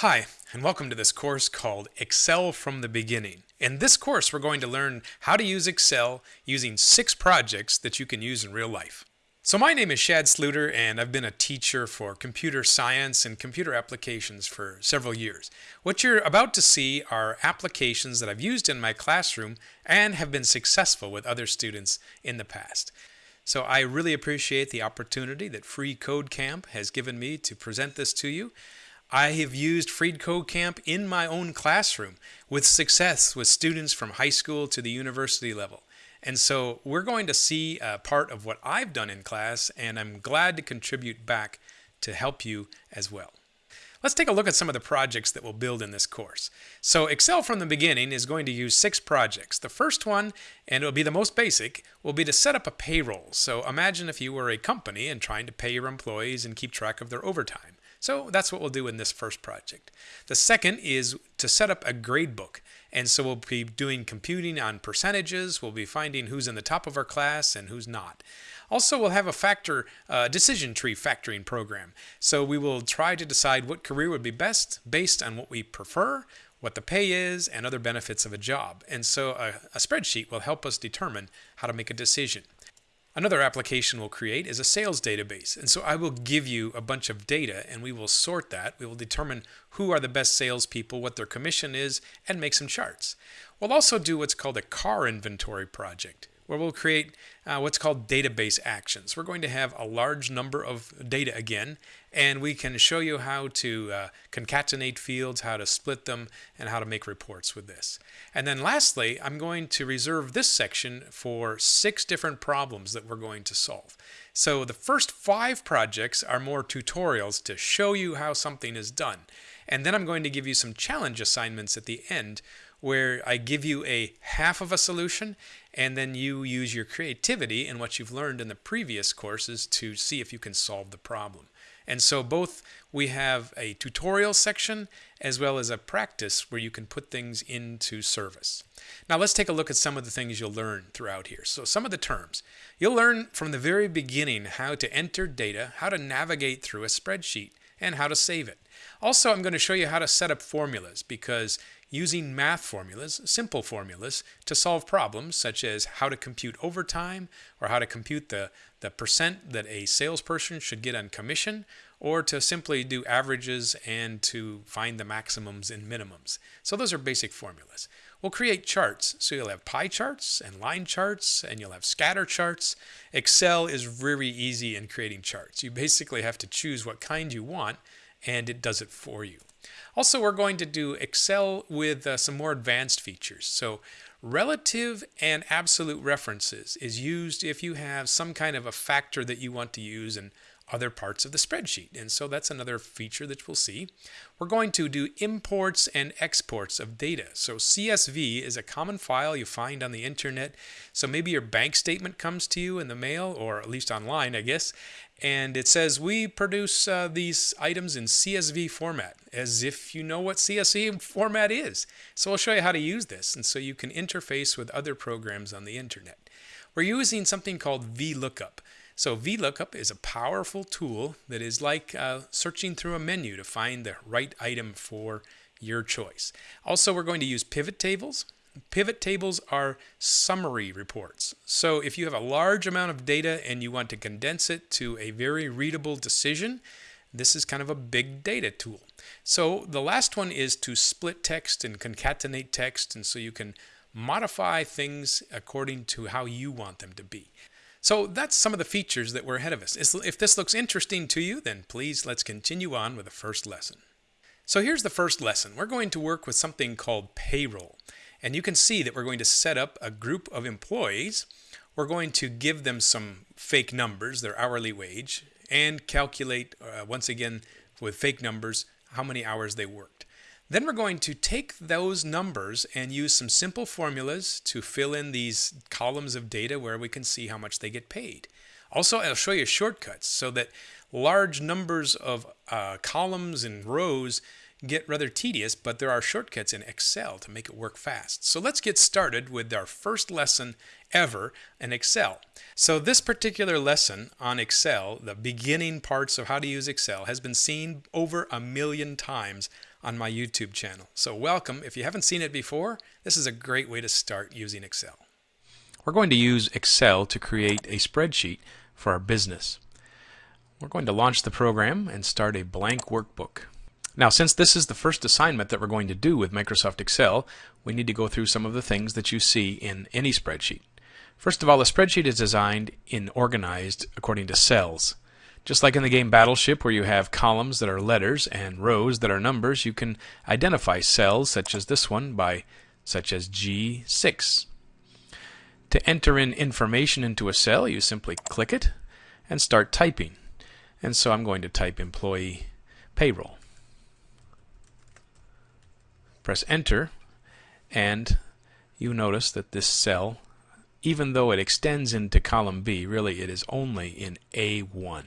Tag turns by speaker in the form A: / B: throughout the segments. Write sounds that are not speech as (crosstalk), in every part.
A: Hi, and welcome to this course called Excel from the Beginning. In this course, we're going to learn how to use Excel using six projects that you can use in real life. So my name is Shad Sluiter, and I've been a teacher for computer science and computer applications for several years. What you're about to see are applications that I've used in my classroom and have been successful with other students in the past. So I really appreciate the opportunity that Free Code Camp has given me to present this to you. I have used FreeCodeCamp in my own classroom with success with students from high school to the university level. And so we're going to see a part of what I've done in class, and I'm glad to contribute back to help you as well. Let's take a look at some of the projects that we'll build in this course. So Excel from the beginning is going to use six projects. The first one, and it'll be the most basic, will be to set up a payroll. So imagine if you were a company and trying to pay your employees and keep track of their overtime. So that's what we'll do in this first project. The second is to set up a gradebook. And so we'll be doing computing on percentages. We'll be finding who's in the top of our class and who's not. Also, we'll have a factor uh, decision tree factoring program. So we will try to decide what career would be best based on what we prefer, what the pay is, and other benefits of a job. And so a, a spreadsheet will help us determine how to make a decision. Another application we'll create is a sales database. And so I will give you a bunch of data and we will sort that. We will determine who are the best salespeople, what their commission is, and make some charts. We'll also do what's called a car inventory project where we'll create uh, what's called database actions. We're going to have a large number of data again, and we can show you how to uh, concatenate fields, how to split them, and how to make reports with this. And then lastly, I'm going to reserve this section for six different problems that we're going to solve. So the first five projects are more tutorials to show you how something is done. And then I'm going to give you some challenge assignments at the end where I give you a half of a solution and then you use your creativity and what you've learned in the previous courses to see if you can solve the problem. And so both we have a tutorial section as well as a practice where you can put things into service. Now let's take a look at some of the things you'll learn throughout here. So some of the terms. You'll learn from the very beginning how to enter data, how to navigate through a spreadsheet, and how to save it. Also, I'm going to show you how to set up formulas because using math formulas, simple formulas, to solve problems such as how to compute overtime or how to compute the, the percent that a salesperson should get on commission or to simply do averages and to find the maximums and minimums. So those are basic formulas. We'll create charts. So you'll have pie charts and line charts and you'll have scatter charts. Excel is very easy in creating charts. You basically have to choose what kind you want and it does it for you. Also, we're going to do Excel with uh, some more advanced features. So relative and absolute references is used if you have some kind of a factor that you want to use in other parts of the spreadsheet. And so that's another feature that we'll see. We're going to do imports and exports of data. So CSV is a common file you find on the internet. So maybe your bank statement comes to you in the mail or at least online, I guess, and it says we produce uh, these items in CSV format as if you know what CSV format is. So I'll show you how to use this and so you can interface with other programs on the internet. We're using something called VLOOKUP. So VLOOKUP is a powerful tool that is like uh, searching through a menu to find the right item for your choice. Also, we're going to use pivot tables. Pivot tables are summary reports. So if you have a large amount of data and you want to condense it to a very readable decision, this is kind of a big data tool. So the last one is to split text and concatenate text, and so you can modify things according to how you want them to be. So that's some of the features that were ahead of us. If this looks interesting to you, then please let's continue on with the first lesson. So here's the first lesson. We're going to work with something called payroll. And you can see that we're going to set up a group of employees. We're going to give them some fake numbers, their hourly wage, and calculate, uh, once again, with fake numbers, how many hours they worked. Then we're going to take those numbers and use some simple formulas to fill in these columns of data where we can see how much they get paid. Also, I'll show you shortcuts so that large numbers of uh, columns and rows get rather tedious, but there are shortcuts in Excel to make it work fast. So let's get started with our first lesson ever in Excel. So this particular lesson on Excel, the beginning parts of how to use Excel, has been seen over a million times on my YouTube channel. So welcome. If you haven't seen it before, this is a great way to start using Excel. We're going to use Excel to create a spreadsheet for our business. We're going to launch the program and start a blank workbook. Now, since this is the first assignment that we're going to do with Microsoft Excel, we need to go through some of the things that you see in any spreadsheet. First of all, a spreadsheet is designed and organized according to cells. Just like in the game Battleship, where you have columns that are letters and rows that are numbers, you can identify cells such as this one by such as G6. To enter in information into a cell, you simply click it and start typing. And so I'm going to type employee payroll. Press enter and you notice that this cell, even though it extends into column B, really it is only in A1.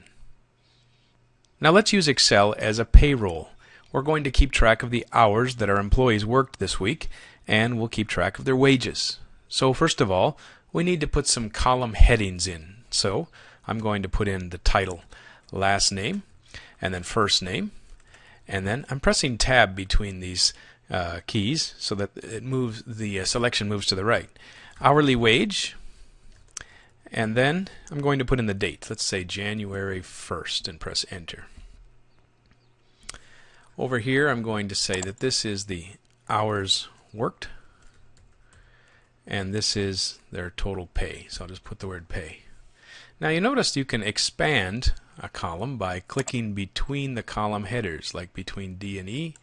A: Now let's use Excel as a payroll. We're going to keep track of the hours that our employees worked this week and we'll keep track of their wages. So first of all, we need to put some column headings in. So I'm going to put in the title last name, and then first name, and then I'm pressing tab between these uh, keys so that it moves the uh, selection moves to the right. Hourly wage, and then I'm going to put in the date. Let's say January 1st and press enter. Over here I'm going to say that this is the hours worked and this is their total pay. So I'll just put the word pay. Now you notice you can expand a column by clicking between the column headers, like between D and E.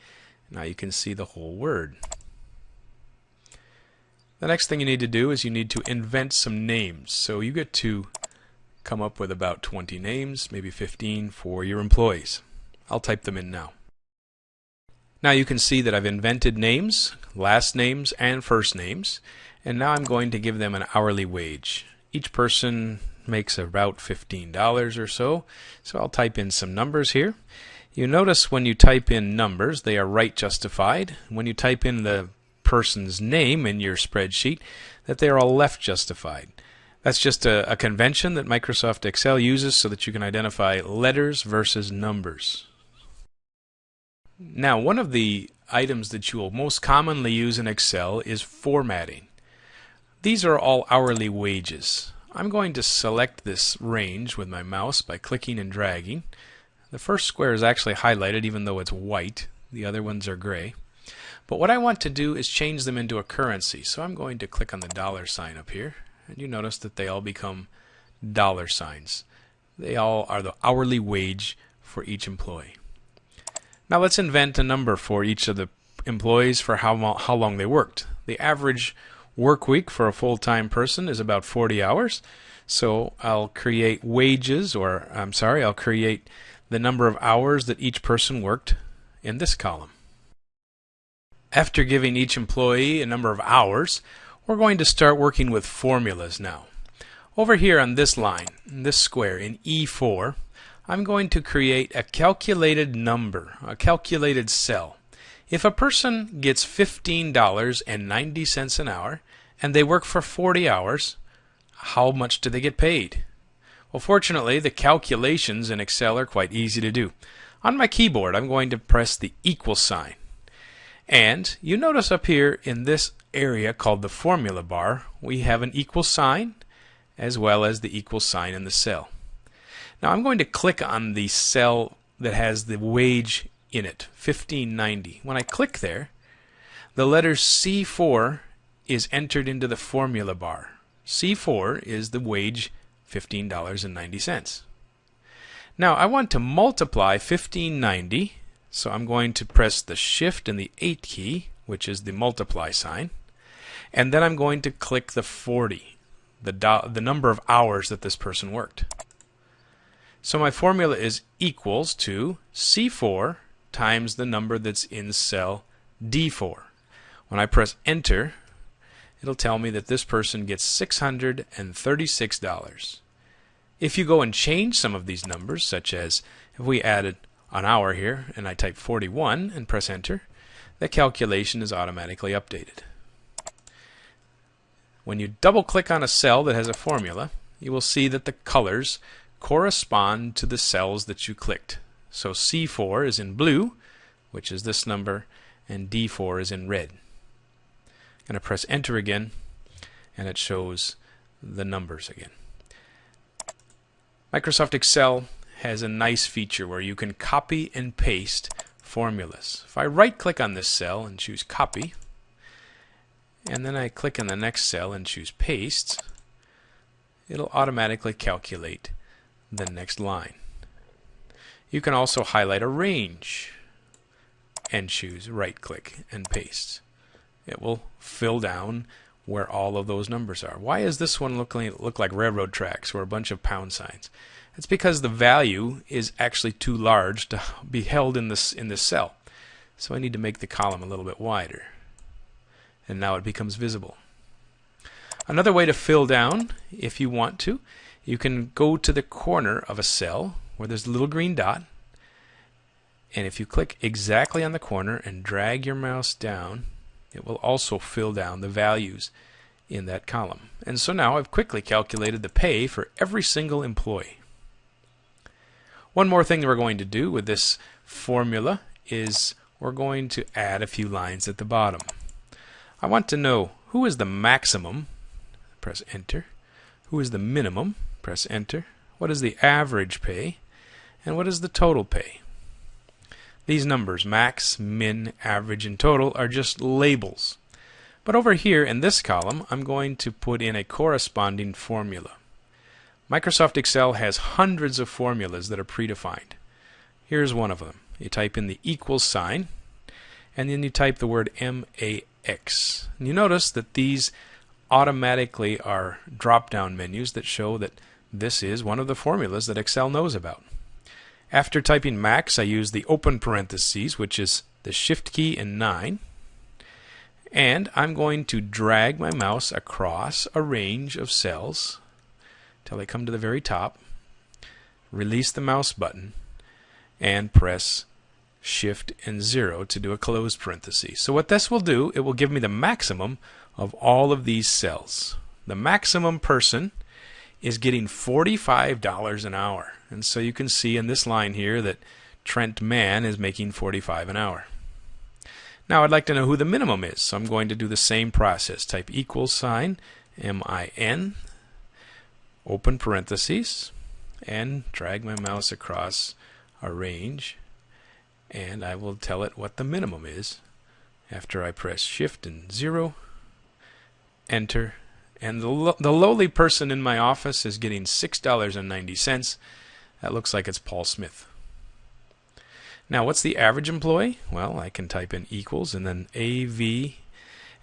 A: Now you can see the whole word. The next thing you need to do is you need to invent some names. So you get to come up with about 20 names, maybe 15 for your employees. I'll type them in now. Now you can see that I've invented names, last names, and first names, and now I'm going to give them an hourly wage. Each person makes about $15 or so. So I'll type in some numbers here. You notice when you type in numbers, they are right justified. When you type in the person's name in your spreadsheet, that they are all left justified. That's just a, a convention that Microsoft Excel uses so that you can identify letters versus numbers. Now, one of the items that you will most commonly use in Excel is formatting. These are all hourly wages. I'm going to select this range with my mouse by clicking and dragging. The first square is actually highlighted even though it's white. The other ones are gray. But what I want to do is change them into a currency. So I'm going to click on the dollar sign up here. And you notice that they all become dollar signs. They all are the hourly wage for each employee. Now let's invent a number for each of the employees for how, how long they worked. The average work week for a full-time person is about 40 hours. So I'll create wages, or I'm sorry, I'll create the number of hours that each person worked in this column. After giving each employee a number of hours, we're going to start working with formulas now. Over here on this line, in this square, in E4, I'm going to create a calculated number, a calculated cell. If a person gets $15.90 an hour and they work for 40 hours, how much do they get paid? Well, fortunately, the calculations in Excel are quite easy to do. On my keyboard, I'm going to press the equal sign. And you notice up here in this area called the formula bar, we have an equal sign as well as the equal sign in the cell. Now I'm going to click on the cell that has the wage in it, 1590. When I click there, the letter C4 is entered into the formula bar. C4 is the wage $15.90. Now I want to multiply 1590, so I'm going to press the shift and the 8 key, which is the multiply sign, and then I'm going to click the 40, the, the number of hours that this person worked. So my formula is equals to C4 times the number that's in cell D4. When I press enter, it'll tell me that this person gets $636. If you go and change some of these numbers, such as if we added an hour here and I type 41 and press enter, the calculation is automatically updated. When you double click on a cell that has a formula, you will see that the colors correspond to the cells that you clicked. So C4 is in blue, which is this number, and D4 is in red. Going to press enter again, and it shows the numbers again. Microsoft Excel has a nice feature where you can copy and paste formulas. If I right click on this cell and choose copy, and then I click on the next cell and choose paste, it'll automatically calculate the next line. You can also highlight a range and choose right click and paste. It will fill down where all of those numbers are. Why does this one look like, look like railroad tracks or a bunch of pound signs? It's because the value is actually too large to (laughs) be held in this in this cell. So I need to make the column a little bit wider. And now it becomes visible. Another way to fill down, if you want to, you can go to the corner of a cell where there's a little green dot. And if you click exactly on the corner and drag your mouse down, it will also fill down the values in that column. And so now I've quickly calculated the pay for every single employee. One more thing that we're going to do with this formula is we're going to add a few lines at the bottom. I want to know who is the maximum, press enter, who is the minimum, press enter, what is the average pay, and what is the total pay. These numbers, max, min, average, and total, are just labels. But over here in this column, I'm going to put in a corresponding formula. Microsoft Excel has hundreds of formulas that are predefined. Here's one of them. You type in the equal sign, and then you type the word MAX. And you notice that these automatically are drop-down menus that show that this is one of the formulas that Excel knows about. After typing max, I use the open parentheses, which is the shift key and 9. And I'm going to drag my mouse across a range of cells till I come to the very top, release the mouse button, and press shift and 0 to do a closed parenthesis. So what this will do, it will give me the maximum of all of these cells. The maximum person is getting $45 an hour. And so you can see in this line here that Trent Mann is making 45 an hour. Now I'd like to know who the minimum is. So I'm going to do the same process. Type equals sign, M-I-N, open parentheses, and drag my mouse across a range. And I will tell it what the minimum is after I press shift and 0, enter, and the, lo the lowly person in my office is getting $6.90. That looks like it's Paul Smith. Now, what's the average employee? Well, I can type in equals and then AV,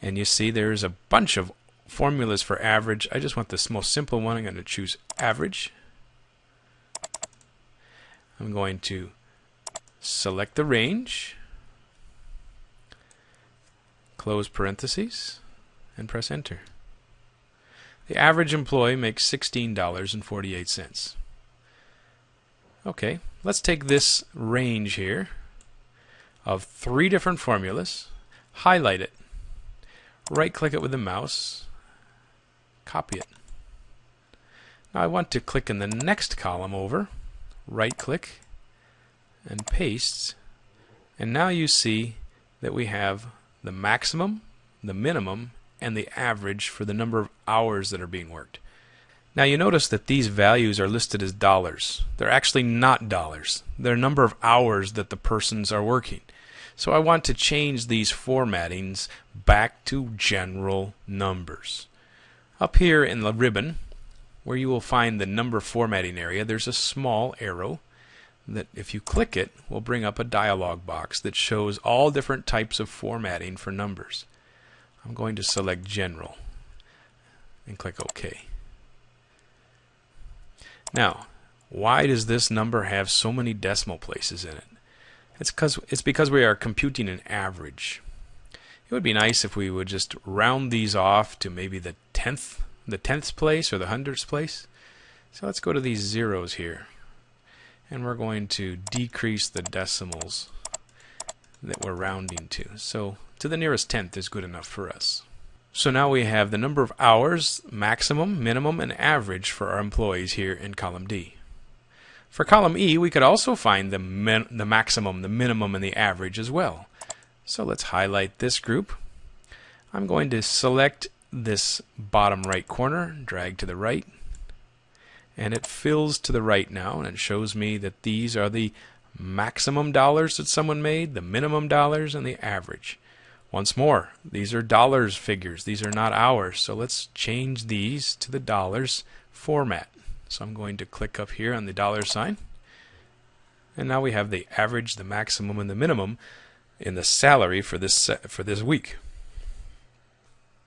A: and you see there's a bunch of formulas for average. I just want this most simple one. I'm going to choose average. I'm going to select the range, close parentheses, and press enter. The average employee makes $16.48. Okay, let's take this range here of three different formulas, highlight it, right click it with the mouse, copy it. Now I want to click in the next column over, right click, and paste, and now you see that we have the maximum, the minimum, and the average for the number of hours that are being worked. Now you notice that these values are listed as dollars. They're actually not dollars. They're number of hours that the persons are working. So I want to change these formattings back to general numbers. Up here in the ribbon, where you will find the number formatting area, there's a small arrow that if you click it will bring up a dialog box that shows all different types of formatting for numbers. I'm going to select General and click OK. Now, why does this number have so many decimal places in it? It's because it's because we are computing an average. It would be nice if we would just round these off to maybe the tenth, the tenth place or the hundredth place. So let's go to these zeros here, and we're going to decrease the decimals that we're rounding to. So to the nearest tenth is good enough for us. So now we have the number of hours, maximum, minimum, and average for our employees here in column D. For column E, we could also find the, the maximum, the minimum, and the average as well. So let's highlight this group. I'm going to select this bottom right corner, drag to the right, and it fills to the right now and it shows me that these are the maximum dollars that someone made, the minimum dollars, and the average. Once more, these are dollars figures. These are not hours. So let's change these to the dollars format. So I'm going to click up here on the dollar sign. And now we have the average, the maximum, and the minimum in the salary for this for this week.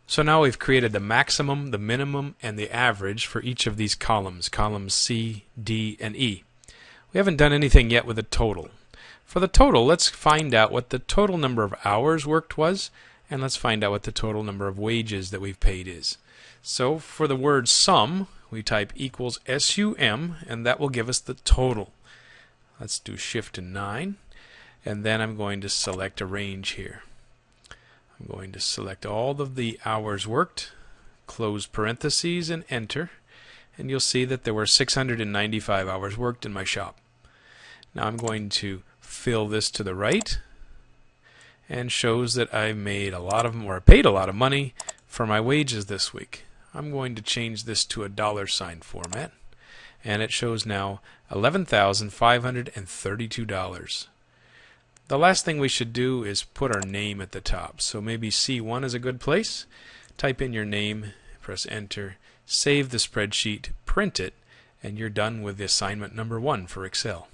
A: So now we've created the maximum, the minimum, and the average for each of these columns, columns C, D, and E. We haven't done anything yet with the total. For the total, let's find out what the total number of hours worked was, and let's find out what the total number of wages that we've paid is. So for the word sum, we type equals SUM, and that will give us the total. Let's do shift and 9, and then I'm going to select a range here. I'm going to select all of the hours worked, close parentheses, and enter. And you'll see that there were 695 hours worked in my shop. Now I'm going to fill this to the right and shows that I made a lot of or paid a lot of money for my wages this week. I'm going to change this to a dollar sign format and it shows now $11,532. The last thing we should do is put our name at the top. So maybe C1 is a good place. Type in your name, press enter, save the spreadsheet, print it, and you're done with the assignment number one for Excel.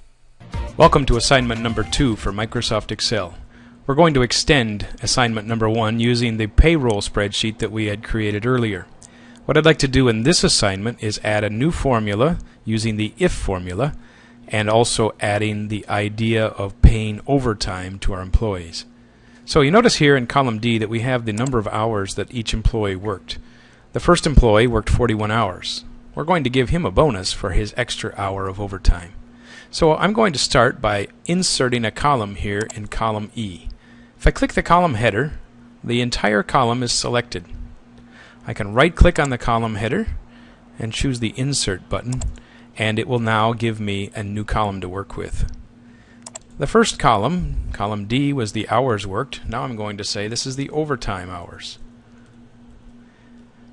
A: Welcome to assignment number two for Microsoft Excel. We're going to extend assignment number one using the payroll spreadsheet that we had created earlier. What I'd like to do in this assignment is add a new formula using the if formula and also adding the idea of paying overtime to our employees. So you notice here in column D that we have the number of hours that each employee worked. The first employee worked 41 hours. We're going to give him a bonus for his extra hour of overtime. So I'm going to start by inserting a column here in column E. If I click the column header, the entire column is selected. I can right click on the column header and choose the insert button and it will now give me a new column to work with. The first column, column D, was the hours worked. Now I'm going to say this is the overtime hours.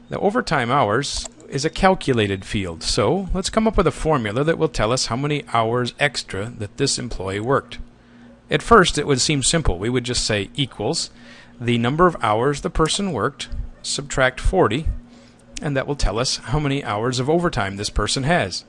A: The overtime hours is a calculated field, so let's come up with a formula that will tell us how many hours extra that this employee worked. At first it would seem simple. We would just say equals the number of hours the person worked, subtract 40, and that will tell us how many hours of overtime this person has.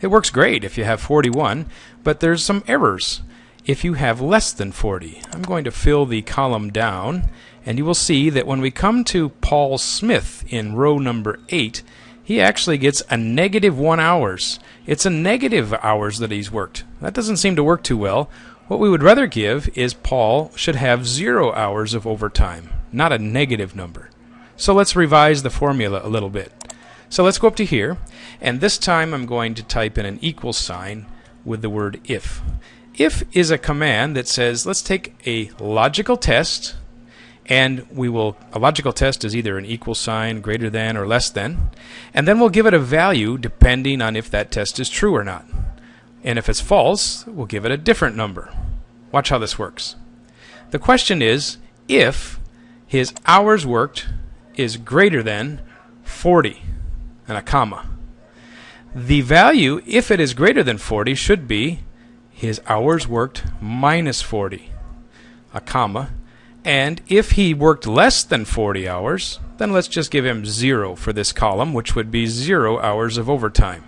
A: It works great if you have 41, but there's some errors if you have less than 40. I'm going to fill the column down, and you will see that when we come to Paul Smith in row number 8, he actually gets a negative 1 hours. It's a negative hours that he's worked. That doesn't seem to work too well. What we would rather give is Paul should have 0 hours of overtime, not a negative number. So let's revise the formula a little bit. So let's go up to here, and this time I'm going to type in an equal sign with the word if. If is a command that says, let's take a logical test, and we will, a logical test is either an equal sign, greater than, or less than, and then we'll give it a value depending on if that test is true or not. And if it's false, we'll give it a different number. Watch how this works. The question is, if his hours worked is greater than 40 and a comma. The value, if it is greater than 40, should be his hours worked minus 40, a comma. And if he worked less than 40 hours, then let's just give him 0 for this column, which would be 0 hours of overtime.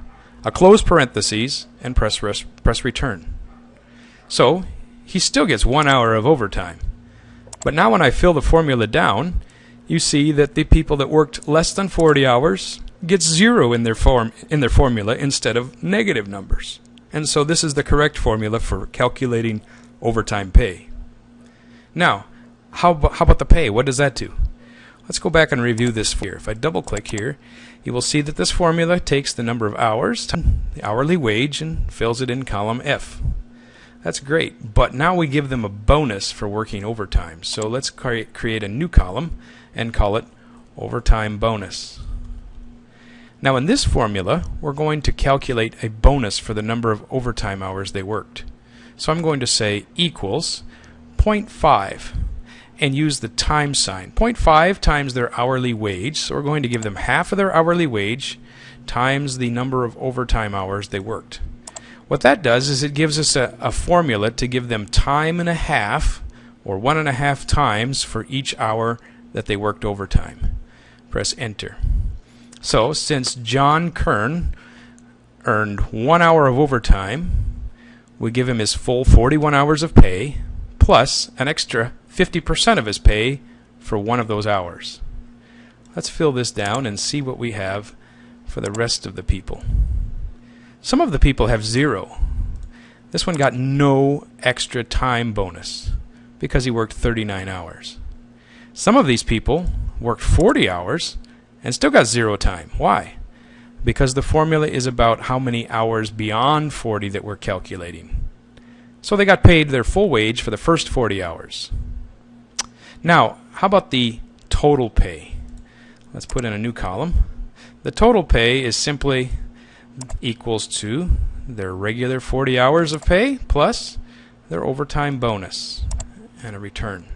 A: A close parentheses and press, res- press return. So he still gets 1 hour of overtime. But now when I fill the formula down, you see that the people that worked less than 40 hours gets zero in their form in their formula instead of negative numbers. And so this is the correct formula for calculating overtime pay. Now, how, how about the pay? What does that do? Let's go back and review this here. If I double click here, you will see that this formula takes the number of hours, the hourly wage, and fills it in column F. That's great, but now we give them a bonus for working overtime. So let's create, create a new column and call it overtime bonus. Now in this formula, we're going to calculate a bonus for the number of overtime hours they worked. So I'm going to say equals 0.5 and use the time sign. 0.5 times their hourly wage, so we're going to give them half of their hourly wage times the number of overtime hours they worked. What that does is it gives us a, a formula to give them time and a half or one and a half times for each hour that they worked overtime. Press enter. So since John Kern earned one hour of overtime, we give him his full 41 hours of pay plus an extra 50% of his pay for one of those hours. Let's fill this down and see what we have for the rest of the people. Some of the people have zero. This one got no extra time bonus because he worked 39 hours. Some of these people worked 40 hours and still got zero time. Why? Because the formula is about how many hours beyond 40 that we're calculating. So they got paid their full wage for the first 40 hours. Now, how about the total pay? Let's put in a new column. The total pay is simply equals to their regular 40 hours of pay plus their overtime bonus and a return.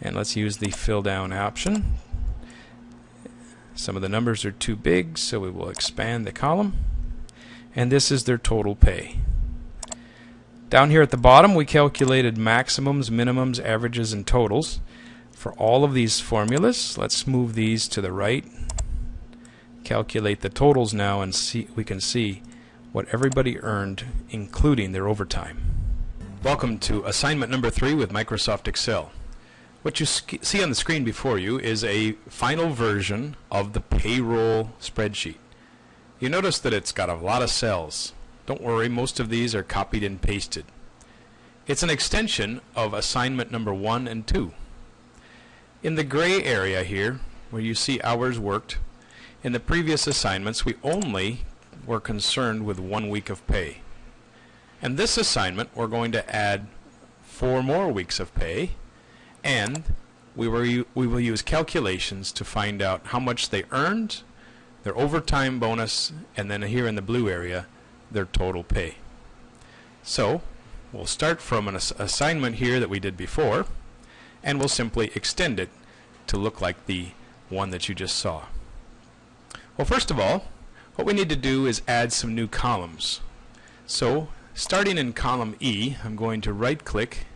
A: And let's use the fill down option some of the numbers are too big, so we will expand the column. And this is their total pay. Down here at the bottom, we calculated maximums, minimums, averages, and totals for all of these formulas. Let's move these to the right. Calculate the totals now, and see we can see what everybody earned, including their overtime. Welcome to assignment number three with Microsoft Excel. What you see on the screen before you is a final version of the payroll spreadsheet. You notice that it's got a lot of cells. Don't worry, most of these are copied and pasted. It's an extension of assignment number one and two. In the gray area here, where you see hours worked, in the previous assignments we only were concerned with one week of pay. In this assignment we're going to add four more weeks of pay and we, were, we will use calculations to find out how much they earned, their overtime bonus, and then here in the blue area, their total pay. So we'll start from an ass assignment here that we did before, and we'll simply extend it to look like the one that you just saw. Well, first of all, what we need to do is add some new columns. So, starting in column E, I'm going to right-click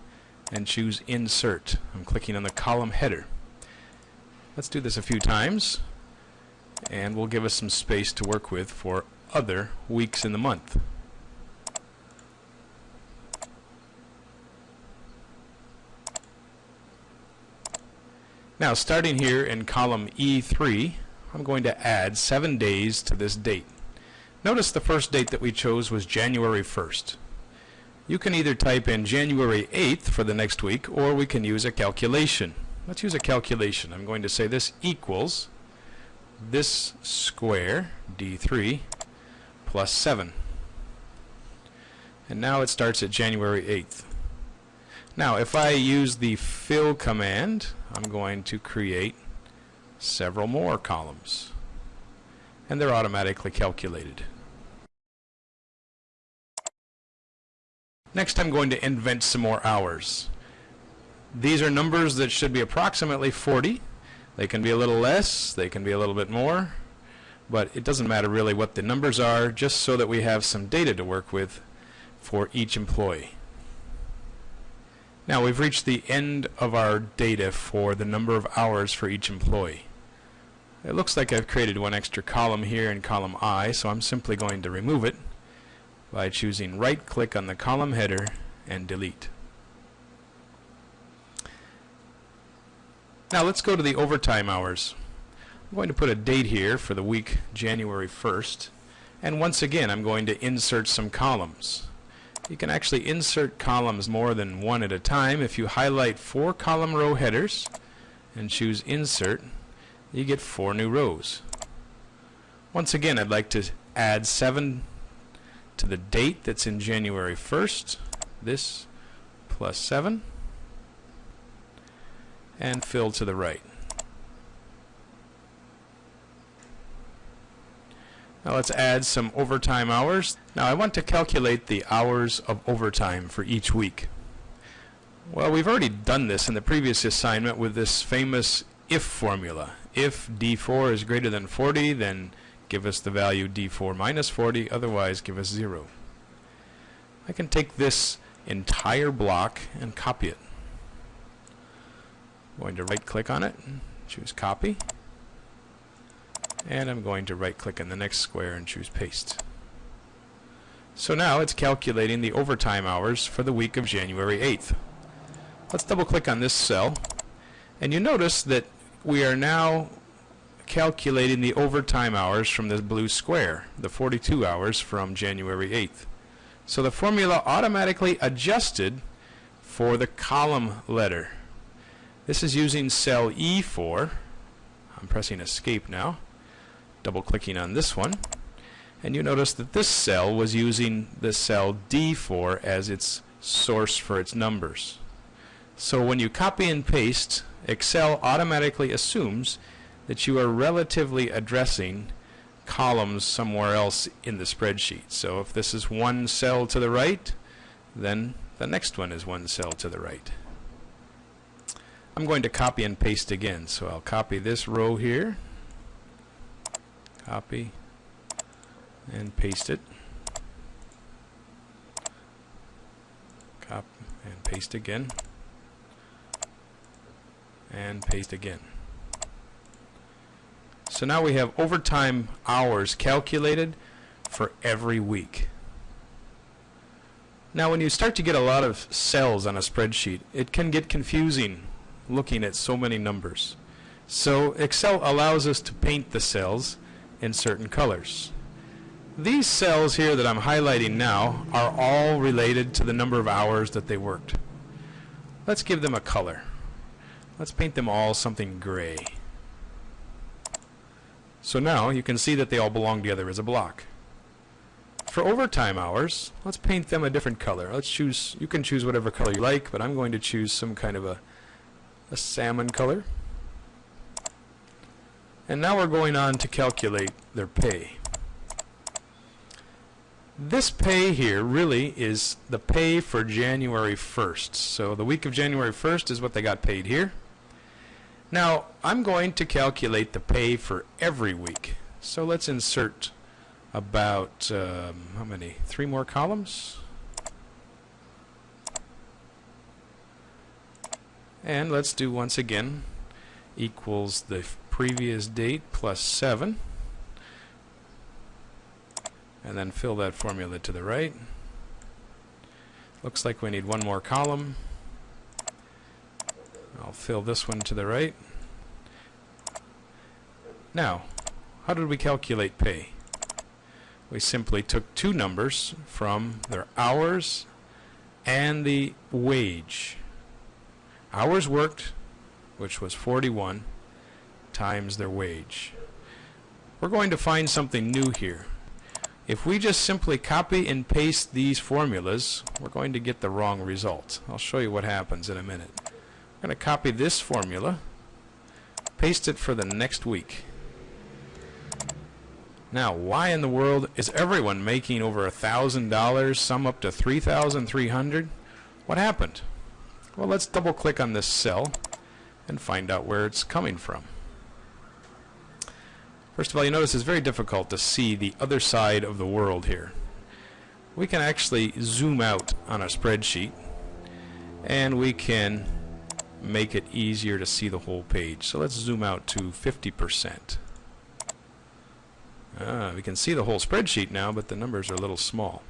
A: and choose Insert. I'm clicking on the column header. Let's do this a few times and we'll give us some space to work with for other weeks in the month. Now starting here in column E3 I'm going to add seven days to this date. Notice the first date that we chose was January 1st you can either type in January 8th for the next week or we can use a calculation. Let's use a calculation. I'm going to say this equals this square, D3, plus 7. And now it starts at January 8th. Now if I use the fill command, I'm going to create several more columns. And they're automatically calculated. Next I'm going to invent some more hours. These are numbers that should be approximately 40. They can be a little less, they can be a little bit more, but it doesn't matter really what the numbers are, just so that we have some data to work with for each employee. Now we've reached the end of our data for the number of hours for each employee. It looks like I've created one extra column here in column I, so I'm simply going to remove it by choosing right click on the column header and delete. Now let's go to the overtime hours. I'm going to put a date here for the week January 1st and once again I'm going to insert some columns. You can actually insert columns more than one at a time if you highlight four column row headers
B: and choose insert, you get four new rows. Once again, I'd like to add 7 to the date that's in January 1st. This plus 7 and fill to the right. Now let's add some overtime hours. Now I want to calculate the hours of overtime for each week. Well, we've already done this in the previous assignment with this famous if formula. If D4 is greater than 40, then give us the value D4 minus 40, otherwise give us 0. I can take this entire block and copy it. I'm going to right click on it, choose copy, and I'm going to right click in the next square and choose paste. So now it's calculating the overtime hours for the week of January 8th. Let's double click on this cell and you notice that we are now calculating the overtime hours from this blue square, the 42 hours from January 8th. So the formula automatically adjusted for the column letter. This is using cell E4. I'm pressing escape now, double clicking on this one, and you notice that this cell was using the cell D4 as its source for its numbers. So when you copy and paste, Excel automatically assumes that you are relatively addressing columns somewhere else in the spreadsheet. So if this is one cell to the right, then the next one is one cell to the right. I'm going to copy and paste again. So I'll copy this row here, copy, and paste it. Copy and paste again, and paste again. So now we have overtime hours calculated for every week. Now when you start to get a lot of cells on a spreadsheet, it can get confusing looking at so many numbers. So Excel allows us to paint the cells in certain colors. These cells here that I'm highlighting now are all related to the number of hours that they worked. Let's give them a color. Let's paint them all something gray. So now you can see that they all belong together as a block. For overtime hours, let's paint them a different color. Let's choose, you can choose whatever color you like, but I'm going to choose some kind of a, a salmon color. And now we're going on to calculate their pay. This pay here really is the pay for January 1st. So the week of January 1st is what they got paid here. Now, I'm going to calculate the pay for every week. So let's insert about, um, how many? Three more columns? And let's do once again equals the previous date plus 7. And then fill that formula to the right. Looks like we need one more column. I'll fill this one to the right. Now, how did we calculate pay? We simply took two numbers from their hours and the wage. Hours worked, which was 41, times their wage. We're going to find something new here. If we just simply copy and paste these formulas, we're going to get the wrong result. I'll show you what happens in a minute. I'm going to copy this formula, paste it for the next week. Now, why in the world is everyone making over a thousand dollars, some up to three thousand three hundred? What happened? Well, let's double click on this cell and find out where it's coming from. First of all, you notice it's very difficult to see the other side of the world here. We can actually zoom out on a spreadsheet and we can make it easier to see the whole page. So let's zoom out to 50%. Ah, we can see the whole spreadsheet now, but the numbers are a little small.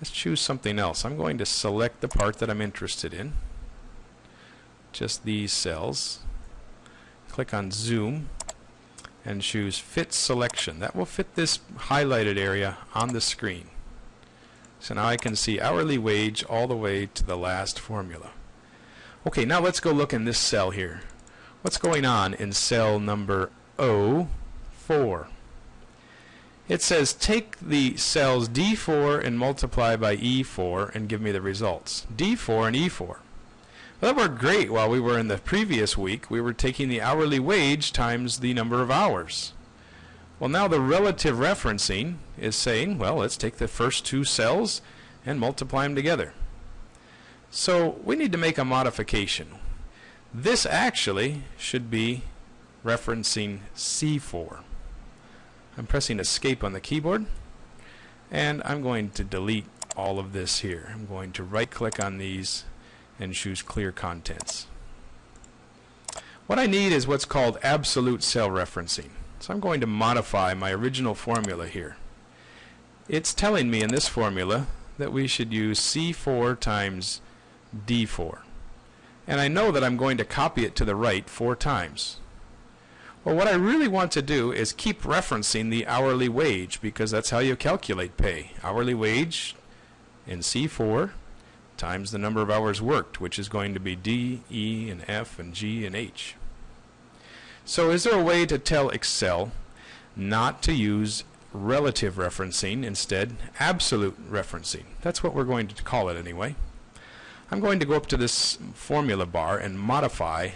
B: Let's choose something else. I'm going to select the part that I'm interested in. Just these cells. Click on Zoom and choose Fit Selection. That will fit this highlighted area on the screen. So now I can see hourly wage all the way to the last formula. Okay, now let's go look in this cell here. What's going on in cell number O4? It says take the cells D4 and multiply by E4 and give me the results. D4 and E4. That worked great while we were in the previous week. We were taking the hourly wage times the number of hours. Well, now the relative referencing is saying, well, let's take the first two cells and multiply them together. So we need to make a modification. This actually should be referencing C4. I'm pressing escape on the keyboard and I'm going to delete all of this here. I'm going to right click on these and choose clear contents. What I need is what's called absolute cell referencing. So I'm going to modify my original formula here. It's telling me in this formula that we should use C4 times D4. And I know that I'm going to copy it to the right four times. Well, what I really want to do is keep referencing the hourly wage because that's how you calculate pay. Hourly wage in C4 times the number of hours worked, which is going to be D, E, and F, and G, and H. So is there a way to tell Excel not to use relative referencing, instead absolute referencing? That's what we're going to call it anyway. I'm going to go up to this formula bar and modify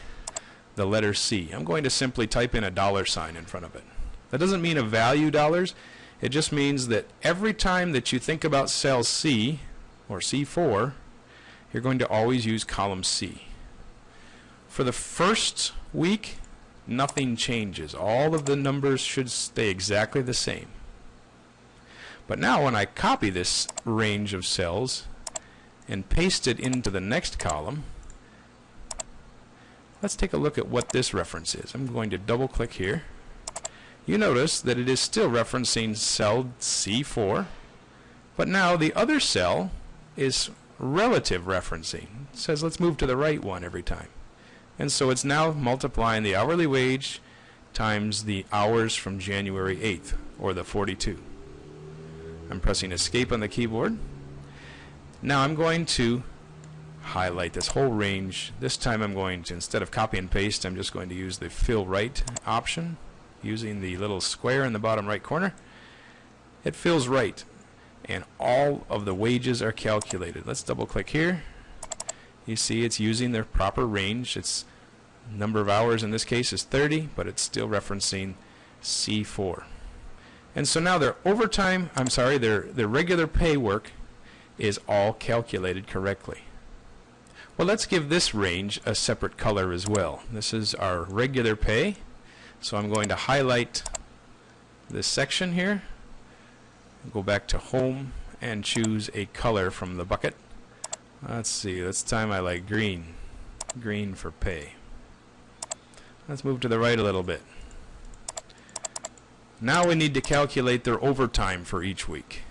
B: the letter C. I'm going to simply type in a dollar sign in front of it. That doesn't mean a value dollars. It just means that every time that you think about cell C or C4, you're going to always use column C. For the first week, nothing changes. All of the numbers should stay exactly the same. But now when I copy this range of cells and paste it into the next column, let's take a look at what this reference is. I'm going to double click here. You notice that it is still referencing cell C4, but now the other cell is relative referencing. It says let's move to the right one every time. And so it's now multiplying the hourly wage times the hours from January 8th, or the 42. I'm pressing escape on the keyboard now I'm going to highlight this whole range. This time I'm going to, instead of copy and paste, I'm just going to use the fill right option using the little square in the bottom right corner. It fills right and all of the wages are calculated. Let's double click here. You see it's using their proper range. Its number of hours in this case is 30, but it's still referencing C4. And so now their overtime, I'm sorry, their, their regular pay work is all calculated correctly. Well, let's give this range a separate color as well. This is our regular pay. So I'm going to highlight this section here, go back to home and choose a color from the bucket. Let's see, this time I like green. Green for pay. Let's move to the right a little bit. Now we need to calculate their overtime for each week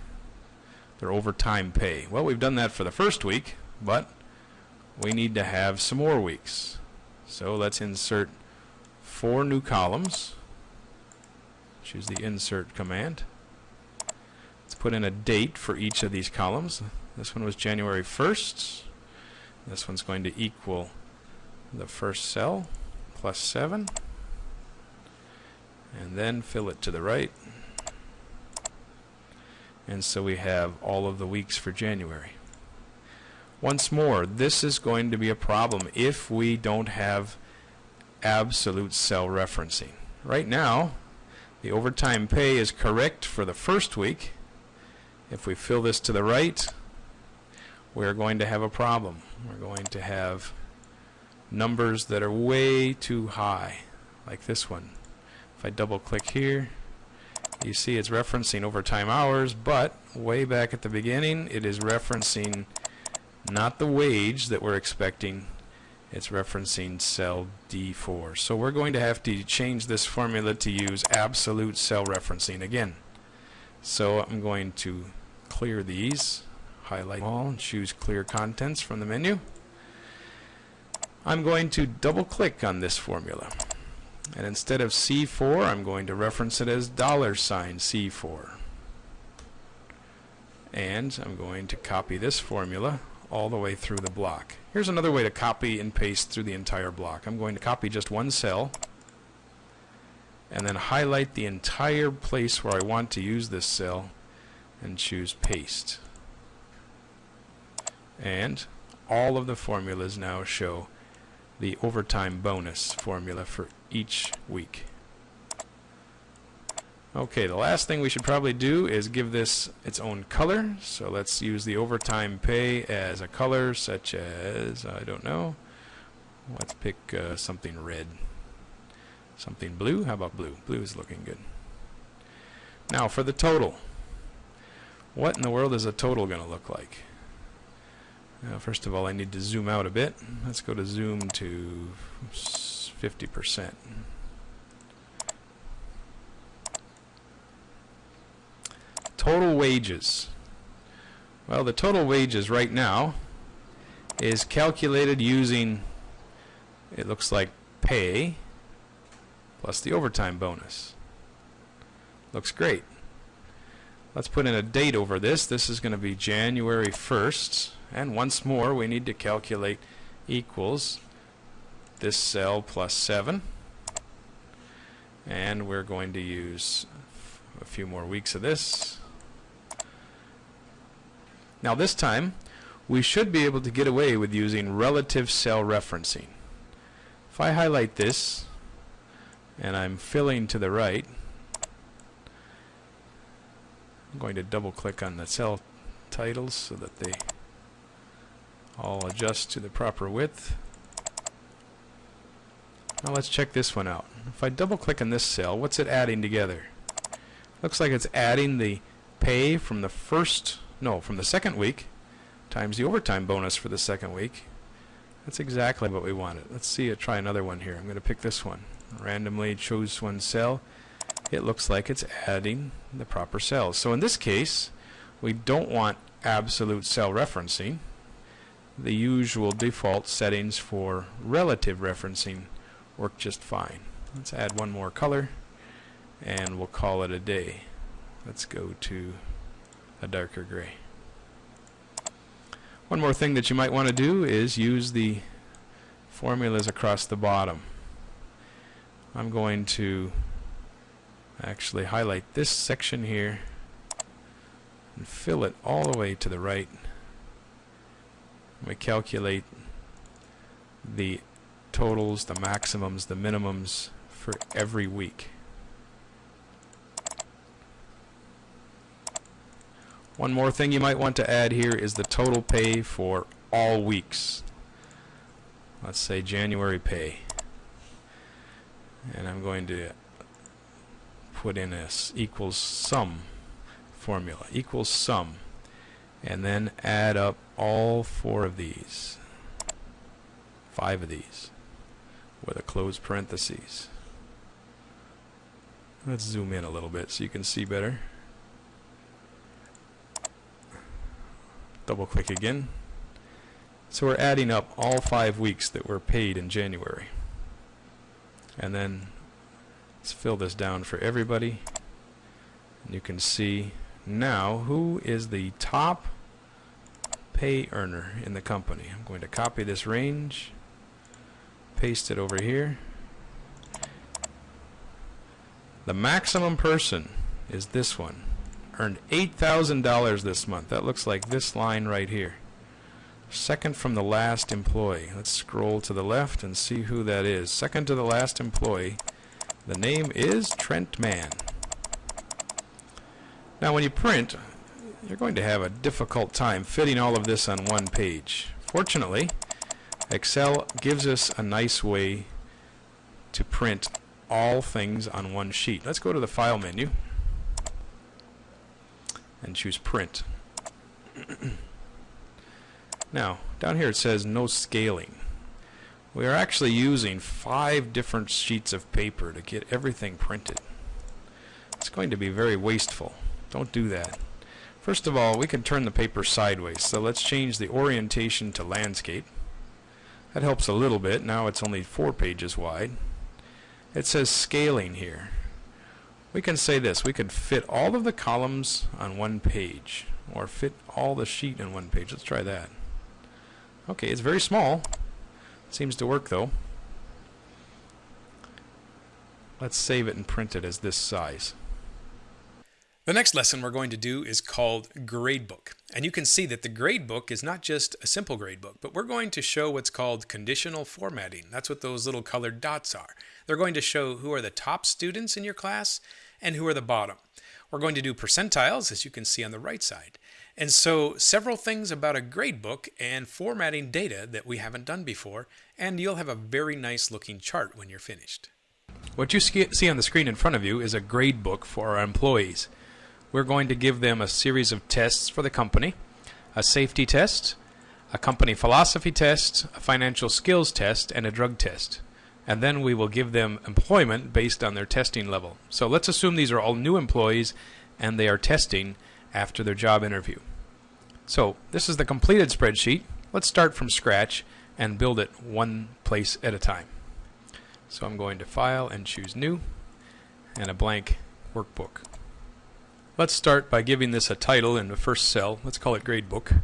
B: their overtime pay. Well, we've done that for the first week, but we need to have some more weeks. So let's insert four new columns. Choose the insert command. Put in a date for each of these columns. This one was January 1st. This one's going to equal the first cell plus 7. And then fill it to the right. And so we have all of the weeks for January. Once more, this is going to be a problem if we don't have absolute cell referencing. Right now, the overtime pay is correct for the first week. If we fill this to the right, we're going to have a problem. We're going to have numbers that are way too high, like this one. If I double click here, you see it's referencing overtime hours, but way back at the beginning, it is referencing not the wage that we're expecting, it's referencing cell D4. So we're going to have to change this formula to use absolute cell referencing again. So I'm going to clear these, highlight all, and choose clear contents from the menu. I'm going to double click on this formula. And instead of C4, I'm going to reference it as dollar sign C4. And I'm going to copy this formula all the way through the block. Here's another way to copy and paste through the entire block. I'm going to copy just one cell and then highlight the entire place where I want to use this cell and choose paste. And all of the formulas now show the overtime bonus formula for each week. Okay, the last thing we should probably do is give this its own color. So let's use the overtime pay as a color such as, I don't know, let's pick uh, something red. Something blue? How about blue? Blue is looking good. Now for the total. What in the world is a total going to look like? Now, first of all, I need to zoom out a bit. Let's go to zoom to 50%. Total wages. Well, the total wages right now is calculated using, it looks like pay plus the overtime bonus. Looks great. Let's put in a date over this. This is going to be January 1st. And once more, we need to calculate equals this cell plus 7. And we're going to use a few more weeks of this. Now this time, we should be able to get away with using relative cell referencing. If I highlight this, and I'm filling to the right, I'm going to double click on the cell titles so that they all adjust to the proper width. Now let's check this one out. If I double click on this cell, what's it adding together? Looks like it's adding the pay from the first no, from the second week times the overtime bonus for the second week. That's exactly what we wanted. Let's see it try another one here. I'm going to pick this one. Randomly choose one cell. It looks like it's adding the proper cells. So in this case, we don't want absolute cell referencing. The usual default settings for relative referencing work just fine. Let's add one more color and we'll call it a day. Let's go to a darker gray. One more thing that you might want to do is use the formulas across the bottom. I'm going to actually highlight this section here and fill it all the way to the right. We calculate the totals, the maximums, the minimums for every week. One more thing you might want to add here is the total pay for all weeks. Let's say January pay. And I'm going to put in this equals sum formula. Equals sum. And then add up all four of these. Five of these. With a close parentheses. Let's zoom in a little bit so you can see better. double click again. So we're adding up all five weeks that were paid in January. And then let's fill this down for everybody. You can see now who is the top pay earner in the company. I'm going to copy this range, paste it over here. The maximum person is this one earned $8,000 this month. That looks like this line right here. Second from the last employee. Let's scroll to the left and see who that is. Second to the last employee. The name is Trent Mann. Now when you print, you're going to have a difficult time fitting all of this on one page. Fortunately, Excel gives us a nice way to print all things on one sheet. Let's go to the File menu and choose print. (clears throat) now, down here it says no scaling. We are actually using five different sheets of paper to get everything printed. It's going to be very wasteful. Don't do that. First of all, we can turn the paper sideways. So let's change the orientation to landscape. That helps a little bit. Now it's only four pages wide. It says scaling here we can say this we could fit all of the columns on one page or fit all the sheet in one page let's try that Okay, it's very small. Seems to work though. Let's save it and print it as this size.
A: The next lesson we're going to do is called Gradebook. And you can see that the gradebook is not just a simple gradebook, but we're going to show what's called conditional formatting. That's what those little colored dots are. They're going to show who are the top students in your class and who are the bottom. We're going to do percentiles, as you can see on the right side. And so several things about a gradebook and formatting data that we haven't done before, and you'll have a very nice looking chart when you're finished.
B: What you see on the screen in front of you is a gradebook for our employees we're going to give them a series of tests for the company a safety test, a company philosophy test, a financial skills test, and a drug test. And then we will give them employment based on their testing level. So let's assume these are all new employees and they are testing after their job interview. So this is the completed spreadsheet. Let's start from scratch and build it one place at a time. So I'm going to File and choose New and a blank workbook. Let's start by giving this a title in the first cell. Let's call it gradebook.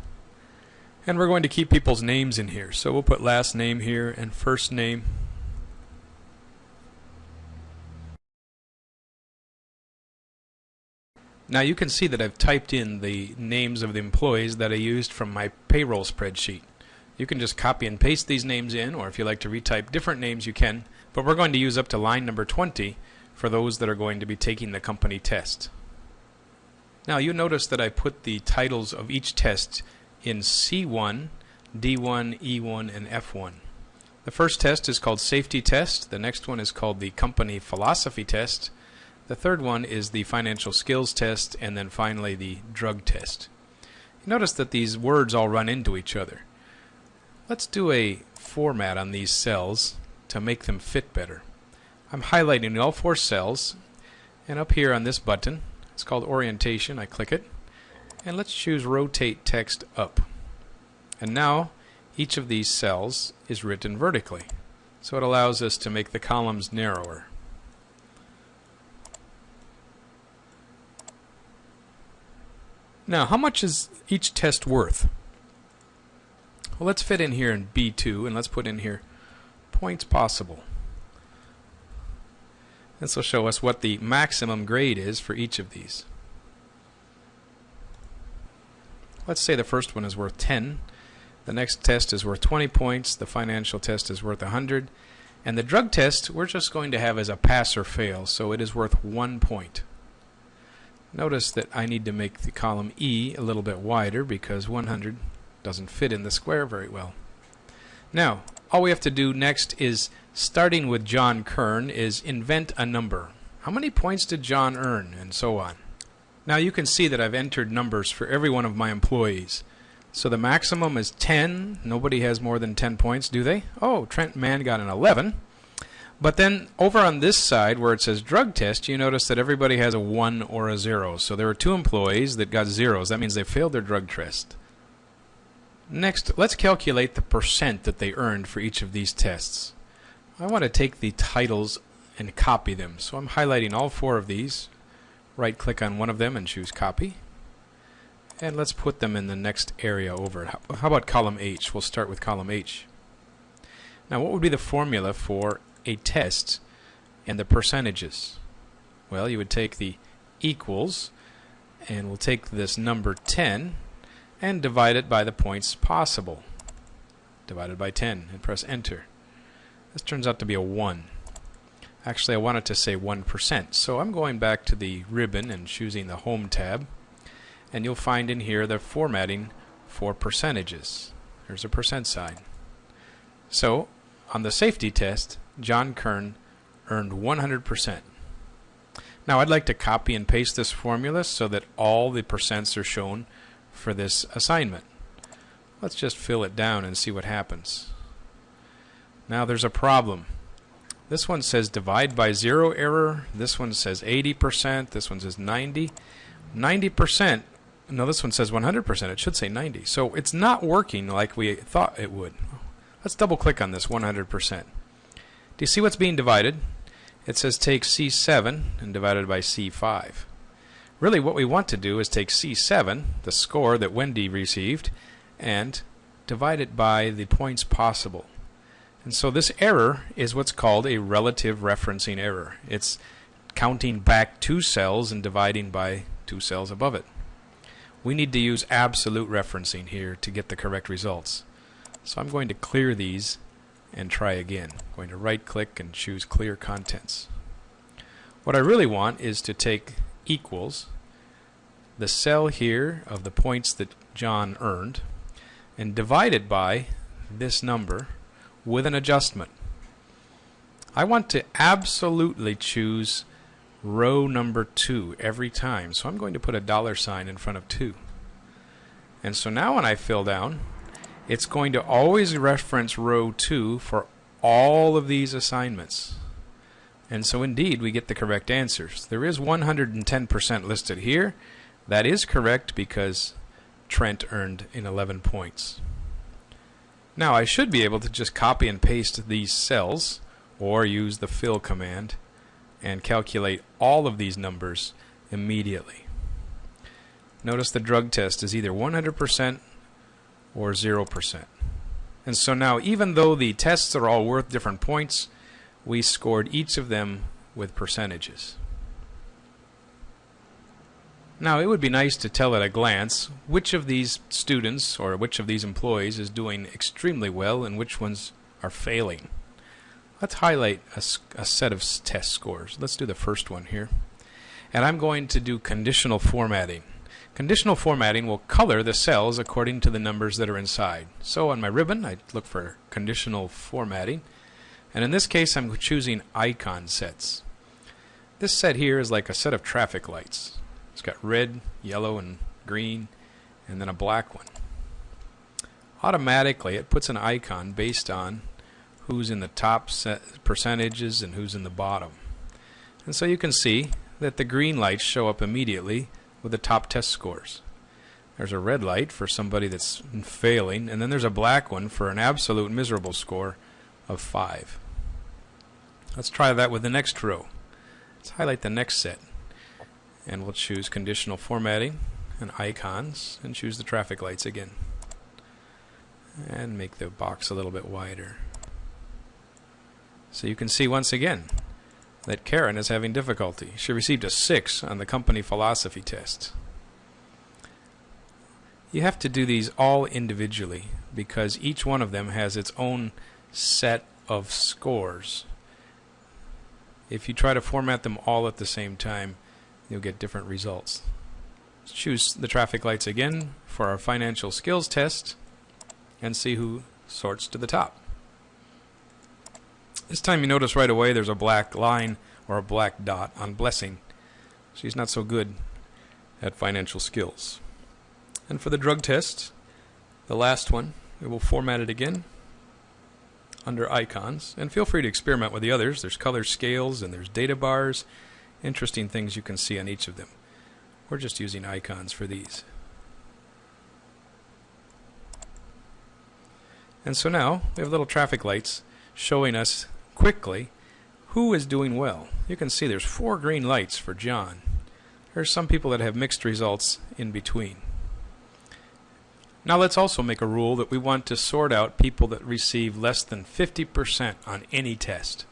B: And we're going to keep people's names in here. So we'll put last name here and first name. Now you can see that I've typed in the names of the employees that I used from my payroll spreadsheet. You can just copy and paste these names in, or if you like to retype different names, you can. But we're going to use up to line number 20 for those that are going to be taking the company test. Now you notice that I put the titles of each test in C1, D1, E1, and F1. The first test is called Safety Test. The next one is called the Company Philosophy Test. The third one is the Financial Skills Test. And then finally the Drug Test. Notice that these words all run into each other. Let's do a format on these cells to make them fit better. I'm highlighting all four cells and up here on this button it's called orientation. I click it. And let's choose rotate text up. And now each of these cells is written vertically. So it allows us to make the columns narrower. Now, how much is each test worth? Well, let's fit in here in B2 and let's put in here points possible. This will show us what the maximum grade is for each of these. Let's say the first one is worth 10. The next test is worth 20 points. The financial test is worth 100. And the drug test we're just going to have as a pass or fail, so it is worth one point. Notice that I need to make the column E a little bit wider because 100 doesn't fit in the square very well. Now, all we have to do next is starting with John Kern is invent a number. How many points did John earn? And so on. Now you can see that I've entered numbers for every one of my employees. So the maximum is 10. Nobody has more than 10 points, do they? Oh, Trent Mann got an 11. But then over on this side where it says drug test, you notice that everybody has a 1 or a 0. So there were two employees that got zeros. That means they failed their drug test. Next, let's calculate the percent that they earned for each of these tests. I want to take the titles and copy them. So I'm highlighting all four of these. Right click on one of them and choose copy. And let's put them in the next area over. How about column H? We'll start with column H. Now what would be the formula for a test and the percentages? Well, you would take the equals and we'll take this number 10 and divide it by the points possible. Divided by 10 and press enter. This turns out to be a 1. Actually, I wanted to say 1%. So I'm going back to the ribbon and choosing the Home tab. And you'll find in here the formatting for percentages. There's a percent sign. So, on the safety test, John Kern earned 100%. Now I'd like to copy and paste this formula so that all the percents are shown for this assignment. Let's just fill it down and see what happens. Now there's a problem. This one says divide by zero error. This one says 80%. This one says 90. 90%. No, this one says 100%. It should say 90. So it's not working like we thought it would. Let's double click on this 100%. Do you see what's being divided? It says take C7 and divide it by C5. Really what we want to do is take C7, the score that Wendy received, and divide it by the points possible. And so this error is what's called a relative referencing error. It's counting back two cells and dividing by two cells above it. We need to use absolute referencing here to get the correct results. So I'm going to clear these and try again. I'm going to right click and choose clear contents. What I really want is to take equals the cell here of the points that John earned and divide it by this number with an adjustment. I want to absolutely choose row number 2 every time. So I'm going to put a dollar sign in front of 2. And so now when I fill down, it's going to always reference row 2 for all of these assignments. And so indeed we get the correct answers. There is 110% listed here. That is correct because Trent earned in 11 points. Now I should be able to just copy and paste these cells or use the fill command and calculate all of these numbers immediately. Notice the drug test is either 100% or 0%. And so now even though the tests are all worth different points, we scored each of them with percentages. Now, it would be nice to tell at a glance which of these students or which of these employees is doing extremely well and which ones are failing. Let's highlight a, a, set of test scores. Let's do the first one here. And I'm going to do conditional formatting. Conditional formatting will color the cells according to the numbers that are inside. So on my ribbon, I look for conditional formatting. And in this case, I'm choosing icon sets. This set here is like a set of traffic lights. It's got red, yellow, and green, and then a black one. Automatically, it puts an icon based on who's in the top percentages and who's in the bottom. And so you can see that the green lights show up immediately with the top test scores. There's a red light for somebody that's failing, and then there's a black one for an absolute miserable score of 5. Let's try that with the next row. Let's highlight the next set and we'll choose conditional formatting and icons and choose the traffic lights again and make the box a little bit wider so you can see once again that Karen is having difficulty she received a 6 on the company philosophy test you have to do these all individually because each one of them has its own set of scores if you try to format them all at the same time you'll get different results. Let's choose the traffic lights again for our financial skills test and see who sorts to the top. This time you notice right away there's a black line or a black dot on Blessing. She's not so good at financial skills. And for the drug test, the last one, we will format it again under icons. And feel free to experiment with the others. There's color scales and there's data bars interesting things you can see on each of them. We're just using icons for these. And so now we have little traffic lights showing us quickly who is doing well. You can see there's four green lights for John. There's some people that have mixed results in between. Now let's also make a rule that we want to sort out people that receive less than 50% on any test.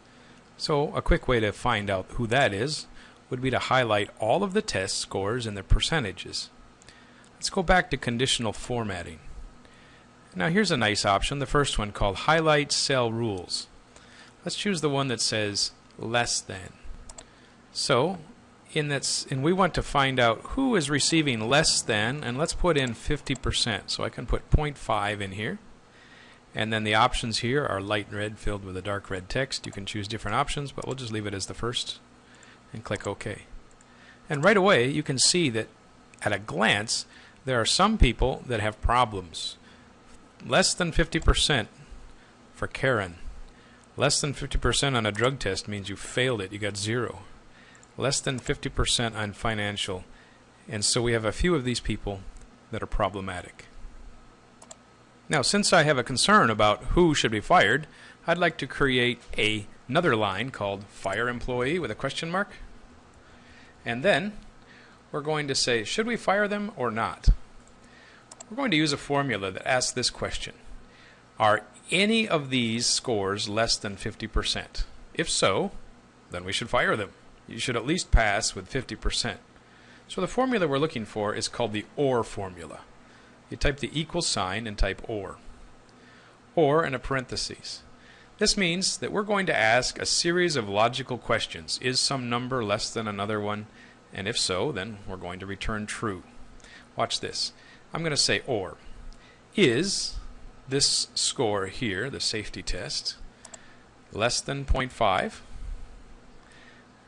B: So a quick way to find out who that is would be to highlight all of the test scores and their percentages. Let's go back to conditional formatting. Now here's a nice option, the first one called Highlight Cell Rules. Let's choose the one that says less than. So, in that, and we want to find out who is receiving less than, and let's put in 50%. So I can put 0.5 in here. And then the options here are light red filled with a dark red text. You can choose different options, but we'll just leave it as the first and click OK. And right away you can see that at a glance there are some people that have problems. Less than 50% for Karen. Less than 50% on a drug test means you failed it, you got zero. Less than 50% on financial. And so we have a few of these people that are problematic. Now, since I have a concern about who should be fired, I'd like to create a another line called fire employee with a question mark. And then we're going to say, should we fire them or not? We're going to use a formula that asks this question. Are any of these scores less than 50%? If so, then we should fire them. You should at least pass with 50%. So the formula we're looking for is called the OR formula. You type the equal sign and type OR. OR in a parenthesis. This means that we're going to ask a series of logical questions. Is some number less than another one? And if so, then we're going to return true. Watch this. I'm going to say OR. Is this score here, the safety test, less than 0.5?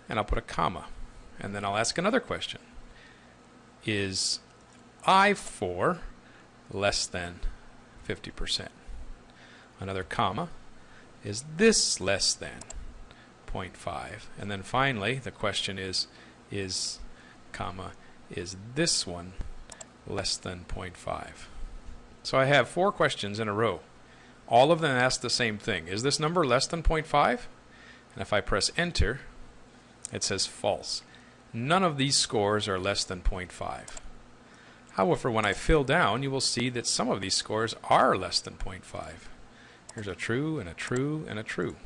B: And I'll put a comma. And then I'll ask another question. Is I4 less than 50%? Another comma. Is this less than 0.5? And then finally, the question is, is, comma, is this one less than 0.5? So I have four questions in a row. All of them ask the same thing. Is this number less than 0.5? And if I press enter, it says false. None of these scores are less than 0.5. However, when I fill down, you will see that some of these scores are less than 0.5. Here's a true and a true and a true.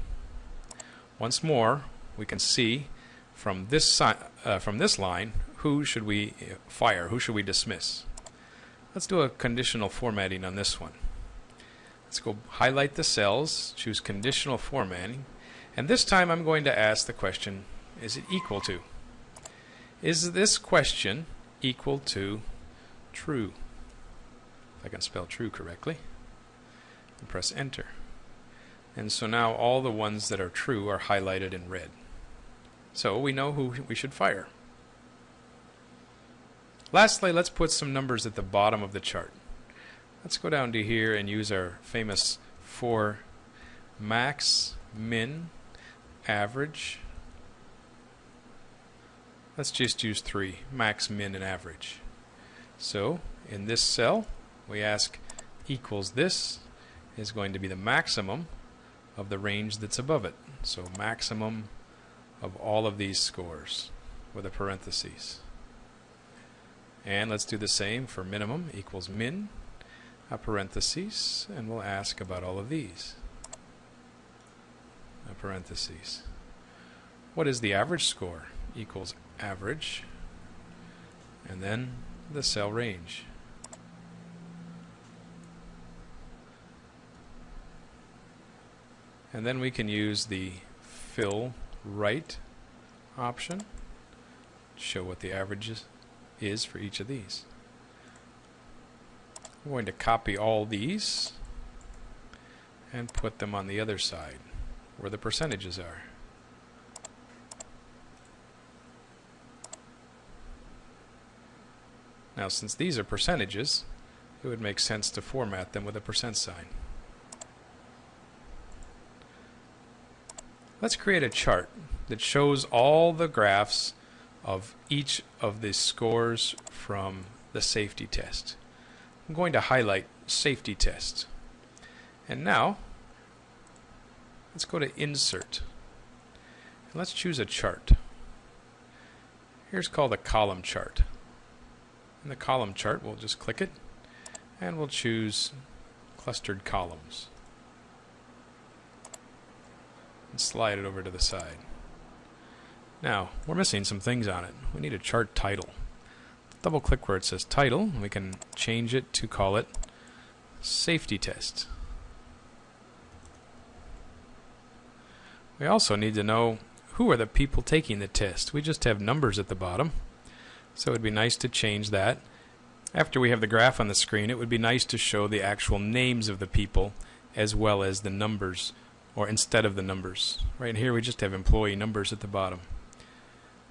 B: Once more, we can see from this, uh, from this line who should we fire, who should we dismiss. Let's do a conditional formatting on this one. Let's go highlight the cells, choose conditional formatting, and this time I'm going to ask the question, is it equal to? Is this question equal to true? If I can spell true correctly. And press enter. And so now all the ones that are true are highlighted in red. So we know who we should fire. Lastly, let's put some numbers at the bottom of the chart. Let's go down to here and use our famous for max, min, average. Let's just use three, max, min, and average. So in this cell, we ask equals this is going to be the maximum of the range that's above it. So maximum of all of these scores with a parentheses. And let's do the same for minimum equals min, a parenthesis, and we'll ask about all of these. A parenthesis. What is the average score? Equals average, and then the cell range. And then we can use the fill right option, show what the average is is for each of these. I'm going to copy all these and put them on the other side where the percentages are. Now since these are percentages, it would make sense to format them with a percent sign. Let's create a chart that shows all the graphs of each of the scores from the safety test. I'm going to highlight safety test. And now, let's go to insert. And let's choose a chart. Here's called a column chart. In the column chart, we'll just click it and we'll choose clustered columns and slide it over to the side. Now, we're missing some things on it. We need a chart title. Double click where it says title, and we can change it to call it safety test. We also need to know who are the people taking the test. We just have numbers at the bottom, so it would be nice to change that. After we have the graph on the screen, it would be nice to show the actual names of the people as well as the numbers, or instead of the numbers. Right here we just have employee numbers at the bottom.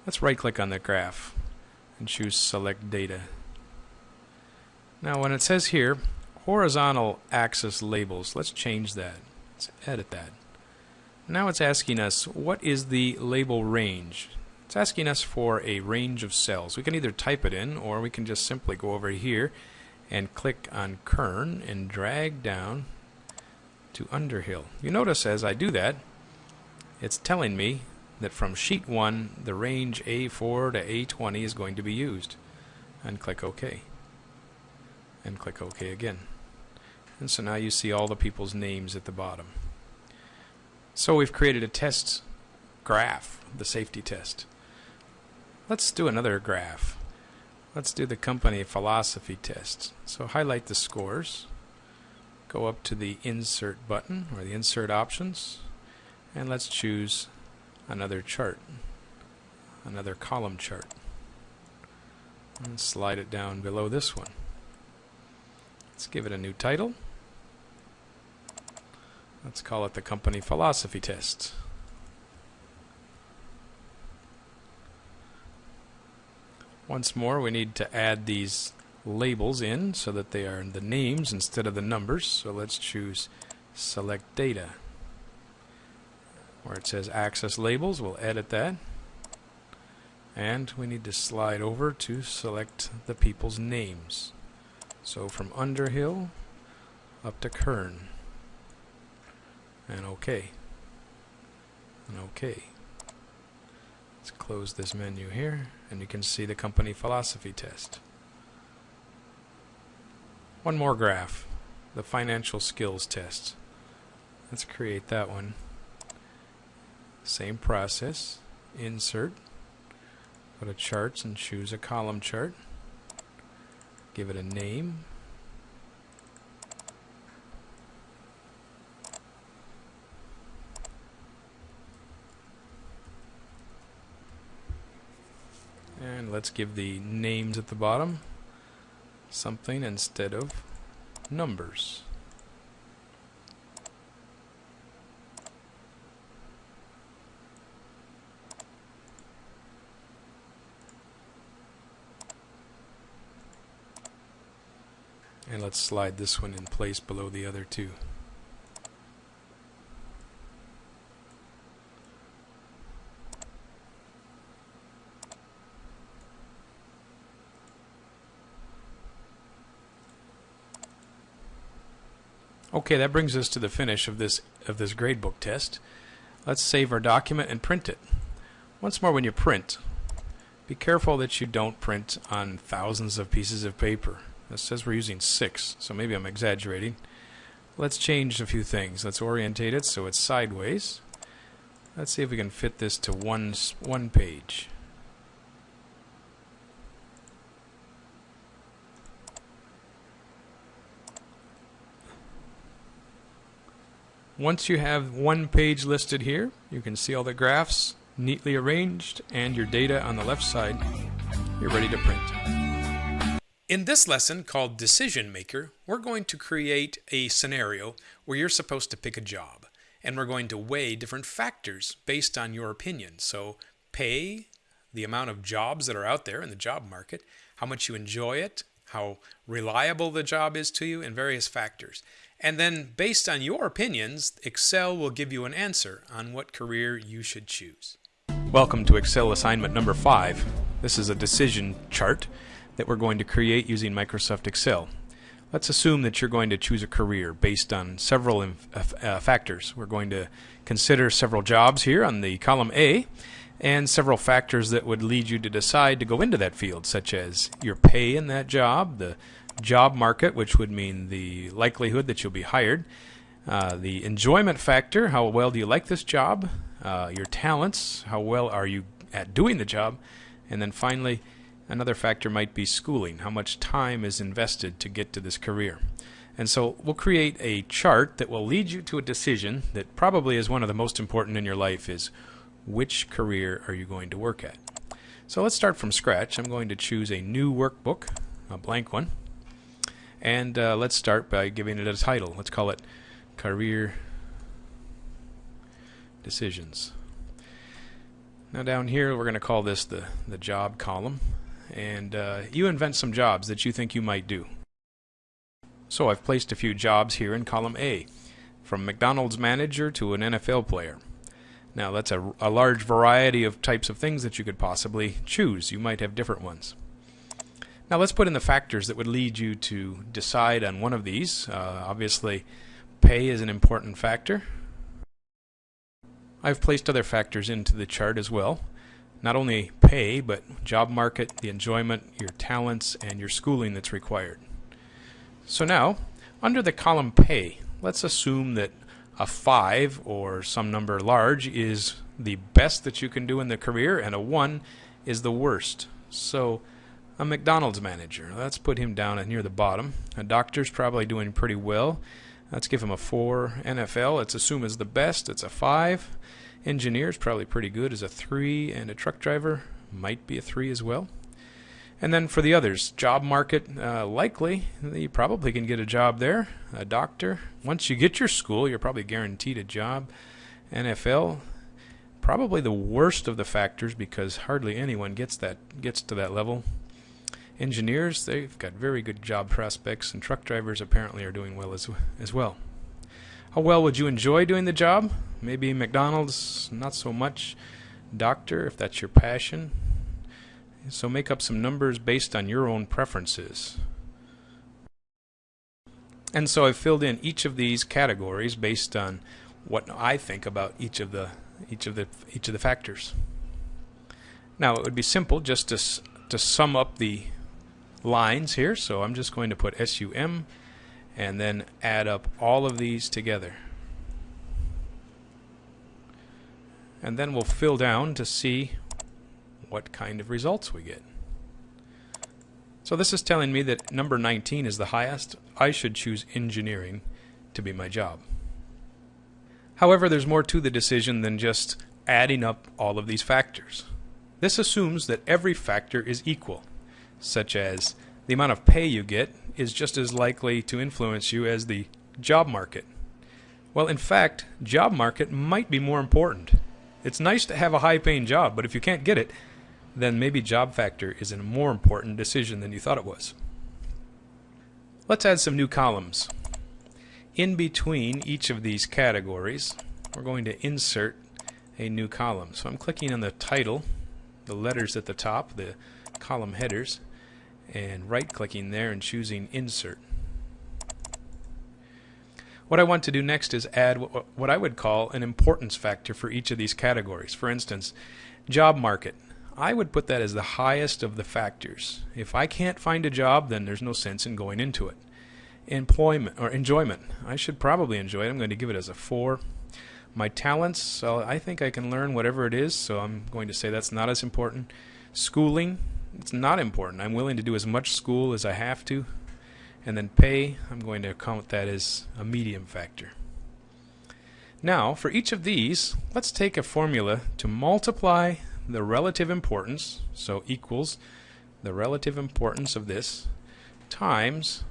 B: Let's right click on the graph and choose select data. Now when it says here horizontal axis labels, let's change that. Let's edit that. Now it's asking us what is the label range. It's asking us for a range of cells. We can either type it in or we can just simply go over here and click on Kern and drag down to Underhill. You notice as I do that, it's telling me that from sheet 1 the range A4 to A20 is going to be used and click OK and click OK again And so now you see all the people's names at the bottom. So we've created a test graph, the safety test. Let's do another graph. Let's do the company philosophy test. So highlight the scores, go up to the insert button or the insert options, and let's choose another chart, another column chart. And slide it down below this one. Let's give it a new title. Let's call it the company philosophy test. Once more, we need to add these labels in so that they are the names instead of the numbers. So let's choose select data. Where it says axis labels, we'll edit that. And we need to slide over to select the people's names. So from Underhill up to Kern. And OK. And OK. Let's close this menu here, and you can see the company philosophy test. One more graph, the financial skills test. Let's create that one. Same process, insert, go to charts and choose a column chart. Give it a name. And let's give the names at the bottom something instead of numbers. And let's slide this one in place below the other two. Okay, that brings us to the finish of this of this gradebook test. Let's save our document and print it. Once more, when you print, be careful that you don't print on thousands of pieces of paper. It says we're using six, so maybe I'm exaggerating. Let's change a few things. Let's orientate it so it's sideways. Let's see if we can fit this to one one page. Once you have one page listed here, you can see all the graphs neatly arranged and your data on the left side. You're ready to print.
A: In this lesson called Decision Maker, we're going to create a scenario where you're supposed to pick a job. And we're going to weigh different factors based on your opinion. So pay, the amount of jobs that are out there in the job market, how much you enjoy it, how reliable the job is to you, and various factors. And then, based on your opinions, Excel will give you an answer on what career you should choose.
B: Welcome to Excel assignment number 5. This is a decision chart that we're going to create using Microsoft Excel. Let's assume that you're going to choose a career based on several uh, uh, factors. We're going to consider several jobs here on the column A and several factors that would lead you to decide to go into that field, such as your pay in that job, the job market, which would mean the likelihood that you'll be hired, uh, the enjoyment factor, how well do you like this job, uh, your talents, how well are you at doing the job, and then finally, another factor might be schooling, how much time is invested to get to this career. And so we'll create a chart that will lead you to a decision that probably is one of the most important in your life is which career are you going to work at. So let's start from scratch. I'm going to choose a new workbook, a blank one. And uh, let's start by giving it a title. Let's call it Career Decisions. Now down here we're going to call this the, the job column. And uh, you invent some jobs that you think you might do. So I've placed a few jobs here in column A, from McDonald's manager to an NFL player. Now that's a, a large variety of types of things that you could possibly choose. You might have different ones. Now let's put in the factors that would lead you to decide on one of these. Uh, obviously, pay is an important factor. I've placed other factors into the chart as well. Not only pay, but job market, the enjoyment, your talents, and your schooling that's required. So now, Under the column pay, let's assume that a 5 or some number large is the best that you can do in the career and a 1 is the worst. So a McDonald's manager, let's put him down near the bottom. A doctor's probably doing pretty well. Let's give him a 4. NFL, let's assume is the best. It's a 5. Engineer's probably pretty good as a 3 and a truck driver might be a 3 as well. And then for the others, job market, uh, likely you probably can get a job there. A doctor. Once you get your school, you're probably guaranteed a job. NFL, probably the worst of the factors because hardly anyone gets that gets to that level. Engineers, they've got very good job prospects, and truck drivers apparently are doing well as as well. How well would you enjoy doing the job? Maybe McDonald's, not so much. Doctor, if that's your passion, so make up some numbers based on your own preferences. And so I've filled in each of these categories based on what I think about each of the each of the each of the factors. Now it would be simple just to to sum up the lines here. So I'm just going to put SUM and then add up all of these together. And then we'll fill down to see what kind of results we get. So this is telling me that number 19 is the highest. I should choose engineering to be my job. However, there's more to the decision than just adding up all of these factors. This assumes that every factor is equal, such as the amount of pay you get is just as likely to influence you as the job market. Well, in fact, job market might be more important. It's nice to have a high paying job, but if you can't get it, then maybe job factor is a more important decision than you thought it was. Let's add some new columns. In between each of these categories, we're going to insert a new column. So I'm clicking on the title, the letters at the top, the column headers, and right clicking there and choosing insert. What I want to do next is add what I would call an importance factor for each of these categories. For instance, job market. I would put that as the highest of the factors. If I can't find a job, then there's no sense in going into it. Employment or enjoyment. I should probably enjoy it. I'm going to give it as a 4. My talents, so I think I can learn whatever it is, so I'm going to say that's not as important. Schooling, it's not important. I'm willing to do as much school as I have to. And then pay, I'm going to count that as a medium factor. Now, for each of these, let's take a formula to multiply the relative importance, so equals the relative importance of this times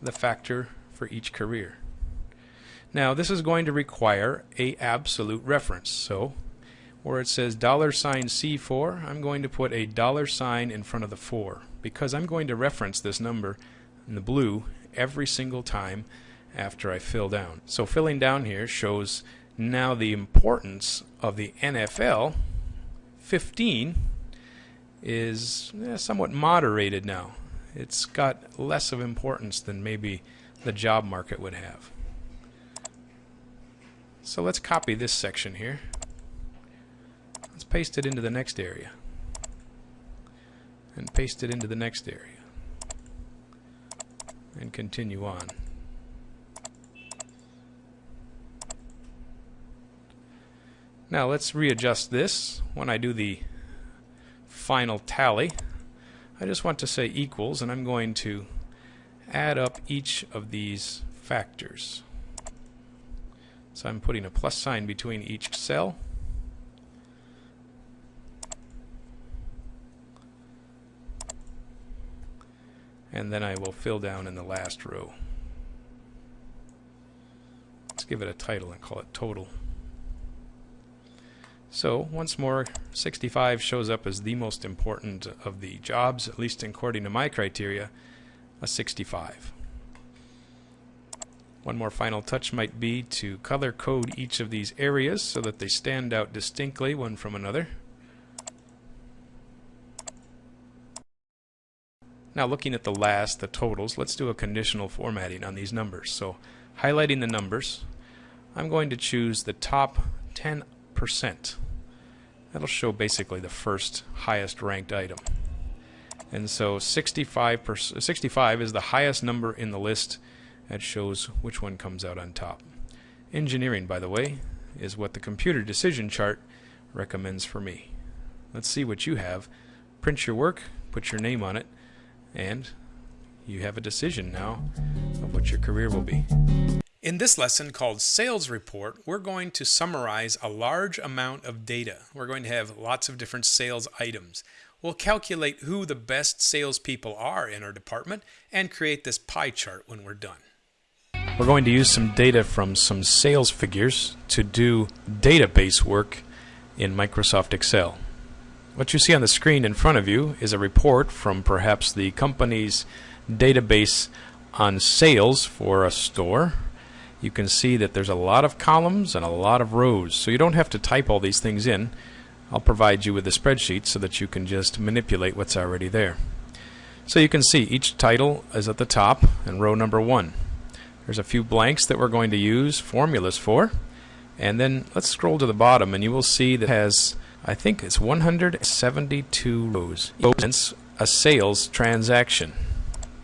B: the factor for each career. Now this is going to require a absolute reference. So where it says dollar sign C4, I'm going to put a dollar sign in front of the 4 because I'm going to reference this number in the blue every single time after I fill down. So filling down here shows now the importance of the NFL 15 is eh, somewhat moderated now. It's got less of importance than maybe the job market would have. So let's copy this section here. Paste it into the next area. And paste it into the next area. And continue on. Now let's readjust this when I do the final tally. I just want to say equals and I'm going to add up each of these factors. So I'm putting a plus sign between each cell. And then I will fill down in the last row. Let's give it a title and call it total. So once more, 65 shows up as the most important of the jobs, at least according to my criteria, a 65. One more final touch might be to color code each of these areas so that they stand out distinctly one from another. Now looking at the last, the totals, let's do a conditional formatting on these numbers. So highlighting the numbers, I'm going to choose the top 10 percent. That'll show basically the first highest ranked item. And so 65, 65 is the highest number in the list. That shows which one comes out on top. Engineering, by the way, is what the computer decision chart recommends for me. Let's see what you have. Print your work, put your name on it, and you have a decision now of what your career will be.
A: In this lesson called Sales Report, we're going to summarize a large amount of data. We're going to have lots of different sales items. We'll calculate who the best salespeople are in our department and create this pie chart when we're done.
B: We're going to use some data from some sales figures to do database work in Microsoft Excel. What you see on the screen in front of you is a report from perhaps the company's database on sales for a store. You can see that there's a lot of columns and a lot of rows, so you don't have to type all these things in. I'll provide you with a spreadsheet so that you can just manipulate what's already there. So you can see each title is at the top and row number one. There's a few blanks that we're going to use formulas for. And then let's scroll to the bottom and you will see that has, I think it's 172 rows. It a sales transaction.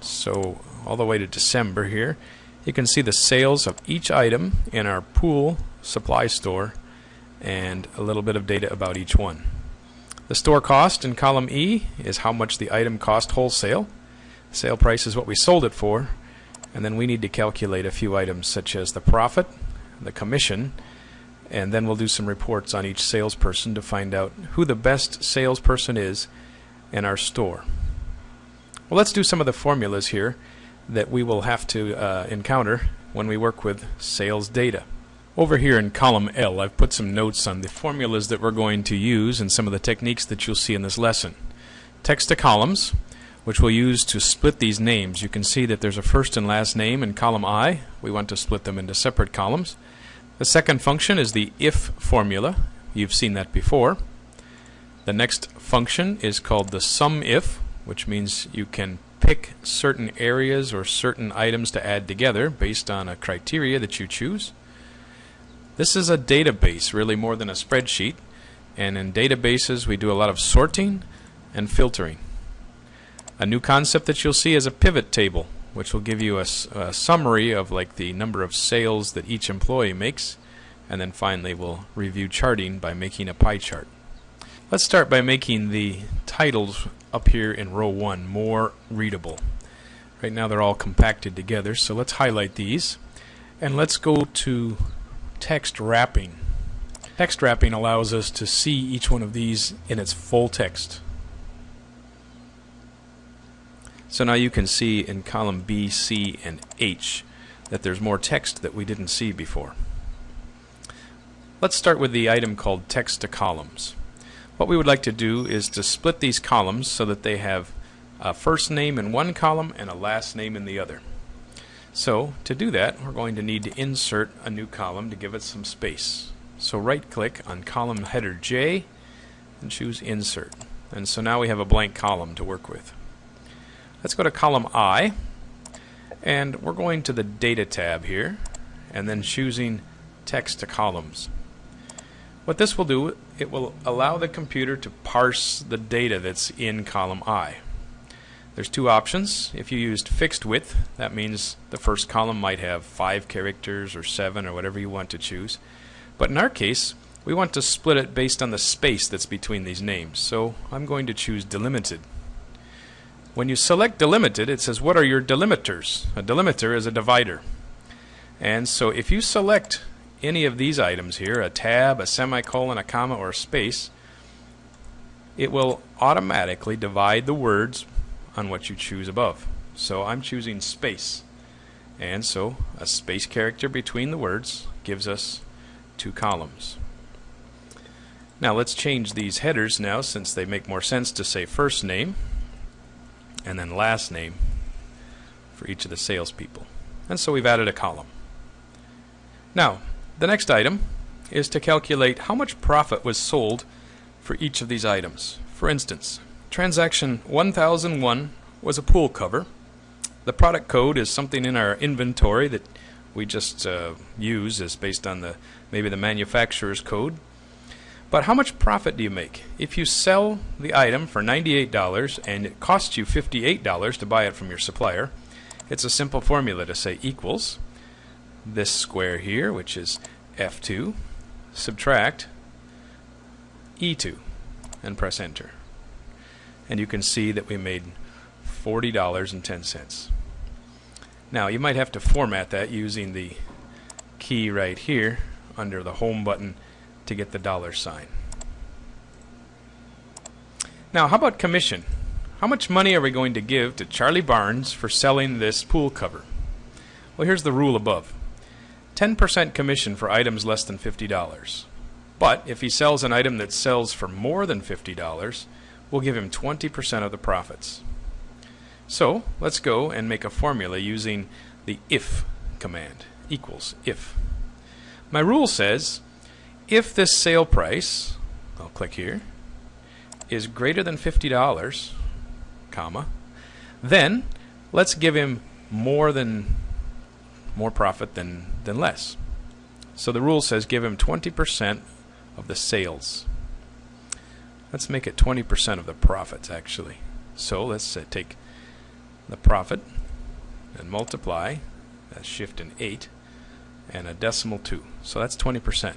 B: So all the way to December here, you can see the sales of each item in our pool supply store and a little bit of data about each one. The store cost in column E is how much the item cost wholesale. Sale price is what we sold it for. And then we need to calculate a few items such as the profit, the commission, and then we'll do some reports on each salesperson to find out who the best salesperson is in our store. Well, let's do some of the formulas here that we will have to uh, encounter when we work with sales data. Over here in column L, I've put some notes on the formulas that we're going to use and some of the techniques that you'll see in this lesson. Text to columns, which we'll use to split these names. You can see that there's a first and last name in column I. We want to split them into separate columns. The second function is the if formula. You've seen that before. The next function is called the sum if, which means you can pick certain areas or certain items to add together based on a criteria that you choose. This is a database, really more than a spreadsheet. And in databases, we do a lot of sorting and filtering. A new concept that you'll see is a pivot table, which will give you a, a summary of like the number of sales that each employee makes. And then finally, we'll review charting by making a pie chart. Let's start by making the titles up here in row 1 more readable. Right now they're all compacted together, so let's highlight these. And let's go to text wrapping. Text wrapping allows us to see each one of these in its full text. So now you can see in column B, C, and H that there's more text that we didn't see before. Let's start with the item called text to columns. What we would like to do is to split these columns so that they have a first name in one column and a last name in the other. So to do that, we're going to need to insert a new column to give it some space. So right click on column header J and choose insert. And so now we have a blank column to work with. Let's go to column I and we're going to the data tab here and then choosing text to columns. What this will do, it will allow the computer to parse the data that's in column I. There's two options. If you used fixed width, that means the first column might have five characters or seven or whatever you want to choose. But in our case, we want to split it based on the space that's between these names. So I'm going to choose delimited. When you select delimited, it says what are your delimiters? A delimiter is a divider. And so if you select any of these items here, a tab, a semicolon, a comma, or a space, it will automatically divide the words on what you choose above. So I'm choosing space. And so a space character between the words gives us two columns. Now let's change these headers now since they make more sense to say first name and then last name for each of the salespeople. And so we've added a column. Now, the next item is to calculate how much profit was sold for each of these items. For instance, Transaction 1001 was a pool cover. The product code is something in our inventory that we just uh, use as based on the maybe the manufacturer's code. But how much profit do you make? If you sell the item for $98 and it costs you $58 to buy it from your supplier, it's a simple formula to say equals this square here, which is F2, subtract E2, and press enter. And you can see that we made $40.10. Now you might have to format that using the key right here under the home button to get the dollar sign. Now how about commission? How much money are we going to give to Charlie Barnes for selling this pool cover? Well here's the rule above. 10% commission for items less than $50. But if he sells an item that sells for more than $50, we'll give him 20% of the profits. So let's go and make a formula using the if command equals if. My rule says if this sale price, I'll click here, is greater than $50, comma, then let's give him more than more profit than, than less. So the rule says give him 20% of the sales. Let's make it 20% of the profits actually. So let's uh, take the profit and multiply, that's shift and 8, and a decimal 2. So that's 20%.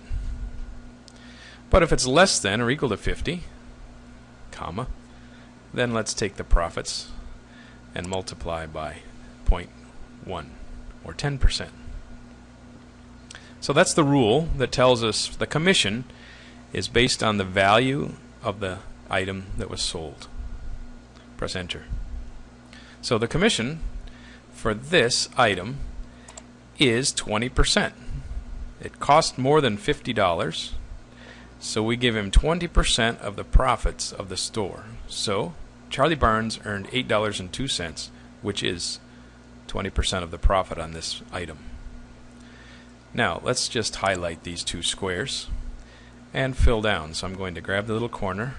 B: But if it's less than or equal to 50, comma, then let's take the profits and multiply by 0.1 or 10%. So that's the rule that tells us the commission is based on the value of the item that was sold. Press enter. So the commission for this item is 20%. It cost more than $50, so we give him 20% of the profits of the store. So Charlie Barnes earned $8.02, which is 20% of the profit on this item. Now let's just highlight these two squares and fill down. So I'm going to grab the little corner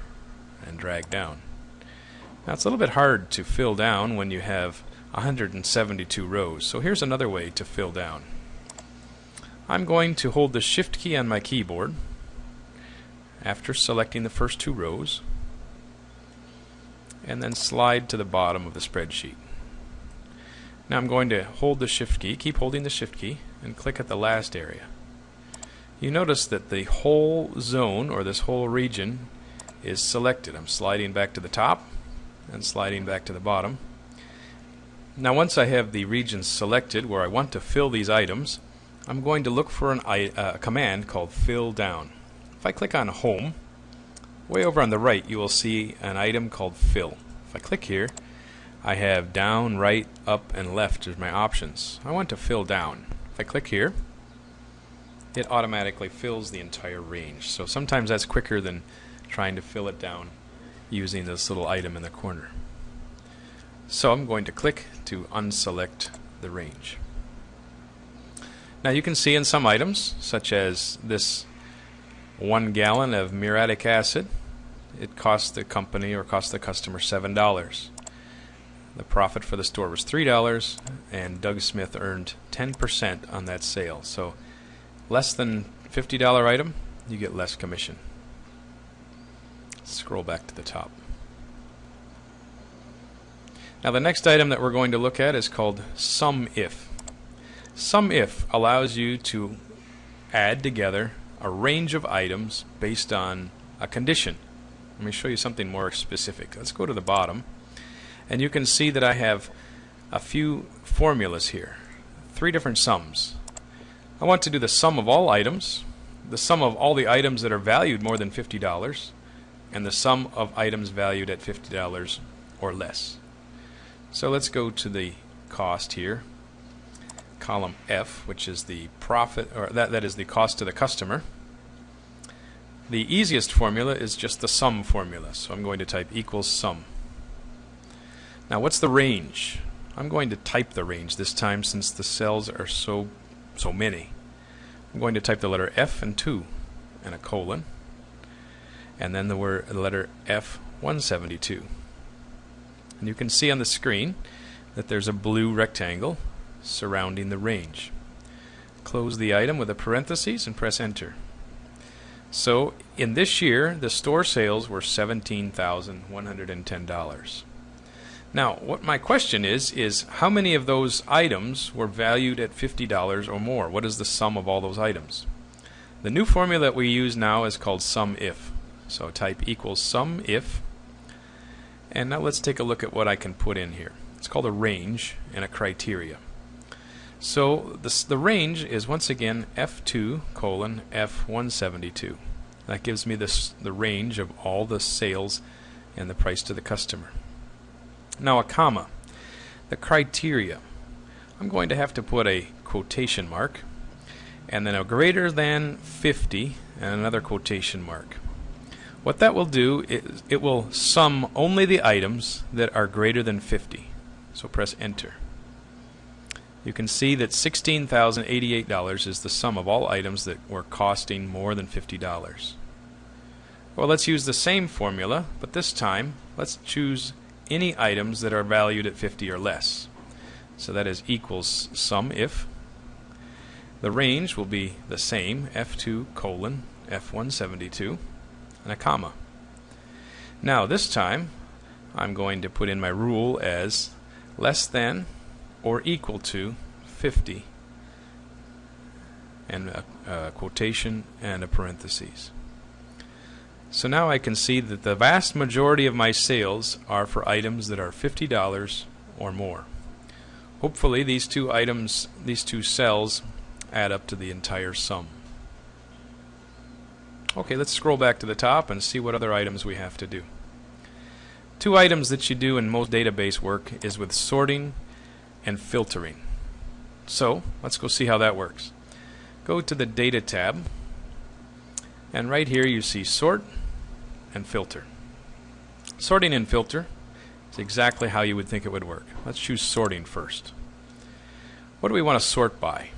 B: and drag down. Now it's a little bit hard to fill down when you have 172 rows. So here's another way to fill down. I'm going to hold the shift key on my keyboard after selecting the first two rows and then slide to the bottom of the spreadsheet. Now I'm going to hold the shift key, keep holding the shift key, and click at the last area you notice that the whole zone or this whole region is selected. I'm sliding back to the top and sliding back to the bottom. Now once I have the region selected where I want to fill these items, I'm going to look for an, a uh, command called fill down. If I click on home, way over on the right you will see an item called fill. If I click here, I have down, right, up, and left as my options. I want to fill down. If I click here, it automatically fills the entire range. So sometimes that's quicker than trying to fill it down using this little item in the corner. So I'm going to click to unselect the range. Now you can see in some items, such as this one gallon of muriatic acid, it cost the company or cost the customer $7. The profit for the store was $3 and Doug Smith earned 10% on that sale. So less than $50 item, you get less commission. Scroll back to the top. Now the next item that we're going to look at is called sum if. Sum if allows you to add together a range of items based on a condition. Let me show you something more specific. Let's go to the bottom and you can see that I have a few formulas here. Three different sums. I want to do the sum of all items, the sum of all the items that are valued more than $50, and the sum of items valued at $50 or less. So let's go to the cost here, column F, which is the profit, or that, that is the cost to the customer. The easiest formula is just the sum formula, so I'm going to type equals sum. Now what's the range? I'm going to type the range this time since the cells are so so many. I'm going to type the letter F and 2 and a colon and then the word the letter F172 and you can see on the screen that there's a blue rectangle surrounding the range close the item with a parenthesis and press enter so in this year, the store sales were $17,110. Now, what my question is, is how many of those items were valued at $50 or more? What is the sum of all those items? The new formula that we use now is called sum if. So type equals sum if. And now let's take a look at what I can put in here. It's called a range and a criteria. So this, the range is once again F2 colon F172. That gives me this, the range of all the sales and the price to the customer. Now a comma. The criteria. I'm going to have to put a quotation mark and then a greater than 50 and another quotation mark. What that will do is it will sum only the items that are greater than 50. So press enter. You can see that $16,088 is the sum of all items that were costing more than $50. Well, let's use the same formula, but this time let's choose any items that are valued at 50 or less. So that is equals sum if. The range will be the same, F2 colon F172, and a comma. Now this time I'm going to put in my rule as less than or equal to 50 and a, a, quotation and a parenthesis. So now I can see that the vast majority of my sales are for items that are $50 or more. Hopefully these two items, these two cells add up to the entire sum. Okay, let's scroll back to the top and see what other items we have to do. Two items that you do in most database work is with sorting and filtering. So, let's go see how that works. Go to the Data tab, and right here you see Sort and Filter. Sorting and Filter is exactly how you would think it would work. Let's choose Sorting first. What do we want to sort by?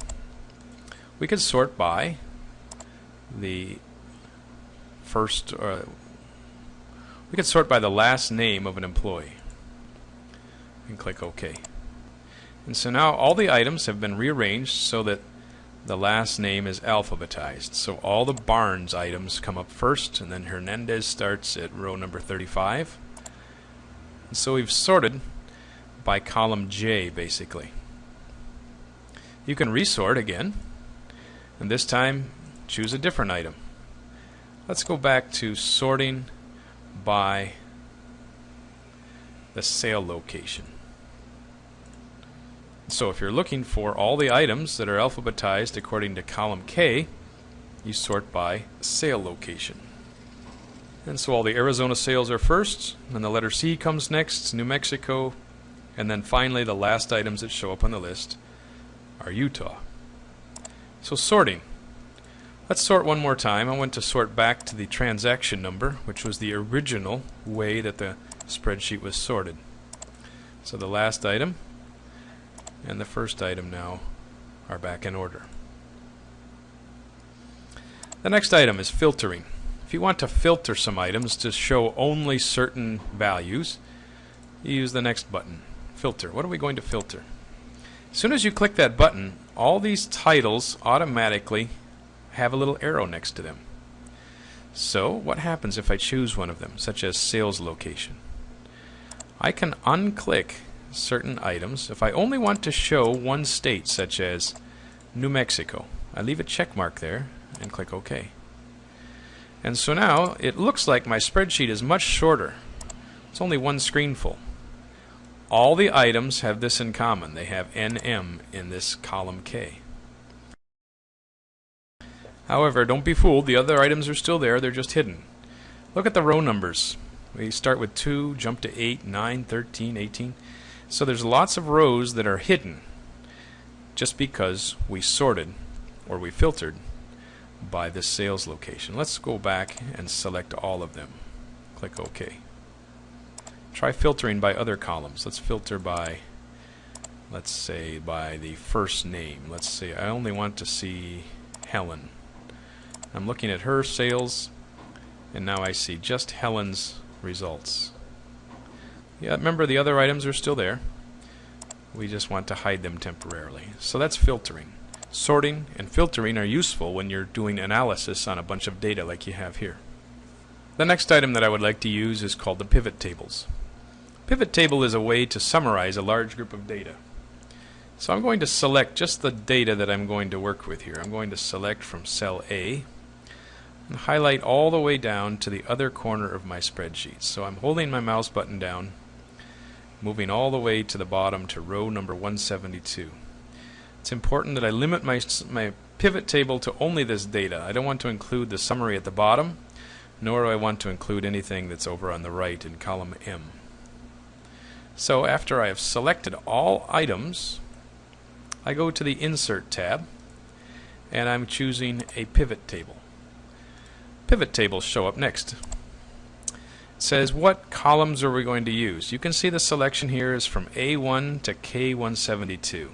B: We could sort by the first, uh, we could sort by the last name of an employee. And click OK. And so now all the items have been rearranged so that the last name is alphabetized. So all the Barnes items come up first, and then Hernandez starts at row number 35. And so we've sorted by column J, basically. You can resort again, and this time choose a different item. Let's go back to sorting by the sale location. So if you're looking for all the items that are alphabetized according to column K, you sort by sale location. And so all the Arizona sales are first, and the letter C comes next, New Mexico, and then finally the last items that show up on the list are Utah. So sorting. Let's sort one more time. I want to sort back to the transaction number, which was the original way that the spreadsheet was sorted. So the last item and the first item now are back in order. The next item is filtering. If you want to filter some items to show only certain values, you use the next button, filter. What are we going to filter? As soon as you click that button, all these titles automatically have a little arrow next to them. So what happens if I choose one of them, such as sales location? I can unclick certain items. If I only want to show one state, such as New Mexico, I leave a check mark there and click OK. And so now it looks like my spreadsheet is much shorter. It's only one screen full. All the items have this in common. They have NM in this column K. However, don't be fooled. The other items are still there. They're just hidden. Look at the row numbers. We start with 2, jump to 8, 9, 13, 18. So there's lots of rows that are hidden just because we sorted or we filtered by this sales location. Let's go back and select all of them. Click OK. Try filtering by other columns. Let's filter by, let's say, by the first name. Let's say I only want to see Helen. I'm looking at her sales, and now I see just Helen's results. Yeah, remember the other items are still there. We just want to hide them temporarily. So that's filtering. Sorting and filtering are useful when you're doing analysis on a bunch of data like you have here. The next item that I would like to use is called the pivot tables. Pivot table is a way to summarize a large group of data. So I'm going to select just the data that I'm going to work with here. I'm going to select from cell A and highlight all the way down to the other corner of my spreadsheet. So I'm holding my mouse button down, moving all the way to the bottom to row number 172. It's important that I limit my, my pivot table to only this data. I don't want to include the summary at the bottom, nor do I want to include anything that's over on the right in column M. So after I have selected all items, I go to the Insert tab, and I'm choosing a pivot table pivot tables show up next. Says what columns are we going to use? You can see the selection here is from A1 to K172.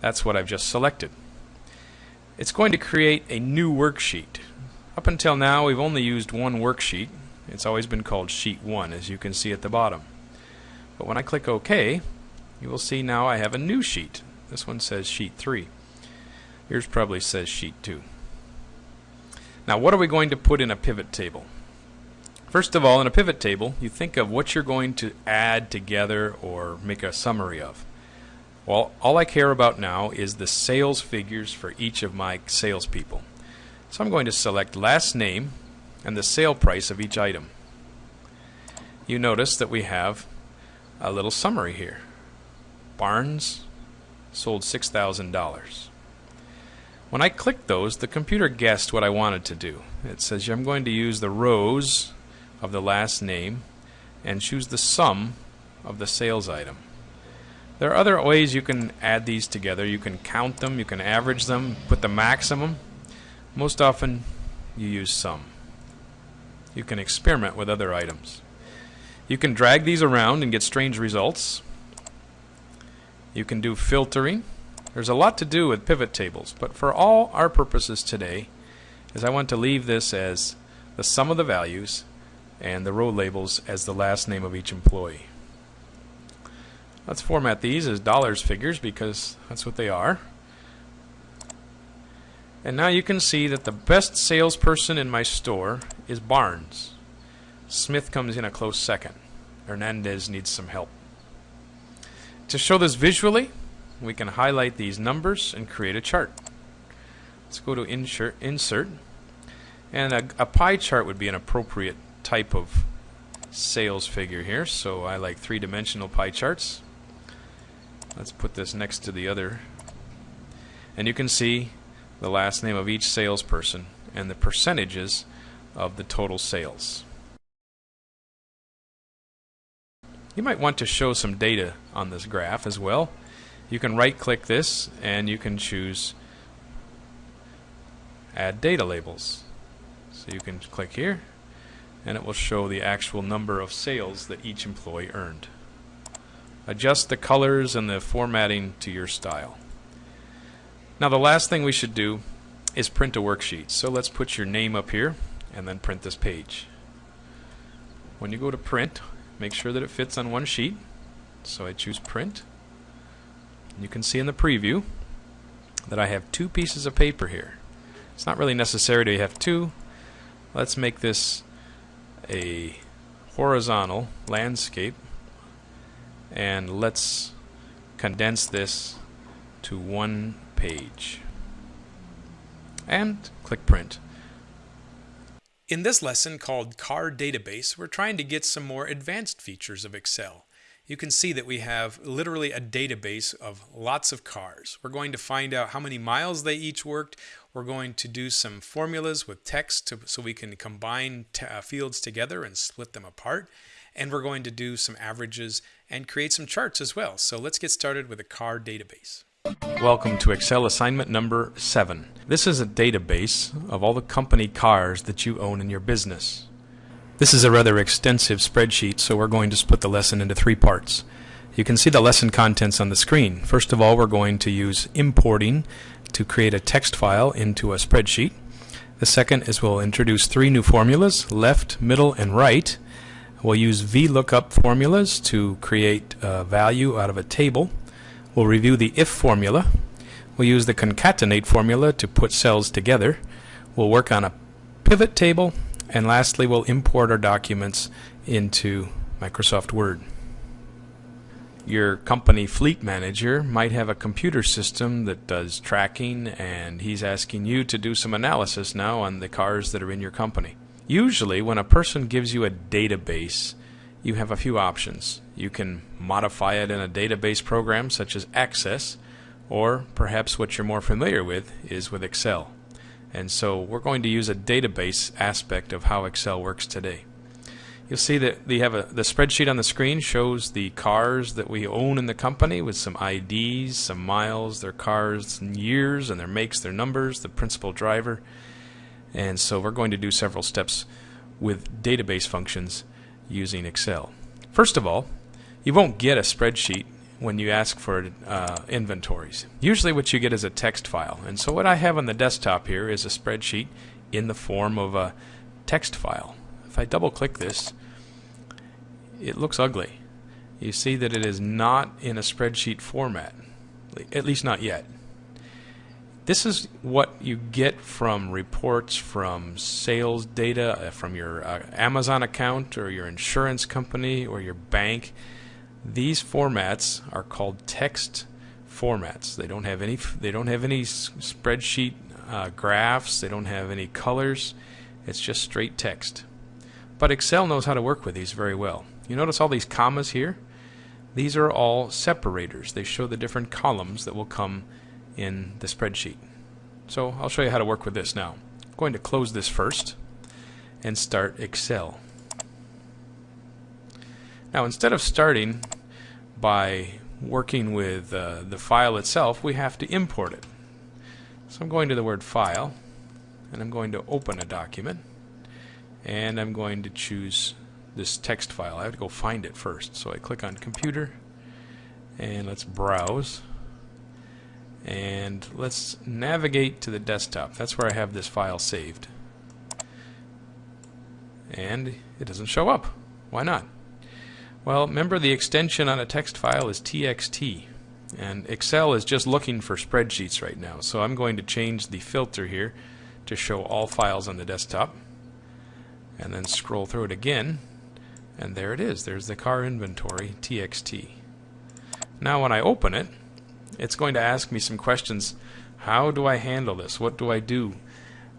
B: That's what I've just selected. It's going to create a new worksheet. Up until now we've only used one worksheet. It's always been called Sheet 1 as you can see at the bottom. But when I click OK, you will see now I have a new sheet. This one says Sheet 3. Yours probably says Sheet 2. Now what are we going to put in a pivot table? First of all, in a pivot table, you think of what you're going to add together or make a summary of. Well, all I care about now is the sales figures for each of my salespeople. So I'm going to select last name and the sale price of each item. You notice that we have a little summary here. Barnes sold $6,000. When I clicked those, the computer guessed what I wanted to do. It says I'm going to use the rows of the last name and choose the sum of the sales item. There are other ways you can add these together. You can count them, you can average them, put the maximum. Most often you use sum. You can experiment with other items. You can drag these around and get strange results. You can do filtering. There's a lot to do with pivot tables, but for all our purposes today, is I want to leave this as the sum of the values and the row labels as the last name of each employee. Let's format these as dollars figures because that's what they are. And now you can see that the best salesperson in my store is Barnes. Smith comes in a close second. Hernandez needs some help. To show this visually, we can highlight these numbers and create a chart. Let's go to insert, insert and a, a pie chart would be an appropriate type of sales figure here. So I like three-dimensional pie charts. Let's put this next to the other. And you can see the last name of each salesperson and the percentages of the total sales. You might want to show some data on this graph as well. You can right click this and you can choose add data labels. So you can click here and it will show the actual number of sales that each employee earned. Adjust the colors and the formatting to your style. Now the last thing we should do is print a worksheet. So let's put your name up here and then print this page. When you go to print make sure that it fits on one sheet. So I choose print. You can see in the preview that I have two pieces of paper here. It's not really necessary to have two. Let's make this a horizontal landscape and let's condense this to one page and click print.
A: In this lesson called Car Database, we're trying to get some more advanced features of Excel you can see that we have literally a database of lots of cars. We're going to find out how many miles they each worked. We're going to do some formulas with text to, so we can combine uh, fields together and split them apart. And we're going to do some averages and create some charts as well. So let's get started with a car database.
B: Welcome to Excel assignment number 7. This is a database of all the company cars that you own in your business. This is a rather extensive spreadsheet, so we're going to split the lesson into three parts. You can see the lesson contents on the screen. First of all, we're going to use importing to create a text file into a spreadsheet. The second is we'll introduce three new formulas, left, middle, and right. We'll use VLOOKUP formulas to create a value out of a table. We'll review the IF formula. We'll use the concatenate formula to put cells together. We'll work on a pivot table And lastly, we'll import our documents into Microsoft Word. Your company fleet manager might have a computer system that does tracking and he's asking you to do some analysis now on the cars that are in your company. Usually when a person gives you a database, you have a few options. You can modify it in a database program such as Access, or perhaps what you're more familiar with is with Excel. And so we're going to use a database aspect of how Excel works today. You'll see that we have a, the spreadsheet on the screen shows the cars that we own in the company with some IDs, some miles, their cars and years, and their makes, their numbers, the principal driver. And so we're going to do several steps with database functions using Excel. First of all, you won't get a spreadsheet when you ask for uh, inventories. Usually what you get is a text file. And so what I have on the desktop here is a spreadsheet in the form of a text file. If I double click this, it looks ugly. You see that it is not in a spreadsheet format, at least not yet. This is what you get from reports from sales data uh, from your uh, Amazon account or your insurance company or your bank. These formats are called text formats. They don't have any. They don't have any spreadsheet uh, graphs. They don't have any colors. It's just straight text. But Excel knows how to work with these very well. You notice all these commas here? These are all separators. They show the different columns that will come in the spreadsheet. So I'll show you how to work with this now. I'm going to close this first and start Excel. Now instead of starting by working with uh, the file itself, we have to import it. So I'm going to the word File, and I'm going to open a document, and I'm going to choose this text file. I have to go find it first. So I click on Computer, and let's browse. And let's navigate to the desktop. That's where I have this file saved. And it doesn't show up. Why not? Well, remember the extension on a text file is TXT. And Excel is just looking for spreadsheets right now. So I'm going to change the filter here to show all files on the desktop. And then scroll through it again. And there it is. There's the car inventory TXT. Now when I open it, it's going to ask me some questions. How do I handle this? What do I do?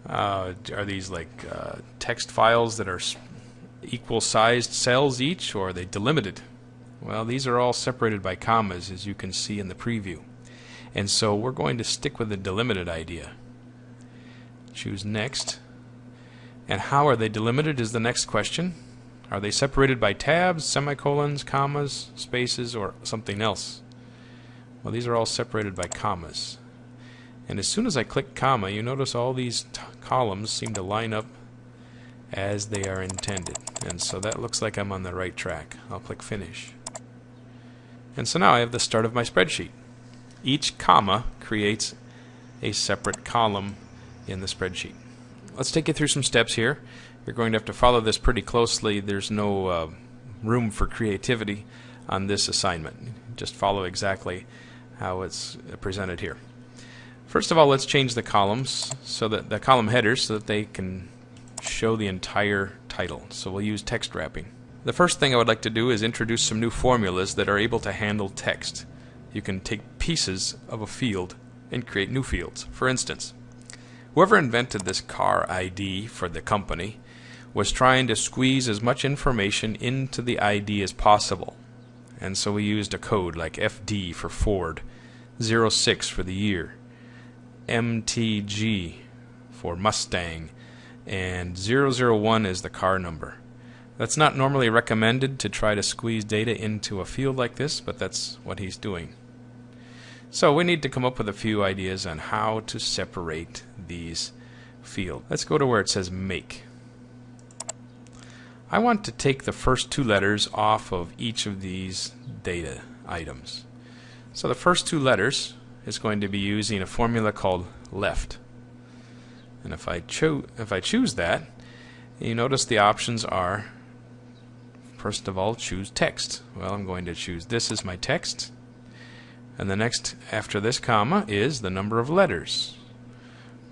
B: Uh, are these like uh, text files that are equal sized cells each or are they delimited? Well, these are all separated by commas as you can see in the preview. And so we're going to stick with the delimited idea. Choose next. And how are they delimited is the next question. Are they separated by tabs, semicolons, commas, spaces, or something else? Well, these are all separated by commas. And as soon as I click comma, you notice all these columns seem to line up as they are intended. And so that looks like I'm on the right track. I'll click Finish. And so now I have the start of my spreadsheet. Each comma creates a separate column in the spreadsheet. Let's take you through some steps here. You're going to have to follow this pretty closely. There's no uh, room for creativity on this assignment. Just follow exactly how it's presented here. First of all, let's change the columns so that the column headers so that they can show the entire title. So we'll use text wrapping. The first thing I would like to do is introduce some new formulas that are able to handle text. You can take pieces of a field and create new fields. For instance, whoever invented this car ID for the company was trying to squeeze as much information into the ID as possible. And so we used a code like FD for Ford, 06 for the year, MTG for Mustang, and 001 is the car number. That's not normally recommended to try to squeeze data into a field like this, but that's what he's doing. So we need to come up with a few ideas on how to separate these fields. Let's go to where it says make. I want to take the first two letters off of each of these data items. So the first two letters is going to be using a formula called left. And if I, cho if I choose that, you notice the options are, first of all, choose text. Well, I'm going to choose this as my text. And the next after this comma is the number of letters.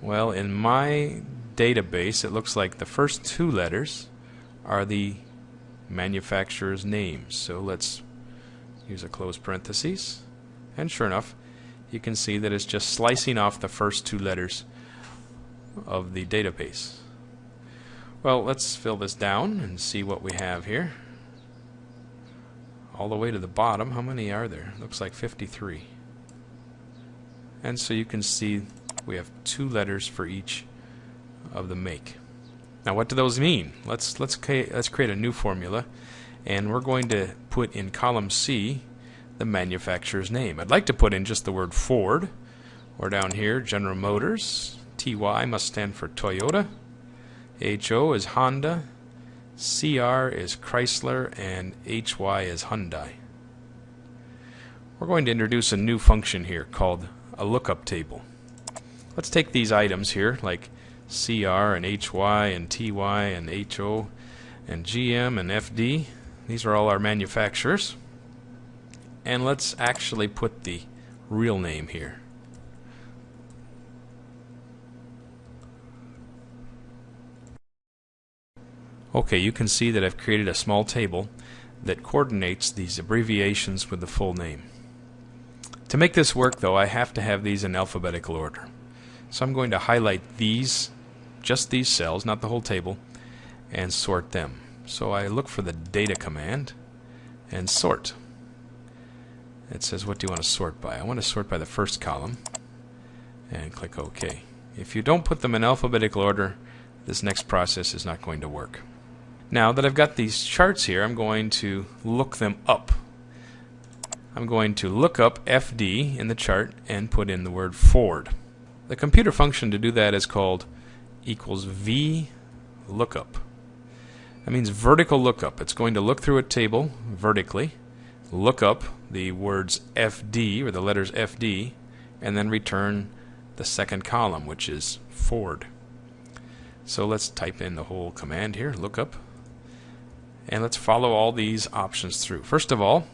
B: Well, in my database, it looks like the first two letters are the manufacturer's name. So let's use a close parenthesis. And sure enough, you can see that it's just slicing off the first two letters of the database. Well, let's fill this down and see what we have here. All the way to the bottom, how many are there? Looks like 53. And so you can see we have two letters for each of the make. Now what do those mean? Let's let's let's create a new formula and we're going to put in column C the manufacturer's name. I'd like to put in just the word Ford or down here General Motors. TY must stand for Toyota. HO is Honda. CR is Chrysler and HY is Hyundai. We're going to introduce a new function here called a lookup table. Let's take these items here like CR and HY and TY and HO and GM and FD. These are all our manufacturers. And let's actually put the real name here. Okay, you can see that I've created a small table that coordinates these abbreviations with the full name. To make this work though, I have to have these in alphabetical order. So I'm going to highlight these, just these cells, not the whole table, and sort them. So I look for the data command and sort. It says what do you want to sort by? I want to sort by the first column and click OK. If you don't put them in alphabetical order, this next process is not going to work. Now that I've got these charts here, I'm going to look them up. I'm going to look up FD in the chart and put in the word Ford. The computer function to do that is called equals V lookup. That means vertical lookup. It's going to look through a table vertically, look up the words FD or the letters FD, and then return the second column, which is Ford. So let's type in the whole command here, lookup, and let's follow all these options through. First of all,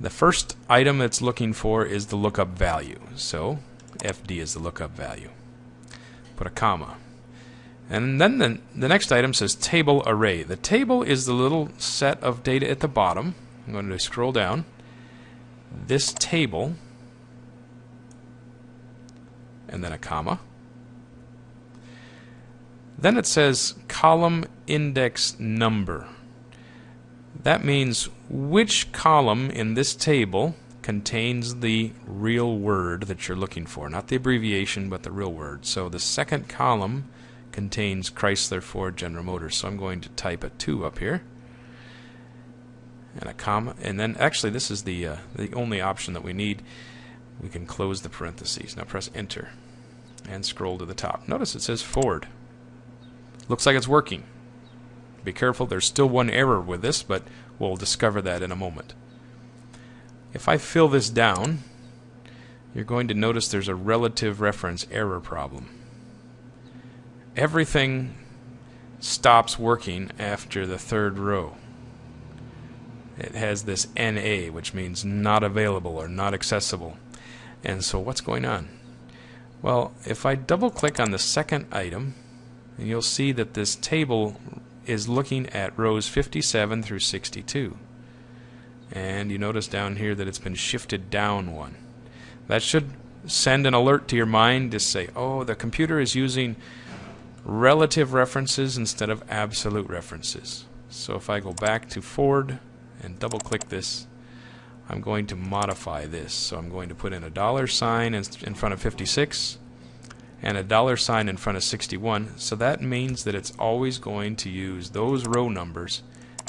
B: the first item it's looking for is the lookup value. So FD is the lookup value. Put a comma. And then the, the next item says table array. The table is the little set of data at the bottom. I'm going to scroll down. This table, and then a comma. Then it says column index number. That means which column in this table contains the real word that you're looking for. Not the abbreviation, but the real word. So the second column contains Chrysler, Ford, General Motors. So I'm going to type a 2 up here. And a comma. And then actually this is the, uh, the only option that we need. We can close the parentheses. Now press enter and scroll to the top. Notice it says Ford. Looks like it's working. Be careful, there's still one error with this, but we'll discover that in a moment. If I fill this down, you're going to notice there's a relative reference error problem. Everything stops working after the third row. It has this NA, which means not available or not accessible. And so what's going on? Well, if I double click on the second item, you'll see that this table is looking at rows 57 through 62. And you notice down here that it's been shifted down one. That should send an alert to your mind to say, oh, the computer is using relative references instead of absolute references. So if I go back to Ford and double click this, I'm going to modify this. So I'm going to put in a dollar sign in front of 56 and a dollar sign in front of 61 so that means that it's always going to use those row numbers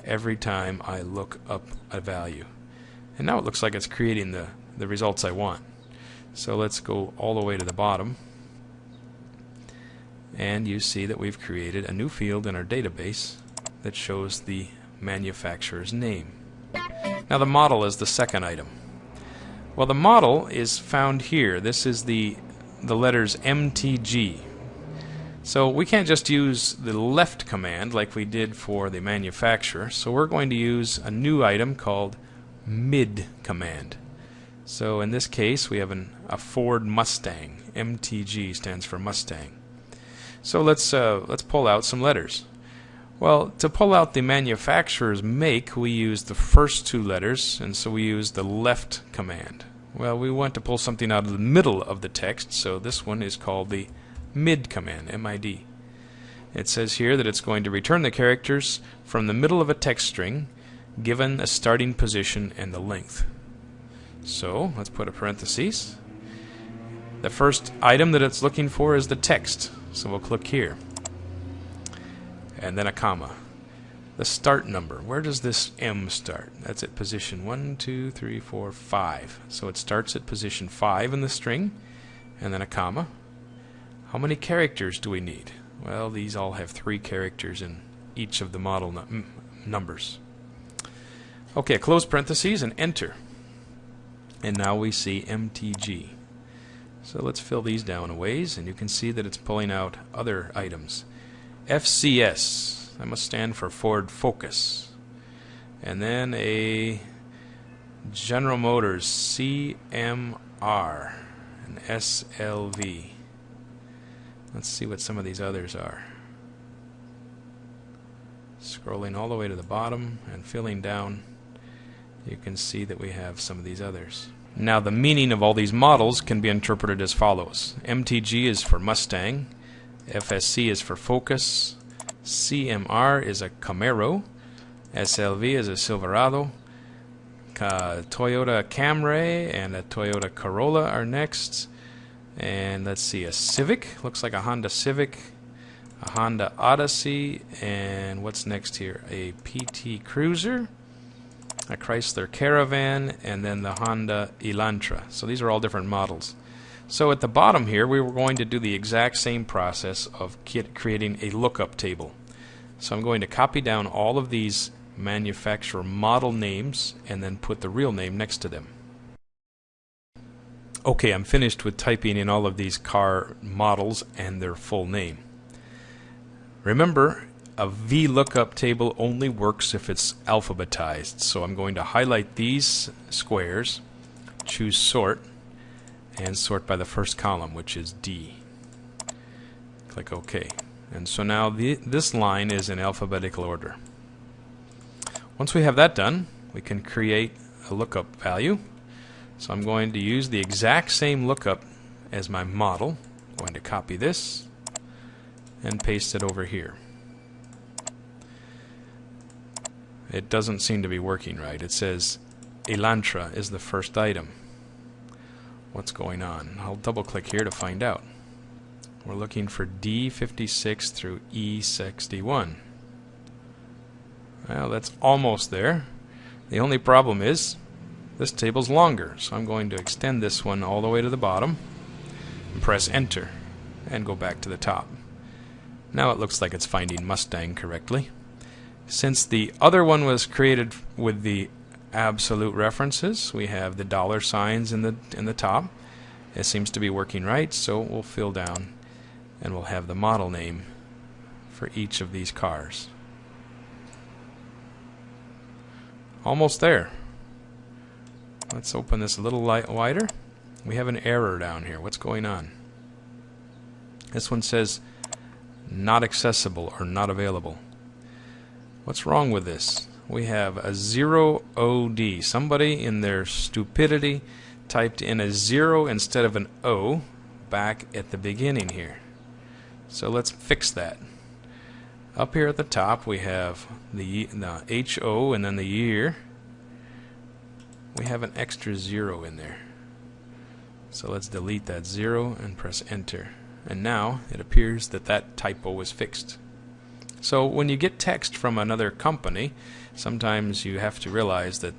B: every time I look up a value. And now it looks like it's creating the the results I want. So let's go all the way to the bottom. And you see that we've created a new field in our database that shows the manufacturer's name. Now the model is the second item. Well the model is found here. This is the the letters MTG. So we can't just use the left command like we did for the manufacturer. So we're going to use a new item called mid command. So in this case we have an, a Ford Mustang. MTG stands for Mustang. So let's uh, let's pull out some letters. Well, to pull out the manufacturer's make, we use the first two letters, and so we use the left command. Well, we want to pull something out of the middle of the text, so this one is called the mid command, MID. It says here that it's going to return the characters from the middle of a text string, given a starting position and the length. So, let's put a parenthesis. The first item that it's looking for is the text, so we'll click here and then a comma. The start number, where does this M start? That's at position 1, 2, 3, 4, 5. So it starts at position 5 in the string, and then a comma. How many characters do we need? Well, these all have three characters in each of the model num numbers. Okay, close parentheses and enter. And now we see MTG. So let's fill these down a ways, and you can see that it's pulling out other items. FCS. That must stand for Ford Focus. And then a General Motors CMR and SLV. Let's see what some of these others are. Scrolling all the way to the bottom and filling down, you can see that we have some of these others. Now the meaning of all these models can be interpreted as follows. MTG is for Mustang, FSC is for Focus, CMR is a Camaro, SLV is a Silverado, uh, Toyota Camry and a Toyota Corolla are next. And let's see, a Civic, looks like a Honda Civic, a Honda Odyssey, and what's next here? A PT Cruiser, a Chrysler Caravan, and then the Honda Elantra. So these are all different models. So at the bottom here, we were going to do the exact same process of creating a lookup table. So I'm going to copy down all of these manufacturer model names and then put the real name next to them. Okay, I'm finished with typing in all of these car models and their full name. Remember, a VLOOKUP table only works if it's alphabetized. So I'm going to highlight these squares, choose sort, and sort by the first column, which is D. Click OK. And so now the, this line is in alphabetical order. Once we have that done, we can create a lookup value. So I'm going to use the exact same lookup as my model. I'm going to copy this and paste it over here. It doesn't seem to be working right. It says Elantra is the first item what's going on. I'll double click here to find out. We're looking for D56 through E61. Well, that's almost there. The only problem is this table's longer, so I'm going to extend this one all the way to the bottom and press enter and go back to the top. Now it looks like it's finding Mustang correctly. Since the other one was created with the absolute references. We have the dollar signs in the in the top. It seems to be working right, so we'll fill down and we'll have the model name for each of these cars. Almost there. Let's open this a little light wider. We have an error down here. What's going on? This one says not accessible or not available. What's wrong with this? We have a 0 OD. Somebody in their stupidity typed in a 0 instead of an O back at the beginning here. So let's fix that. Up here at the top we have the, the HO and then the year. We have an extra 0 in there. So let's delete that 0 and press enter. And now it appears that that typo was fixed. So when you get text from another company, sometimes you have to realize that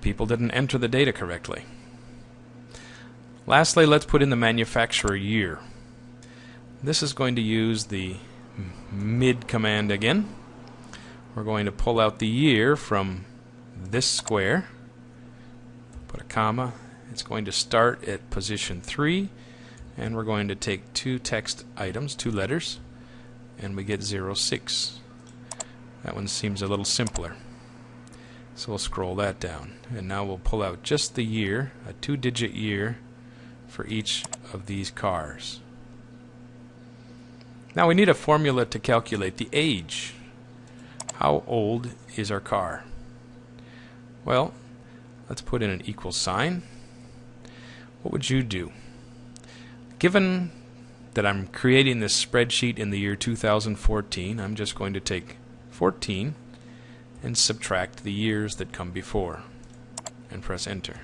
B: people didn't enter the data correctly. Lastly, let's put in the manufacturer year. This is going to use the mid command again. We're going to pull out the year from this square, put a comma. It's going to start at position 3, and we're going to take two text items, two letters, and we get 06. That one seems a little simpler. So we'll scroll that down. And now we'll pull out just the year, a two-digit year, for each of these cars. Now we need a formula to calculate the age. How old is our car? Well, let's put in an equal sign. What would you do? Given that I'm creating this spreadsheet in the year 2014, I'm just going to take 14 and subtract the years that come before and press enter.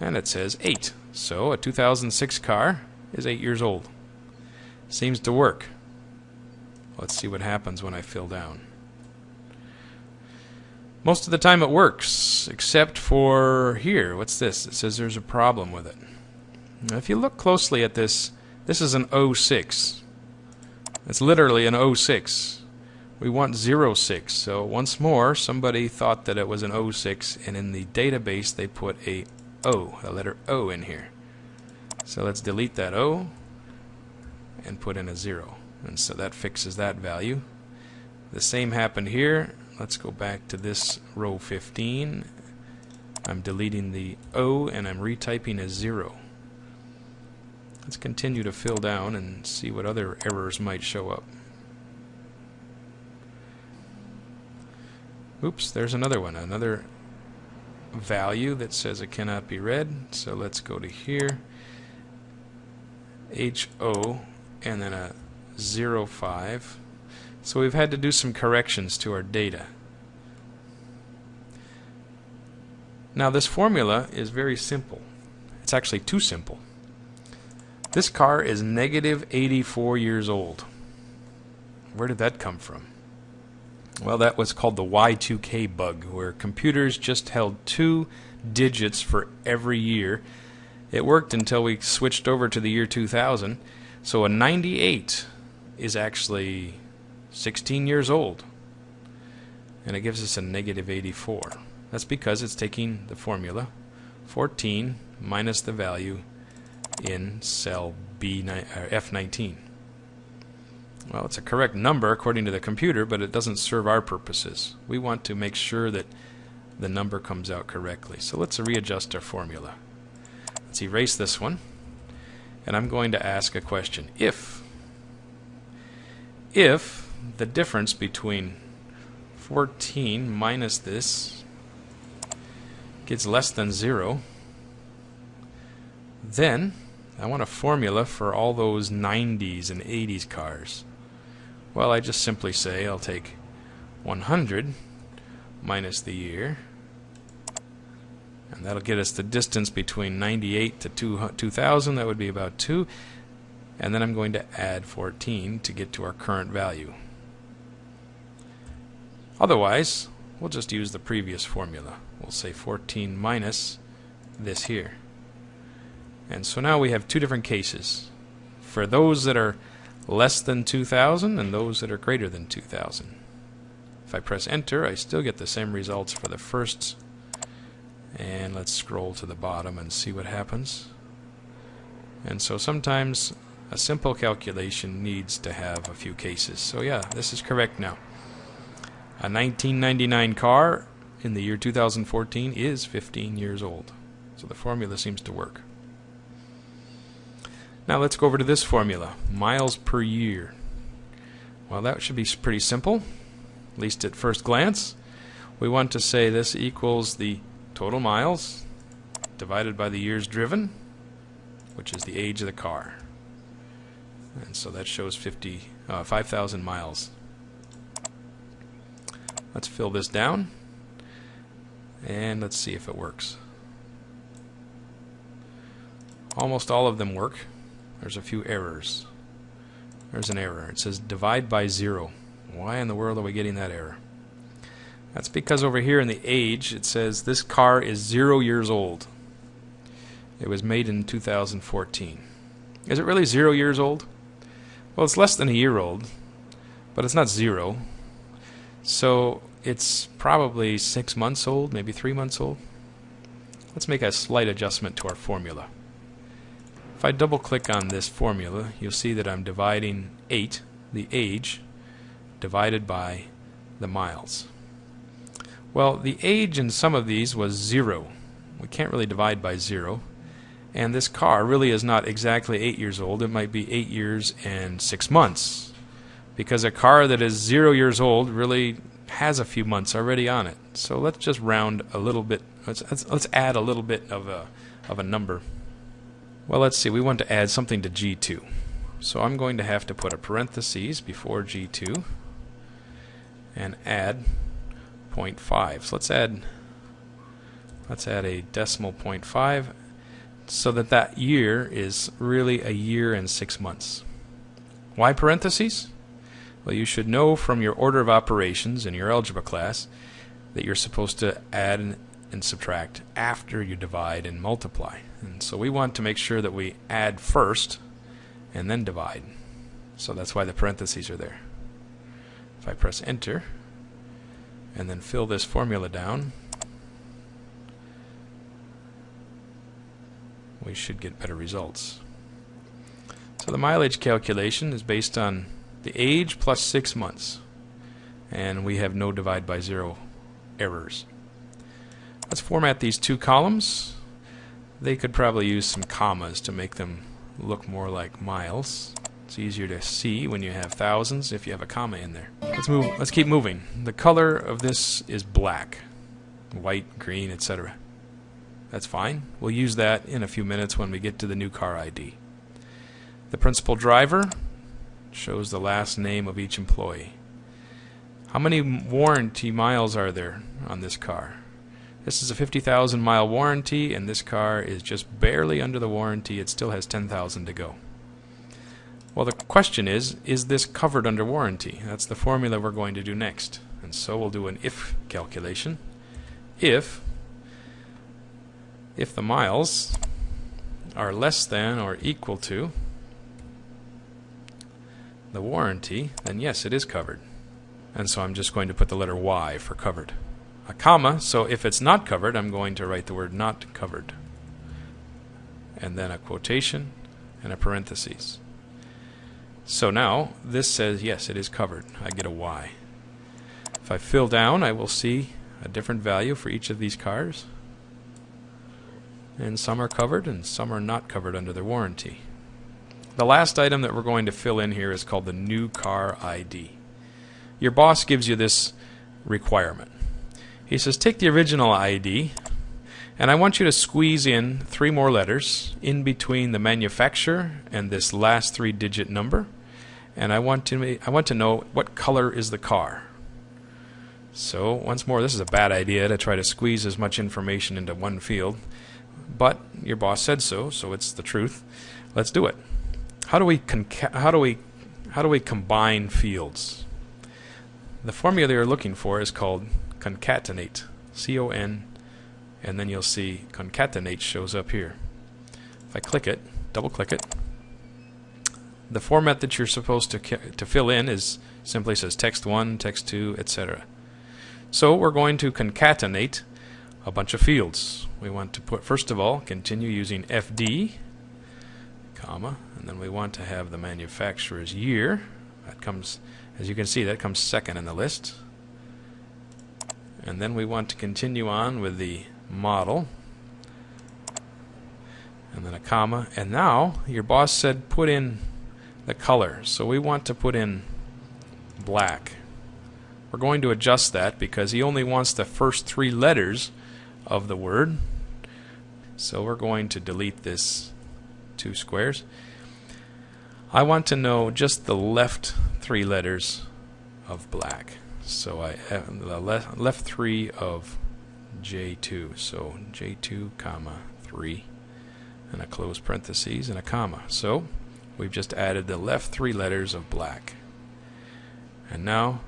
B: And it says 8. So a 2006 car is 8 years old. Seems to work. Let's see what happens when I fill down. Most of the time it works, except for here. What's this? It says there's a problem with it. Now, if you look closely at this, this is an 06. It's literally an 06. We want 06. So once more, somebody thought that it was an 06, and in the database they put a O, a letter O in here. So let's delete that O and put in a 0. And so that fixes that value. The same happened here. Let's go back to this row 15. I'm deleting the O and I'm retyping a 0. Let's continue to fill down and see what other errors might show up. Oops, there's another one, another value that says it cannot be read. So let's go to here, HO, and then a 05. So we've had to do some corrections to our data. Now this formula is very simple. It's actually too simple. This car is negative 84 years old. Where did that come from? Well, that was called the Y2K bug, where computers just held two digits for every year. It worked until we switched over to the year 2000. So a 98 is actually 16 years old. And it gives us a negative 84. That's because it's taking the formula 14 minus the value in cell B uh, F19. Well, it's a correct number according to the computer, but it doesn't serve our purposes. We want to make sure that the number comes out correctly. So let's readjust our formula. Let's erase this one. And I'm going to ask a question. If if the difference between 14 minus this gets less than 0, then I want a formula for all those 90s and 80s cars. Well, I just simply say I'll take 100 minus the year, and that'll get us the distance between 98 to 2000. That would be about 2. And then I'm going to add 14 to get to our current value. Otherwise, we'll just use the previous formula. We'll say 14 minus this here. And so now we have two different cases. For those that are less than 2000 and those that are greater than 2000. If I press enter, I still get the same results for the first. And let's scroll to the bottom and see what happens. And so sometimes a simple calculation needs to have a few cases. So yeah, this is correct now. A 1999 car in the year 2014 is 15 years old. So the formula seems to work. Now let's go over to this formula, miles per year. Well, that should be pretty simple, at least at first glance. We want to say this equals the total miles divided by the years driven, which is the age of the car. And so that shows 50, uh, 5,000 miles. Let's fill this down, and let's see if it works. Almost all of them work. There's a few errors. There's an error. It says divide by zero. Why in the world are we getting that error? That's because over here in the age it says this car is zero years old. It was made in 2014. Is it really zero years old? Well, it's less than a year old, but it's not zero. So it's probably six months old, maybe three months old. Let's make a slight adjustment to our formula. If I double click on this formula, you'll see that I'm dividing 8, the age, divided by the miles. Well, the age in some of these was 0. We can't really divide by 0. And this car really is not exactly 8 years old. It might be 8 years and 6 months. Because a car that is 0 years old really has a few months already on it. So let's just round a little bit. Let's, let's, let's add a little bit of a, of a number. Well, let's see. We want to add something to G2. So I'm going to have to put a parenthesis before G2 and add 0.5. So let's add let's add a decimal 0.5 so that that year is really a year and six months. Why parentheses? Well, you should know from your order of operations in your algebra class that you're supposed to add and subtract after you divide and multiply. And so we want to make sure that we add first and then divide. So that's why the parentheses are there. If I press enter and then fill this formula down, we should get better results. So the mileage calculation is based on the age plus six months. And we have no divide by zero errors. Let's format these two columns. They could probably use some commas to make them look more like miles. It's easier to see when you have thousands if you have a comma in there. Let's move. Let's keep moving. The color of this is black, white, green, etc. That's fine. We'll use that in a few minutes when we get to the new car ID. The principal driver shows the last name of each employee. How many warranty miles are there on this car? This is a 50,000 mile warranty and this car is just barely under the warranty. It still has 10,000 to go. Well, the question is, is this covered under warranty? That's the formula we're going to do next. And so we'll do an if calculation. If if the miles are less than or equal to the warranty, then yes, it is covered. And so I'm just going to put the letter Y for covered. A comma, so if it's not covered, I'm going to write the word not covered. And then a quotation and a parenthesis. So now this says yes, it is covered. I get a Y. If I fill down, I will see a different value for each of these cars. And some are covered and some are not covered under their warranty. The last item that we're going to fill in here is called the new car ID. Your boss gives you this requirement. He says take the original ID and I want you to squeeze in three more letters in between the manufacturer and this last three digit number and I want to I want to know what color is the car. So once more this is a bad idea to try to squeeze as much information into one field but your boss said so so it's the truth. Let's do it. How do we how do we how do we combine fields? The formula you're looking for is called concatenate. C O N and then you'll see concatenate shows up here. If I click it, double click it, the format that you're supposed to to fill in is simply says text 1, text 2, etc. So we're going to concatenate a bunch of fields. We want to put first of all continue using FD comma, and then we want to have the manufacturer's year. That comes, as you can see, that comes second in the list. And then we want to continue on with the model, and then a comma. And now your boss said put in the color, so we want to put in black. We're going to adjust that because he only wants the first three letters of the word. So we're going to delete this two squares. I want to know just the left three letters of black. So I have the left, left three of J2. So J2 comma 3 and a close parentheses and a comma. So we've just added the left three letters of black. And now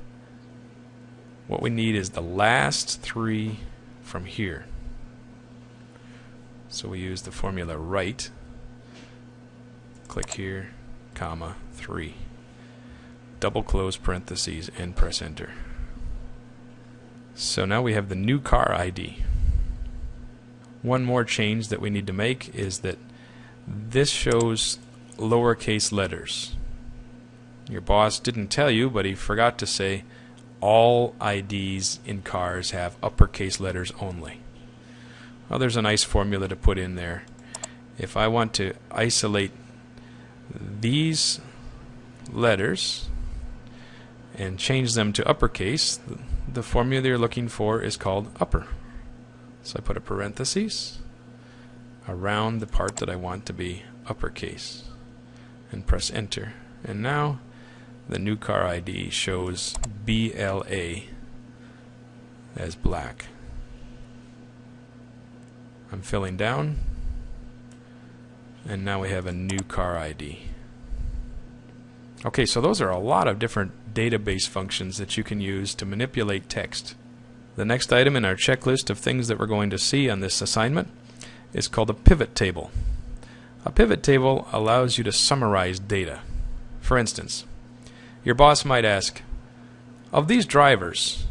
B: what we need is the last three from here. So we use the formula right click here, comma, 3. Double close parentheses and press enter. So now we have the new car ID. One more change that we need to make is that this shows lowercase letters. Your boss didn't tell you, but he forgot to say all IDs in cars have uppercase letters only. Well, there's a nice formula to put in there if I want to isolate these letters and change them to uppercase, the formula you're looking for is called upper. So I put a parenthesis around the part that I want to be uppercase and press enter. And now the new car ID shows BLA as black. I'm filling down and now we have a new car ID. Okay, so those are a lot of different database functions that you can use to manipulate text. The next item in our checklist of things that we're going to see on this assignment is called a pivot table. A pivot table allows you to summarize data. For instance, your boss might ask, of these drivers,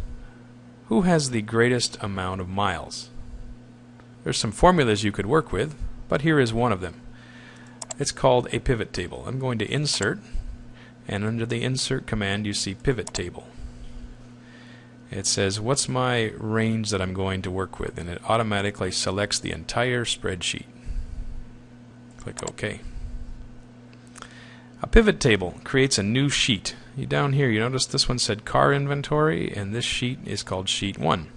B: who has the greatest amount of miles? There's some formulas you could work with, but here is one of them. It's called a pivot table. I'm going to insert, and under the insert command you see pivot table. It says what's my range that I'm going to work with and it automatically selects the entire spreadsheet. Click OK. A pivot table creates a new sheet. Down here you notice this one said car inventory and this sheet is called sheet 1.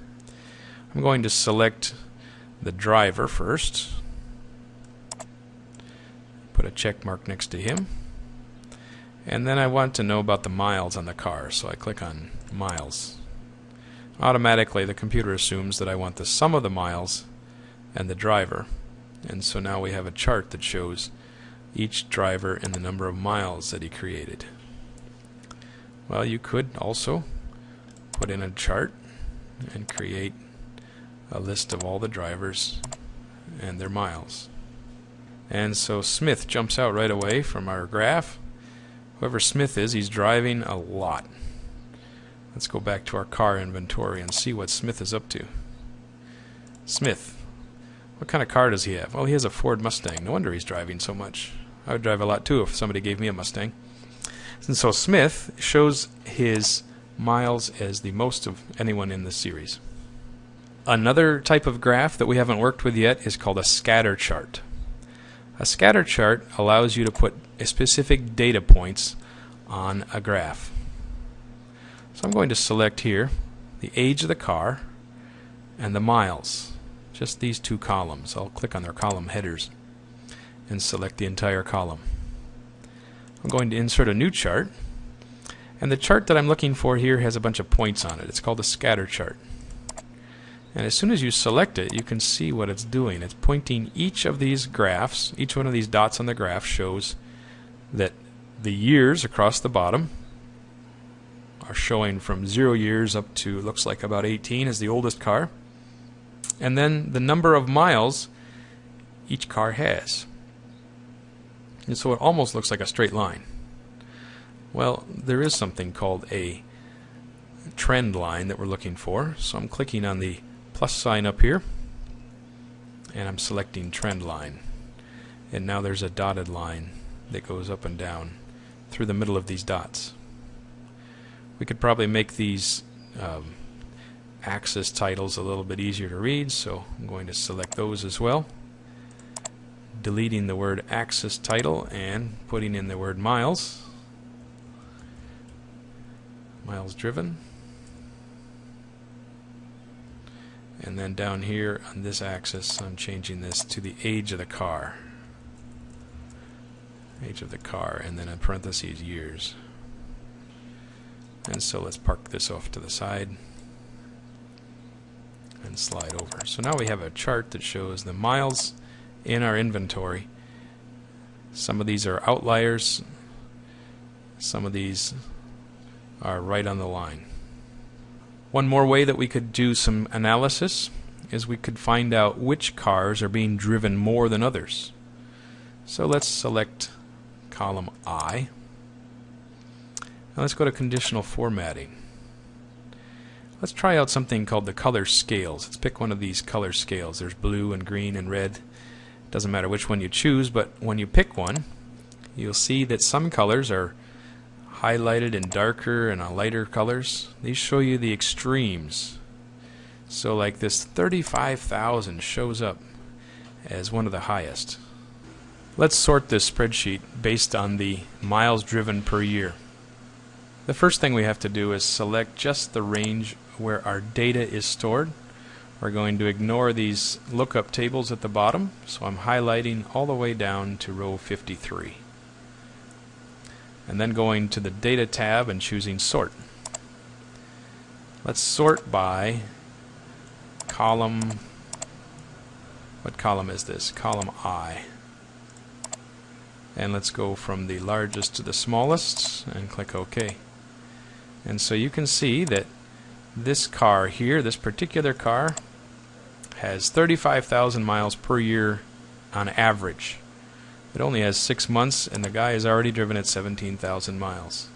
B: I'm going to select the driver first. Put a check mark next to him. And then I want to know about the miles on the car, so I click on miles. Automatically, the computer assumes that I want the sum of the miles and the driver. And so now we have a chart that shows each driver and the number of miles that he created. Well, you could also put in a chart and create a list of all the drivers and their miles. And so Smith jumps out right away from our graph. Whoever Smith is, he's driving a lot. Let's go back to our car inventory and see what Smith is up to. Smith. What kind of car does he have? Well, he has a Ford Mustang. No wonder he's driving so much. I would drive a lot too if somebody gave me a Mustang. And so Smith shows his miles as the most of anyone in the series. Another type of graph that we haven't worked with yet is called a scatter chart. A scatter chart allows you to put specific data points on a graph. So I'm going to select here the age of the car and the miles. Just these two columns. I'll click on their column headers and select the entire column. I'm going to insert a new chart and the chart that I'm looking for here has a bunch of points on it. It's called a scatter chart. And as soon as you select it, you can see what it's doing. It's pointing each of these graphs, each one of these dots on the graph shows that the years across the bottom are showing from zero years up to looks like about 18 is the oldest car. And then the number of miles each car has. And so it almost looks like a straight line. Well, there is something called a trend line that we're looking for. So I'm clicking on the plus sign up here and I'm selecting trend line. And now there's a dotted line that goes up and down through the middle of these dots. We could probably make these um, axis titles a little bit easier to read, so I'm going to select those as well. Deleting the word axis title and putting in the word miles. Miles driven. And then down here on this axis, I'm changing this to the age of the car. Age of the car, and then in parentheses, years. And so let's park this off to the side and slide over. So now we have a chart that shows the miles in our inventory. Some of these are outliers. Some of these are right on the line. One more way that we could do some analysis is we could find out which cars are being driven more than others. So let's select column I now let's go to conditional formatting. Let's try out something called the color scales. Let's pick one of these color scales. There's blue and green and red. Doesn't matter which one you choose, but when you pick one, you'll see that some colors are highlighted in darker and lighter colors. These show you the extremes. So like this 35,000 shows up as one of the highest. Let's sort this spreadsheet based on the miles driven per year. The first thing we have to do is select just the range where our data is stored. We're going to ignore these lookup tables at the bottom, so I'm highlighting all the way down to row 53. And then going to the Data tab and choosing Sort. Let's sort by column, what column is this? Column I. And let's go from the largest to the smallest and click OK. And so you can see that this car here, this particular car, has 35,000 miles per year on average. It only has six months, and the guy has already driven it 17,000 miles.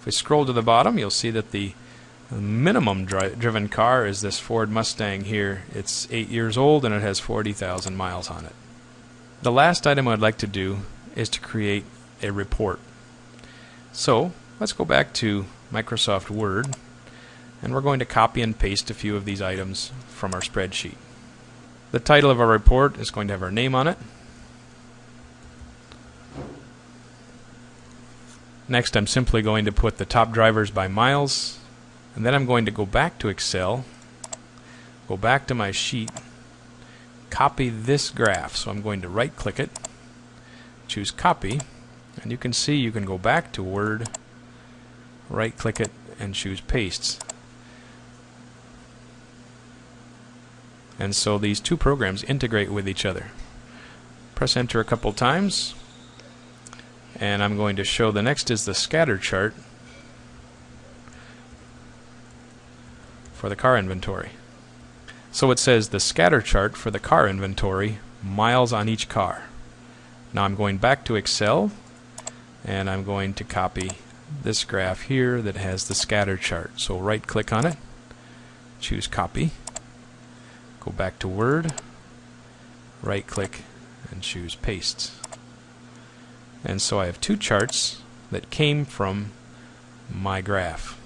B: If we scroll to the bottom, you'll see that the minimum dri driven car is this Ford Mustang here. It's eight years old and it has 40,000 miles on it. The last item I'd like to do is to create a report. So let's go back to Microsoft Word and we're going to copy and paste a few of these items from our spreadsheet. The title of our report is going to have our name on it. Next I'm simply going to put the top drivers by miles and then I'm going to go back to Excel, go back to my sheet, copy this graph. So I'm going to right click it, choose copy, and you can see you can go back to Word, right click it, and choose paste. And so these two programs integrate with each other. Press enter a couple times, and I'm going to show the next is the scatter chart. for the car inventory. So it says the scatter chart for the car inventory, miles on each car. Now I'm going back to Excel and I'm going to copy this graph here that has the scatter chart. So right click on it, choose copy, go back to Word, right click and choose paste. And so I have two charts that came from my graph.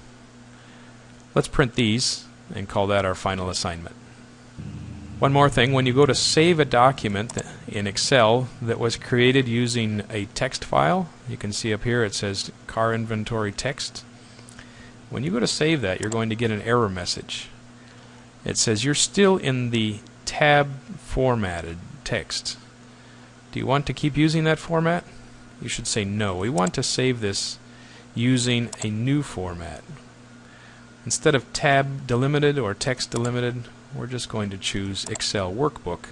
B: Let's print these and call that our final assignment. One more thing, when you go to save a document in Excel that was created using a text file, you can see up here it says car inventory text. When you go to save that, you're going to get an error message. It says you're still in the tab formatted text. Do you want to keep using that format? You should say no. We want to save this using a new format. Instead of tab delimited or text delimited, we're just going to choose Excel Workbook.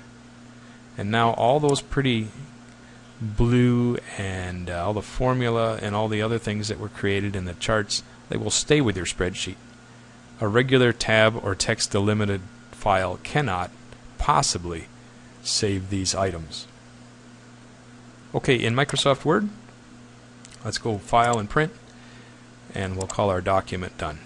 B: And now all those pretty blue and uh, all the formula and all the other things that were created in the charts, they will stay with your spreadsheet. A regular tab or text delimited file cannot possibly save these items. Okay, in Microsoft Word, let's go File and Print, and we'll call our document done.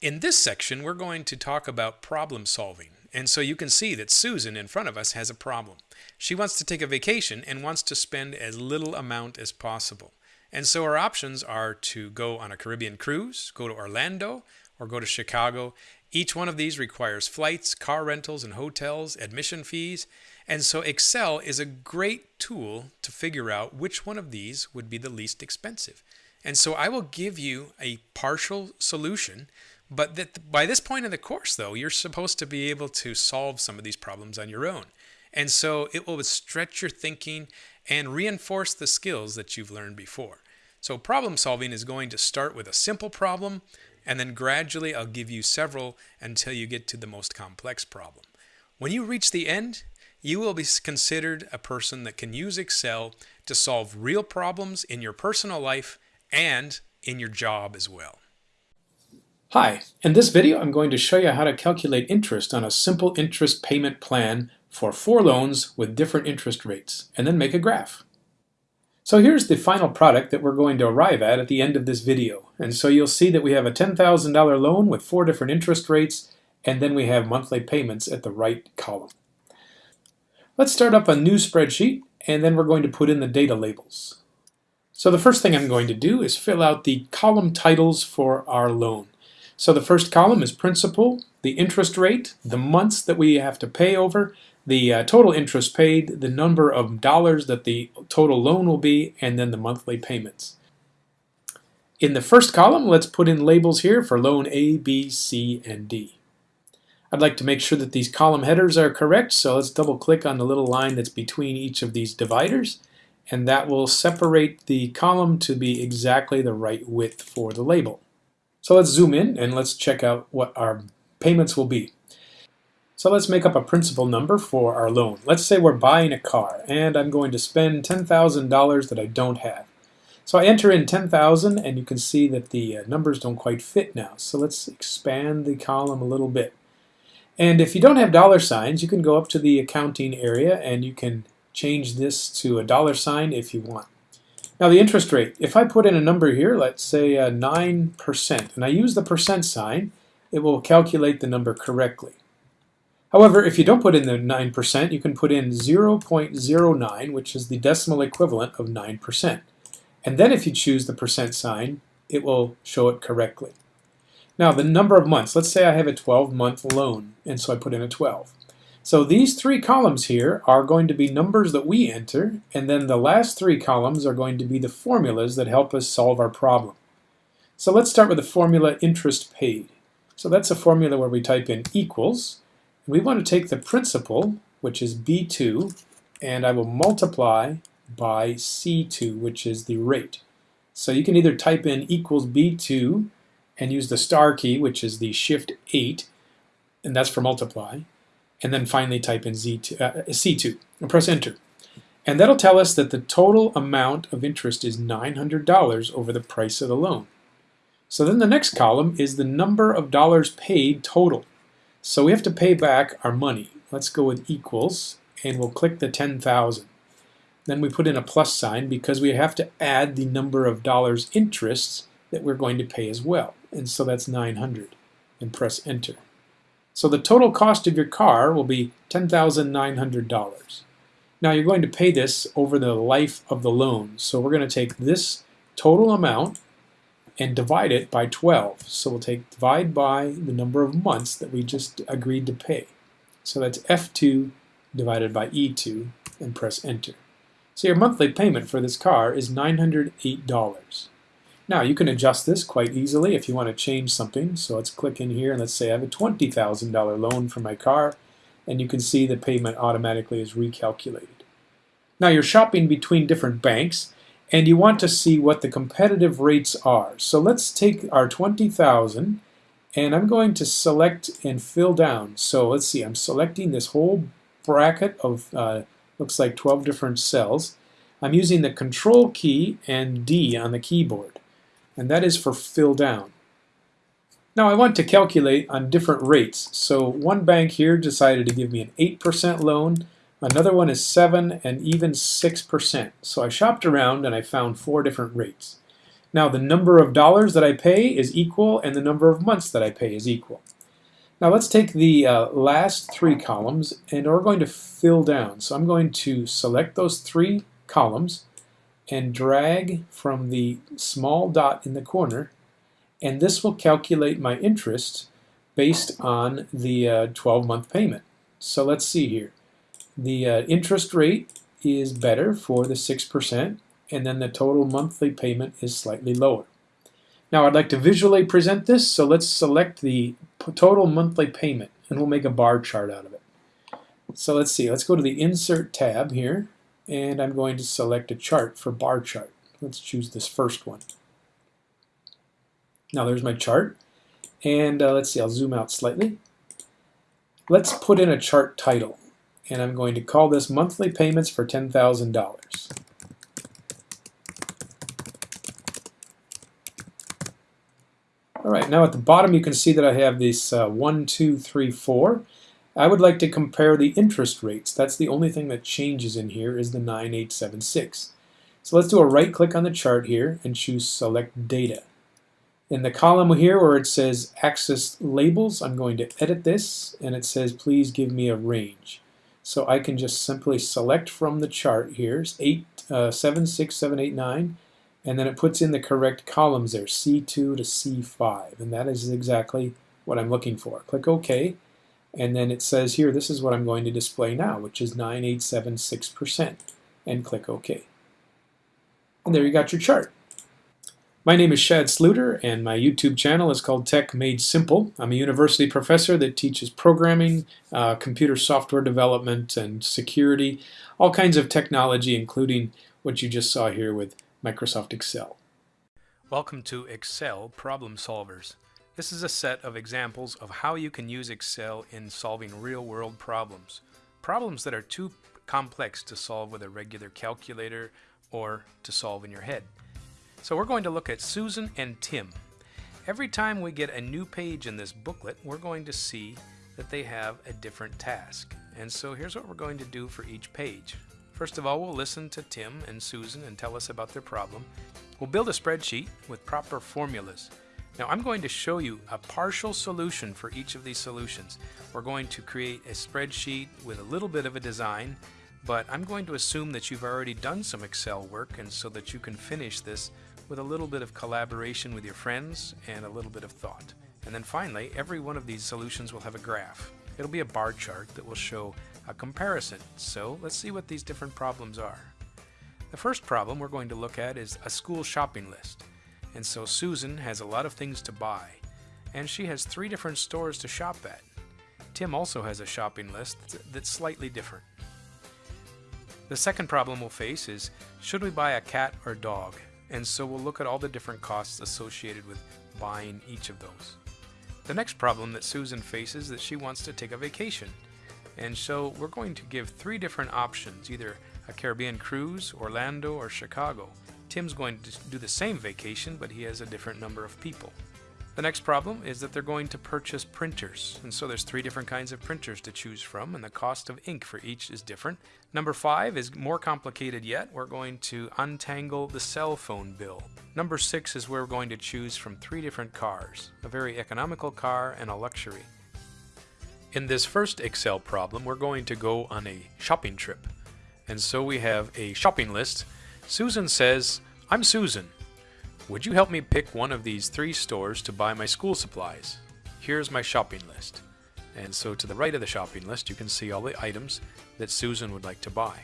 A: In this section, we're going to talk about problem solving. And so you can see that Susan in front of us has a problem. She wants to take a vacation and wants to spend as little amount as possible. And so our options are to go on a Caribbean cruise, go to Orlando, or go to Chicago. Each one of these requires flights, car rentals, and hotels, admission fees. And so Excel is a great tool to figure out which one of these would be the least expensive. And so I will give you a partial solution but that by this point in the course, though, you're supposed to be able to solve some of these problems on your own. And so it will stretch your thinking and reinforce the skills that you've learned before. So problem solving is going to start with a simple problem, and then gradually I'll give you several until you get to the most complex problem. When you reach the end, you will be considered a person that can use Excel to solve real problems in your personal life and in your job as well.
C: Hi, in this video I'm going to show you how to calculate interest on a simple interest payment plan for four loans with different interest rates, and then make a graph. So here's the final product that we're going to arrive at at the end of this video. And so you'll see that we have a $10,000 loan with four different interest rates, and then we have monthly payments at the right column. Let's start up a new spreadsheet, and then we're going to put in the data labels. So the first thing I'm going to do is fill out the column titles for our loan. So the first column is principal, the interest rate, the months that we have to pay over, the uh, total interest paid, the number of dollars that the total loan will be, and then the monthly payments. In the first column, let's put in labels here for loan A, B, C, and D. I'd like to make sure that these column headers are correct, so let's double click on the little line that's between each of these dividers, and that will separate the column to be exactly the right width for the label. So let's zoom in and let's check out what our payments will be. So let's make up a principal number for our loan. Let's say we're buying a car and I'm going to spend $10,000 that I don't have. So I enter in 10,000 and you can see that the uh, numbers don't quite fit now. So let's expand the column a little bit. And if you don't have dollar signs, you can go up to the accounting area and you can change this to a dollar sign if you want. Now the interest rate, if I put in a number here, let's say 9%, uh, and I use the percent sign, it will calculate the number correctly. However, if you don't put in the 9%, you can put in 0.09, which is the decimal equivalent of 9%. And then if you choose the percent sign, it will show it correctly. Now the number of months, let's say I have a 12 month loan, and so I put in a 12. So these three columns here are going to be numbers that we enter, and then the last three columns are going to be the formulas that help us solve our problem. So let's start with the formula interest paid. So that's a formula where we type in equals, we want to take the principal, which is B2, and I will multiply by C2, which is the rate. So you can either type in equals B2 and use the star key, which is the shift 8, and that's for multiply, and then finally type in Z2, uh, C2 and press enter. And that'll tell us that the total amount of interest is $900 over the price of the loan. So then the next column is the number of dollars paid total. So we have to pay back our money. Let's go with equals, and we'll click the 10,000. Then we put in a plus sign because we have to add the number of dollars interests that we're going to pay as well. And so that's 900, and press enter. So the total cost of your car will be $10,900. Now you're going to pay this over the life of the loan. So we're going to take this total amount and divide it by 12. So we'll take divide by the number of months that we just agreed to pay. So that's F2 divided by E2 and press enter. So your monthly payment for this car is $908. Now you can adjust this quite easily if you want to change something. So let's click in here and let's say I have a $20,000 loan for my car and you can see the payment automatically is recalculated. Now you're shopping between different banks and you want to see what the competitive rates are. So let's take our 20,000 and I'm going to select and fill down. So let's see, I'm selecting this whole bracket of uh, looks like 12 different cells. I'm using the control key and D on the keyboard and that is for fill down. Now I want to calculate on different rates. So one bank here decided to give me an 8% loan Another one is 7 and even 6%. So I shopped around and I found four different rates. Now the number of dollars that I pay is equal and the number of months that I pay is equal. Now let's take the uh, last three columns and we're going to fill down. So I'm going to select those three columns and drag from the small dot in the corner and this will calculate my interest based on the 12-month uh, payment. So let's see here the uh, interest rate is better for the 6%, and then the total monthly payment is slightly lower. Now I'd like to visually present this, so let's select the total monthly payment, and we'll make a bar chart out of it. So let's see, let's go to the Insert tab here, and I'm going to select a chart for bar chart. Let's choose this first one. Now there's my chart, and uh, let's see, I'll zoom out slightly. Let's put in a chart title and I'm going to call this monthly payments for $10,000. All right, now at the bottom you can see that I have this uh, 1, 2, 3, 4. I would like to compare the interest rates. That's the only thing that changes in here is the 9876. So let's do a right click on the chart here and choose select data. In the column here where it says axis labels, I'm going to edit this and it says please give me a range. So I can just simply select from the chart here, 8, uh, 7, 6, 7, 8, 9, and then it puts in the correct columns there, C2 to C5, and that is exactly what I'm looking for. Click OK, and then it says here, this is what I'm going to display now, which is 9876%, and click OK. And there you got your chart. My name is Shad Sluiter, and my YouTube channel is called Tech Made Simple. I'm a university professor that teaches programming, uh, computer software development, and security, all kinds of technology, including what you just saw here with Microsoft Excel.
A: Welcome to Excel Problem Solvers. This is a set of examples of how you can use Excel in solving real-world problems. Problems that are too complex to solve with a regular calculator or to solve in your head. So we're going to look at Susan and Tim. Every time we get a new page in this booklet, we're going to see that they have a different task. And so here's what we're going to do for each page. First of all, we'll listen to Tim and Susan and tell us about their problem. We'll build a spreadsheet with proper formulas. Now I'm going to show you a partial solution for each of these solutions. We're going to create a spreadsheet with a little bit of a design, but I'm going to assume that you've already done some Excel work and so that you can finish this with a little bit of collaboration with your friends and a little bit of thought. And then finally, every one of these solutions will have a graph. It'll be a bar chart that will show a comparison. So let's see what these different problems are. The first problem we're going to look at is a school shopping list. And so Susan has a lot of things to buy, and she has three different stores to shop at. Tim also has a shopping list that's slightly different. The second problem we'll face is, should we buy a cat or dog? And so we'll look at all the different costs associated with buying each of those. The next problem that Susan faces is that she wants to take a vacation. And so we're going to give three different options, either a Caribbean cruise, Orlando, or Chicago. Tim's going to do the same vacation, but he has a different number of people. The next problem is that they're going to purchase printers. And so there's three different kinds of printers to choose from, and the cost of ink for each is different. Number five is more complicated yet. We're going to untangle the cell phone bill. Number six is where we're going to choose from three different cars, a very economical car and a luxury. In this first Excel problem, we're going to go on a shopping trip. And so we have a shopping list. Susan says, I'm Susan. Would you help me pick one of these three stores to buy my school supplies? Here's my shopping list. And so to the right of the shopping list, you can see all the items that Susan would like to buy.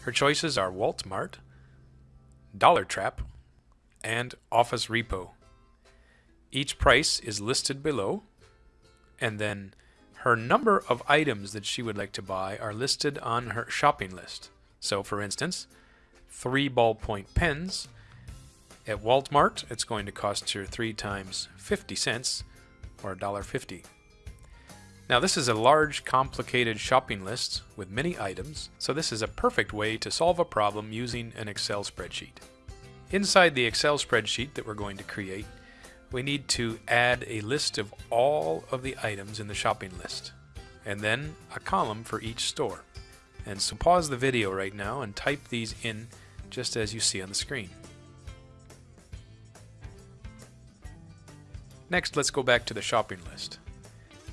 A: Her choices are Walmart, Dollar Trap, and Office Repo. Each price is listed below, and then her number of items that she would like to buy are listed on her shopping list. So for instance, three ballpoint pens at Walmart, it's going to cost you 3 times 50 cents, or $1.50. Now this is a large, complicated shopping list with many items, so this is a perfect way to solve a problem using an Excel spreadsheet. Inside the Excel spreadsheet that we're going to create, we need to add a list of all of the items in the shopping list, and then a column for each store. And so pause the video right now and type these in just as you see on the screen. Next, let's go back to the shopping list.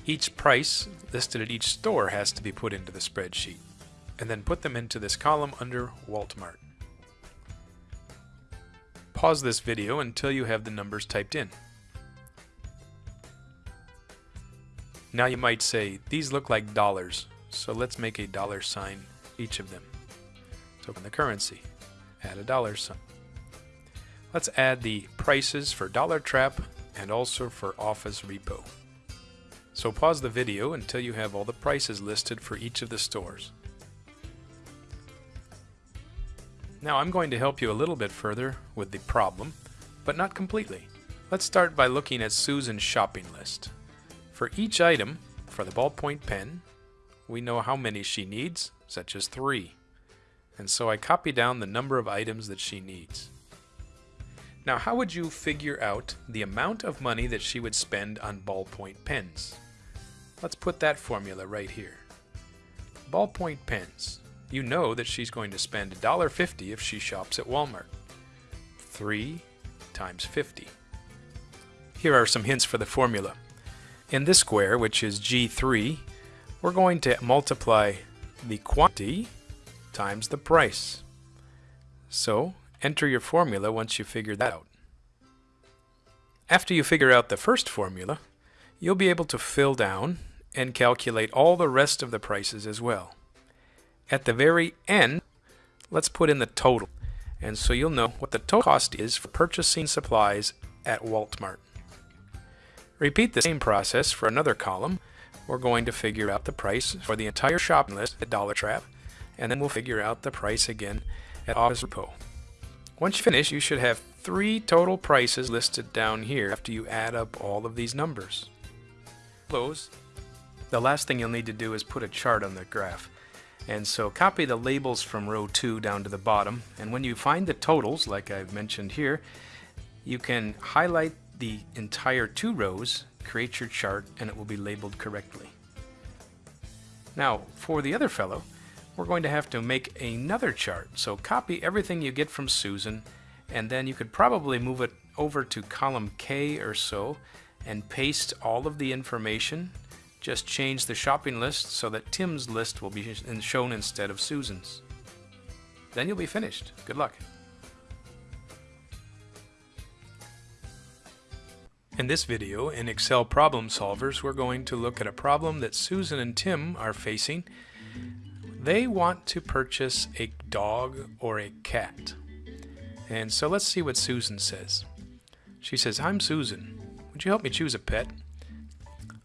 A: Each price listed at each store has to be put into the spreadsheet, and then put them into this column under Walmart. Pause this video until you have the numbers typed in. Now you might say, these look like dollars, so let's make a dollar sign each of them. So open the currency, add a dollar sign. Let's add the prices for Dollar Trap and also for Office Repo. So pause the video until you have all the prices listed for each of the stores. Now I'm going to help you a little bit further with the problem, but not completely. Let's start by looking at Susan's shopping list. For each item, for the ballpoint pen, we know how many she needs, such as three. And so I copy down the number of items that she needs. Now, how would you figure out the amount of money that she would spend on ballpoint pens? Let's put that formula right here. Ballpoint pens. You know that she's going to spend $1.50 if she shops at Walmart. 3 times 50. Here are some hints for the formula. In this square, which is G3, we're going to multiply the quantity times the price. So
B: enter your formula once you figure that out. After you figure out the first formula, you'll be able to fill down and calculate all the rest of the prices as well. At the very end, let's put in the total. And so you'll know what the total cost is for purchasing supplies at Walmart. Repeat the same process for another column. We're going to figure out the price for the entire shopping list at Dollar Trap, and then we'll figure out the price again at Office Depot. Once you finish, you should have three total prices listed down here after you add up all of these numbers. Close. The last thing you'll need to do is put a chart on the graph. And so copy the labels from row 2 down to the bottom, and when you find the totals, like I've mentioned here, you can highlight the entire two rows, create your chart, and it will be labeled correctly. Now, for the other fellow, we're going to have to make another chart. So copy everything you get from Susan, and then you could probably move it over to column K or so, and paste all of the information. Just change the shopping list so that Tim's list will be shown instead of Susan's. Then you'll be finished. Good luck. In this video, in Excel Problem Solvers, we're going to look at a problem that Susan and Tim are facing they want to purchase a dog or a cat. And so let's see what Susan says. She says, I'm Susan. Would you help me choose a pet?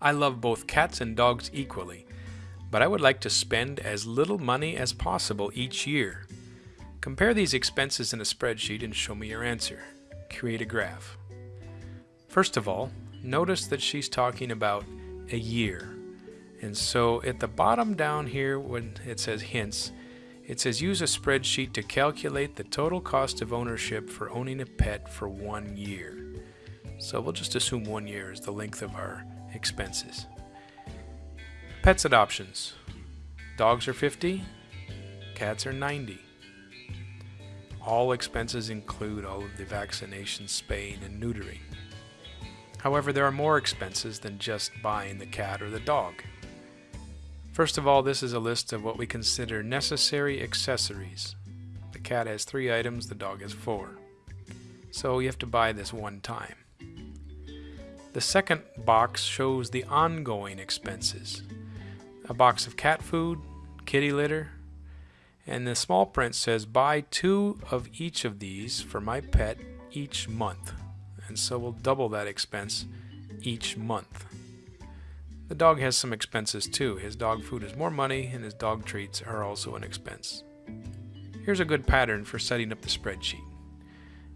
B: I love both cats and dogs equally, but I would like to spend as little money as possible each year. Compare these expenses in a spreadsheet and show me your answer. Create a graph. First of all, notice that she's talking about a year. And so at the bottom down here when it says hints, it says use a spreadsheet to calculate the total cost of ownership for owning a pet for one year. So we'll just assume one year is the length of our expenses. Pets adoptions. Dogs are 50, cats are 90. All expenses include all of the vaccinations, spaying, and neutering. However, there are more expenses than just buying the cat or the dog. First of all, this is a list of what we consider necessary accessories. The cat has three items, the dog has four. So you have to buy this one time. The second box shows the ongoing expenses. A box of cat food, kitty litter, and the small print says buy two of each of these for my pet each month. And so we'll double that expense each month. The dog has some expenses too. His dog food is more money and his dog treats are also an expense. Here's a good pattern for setting up the spreadsheet.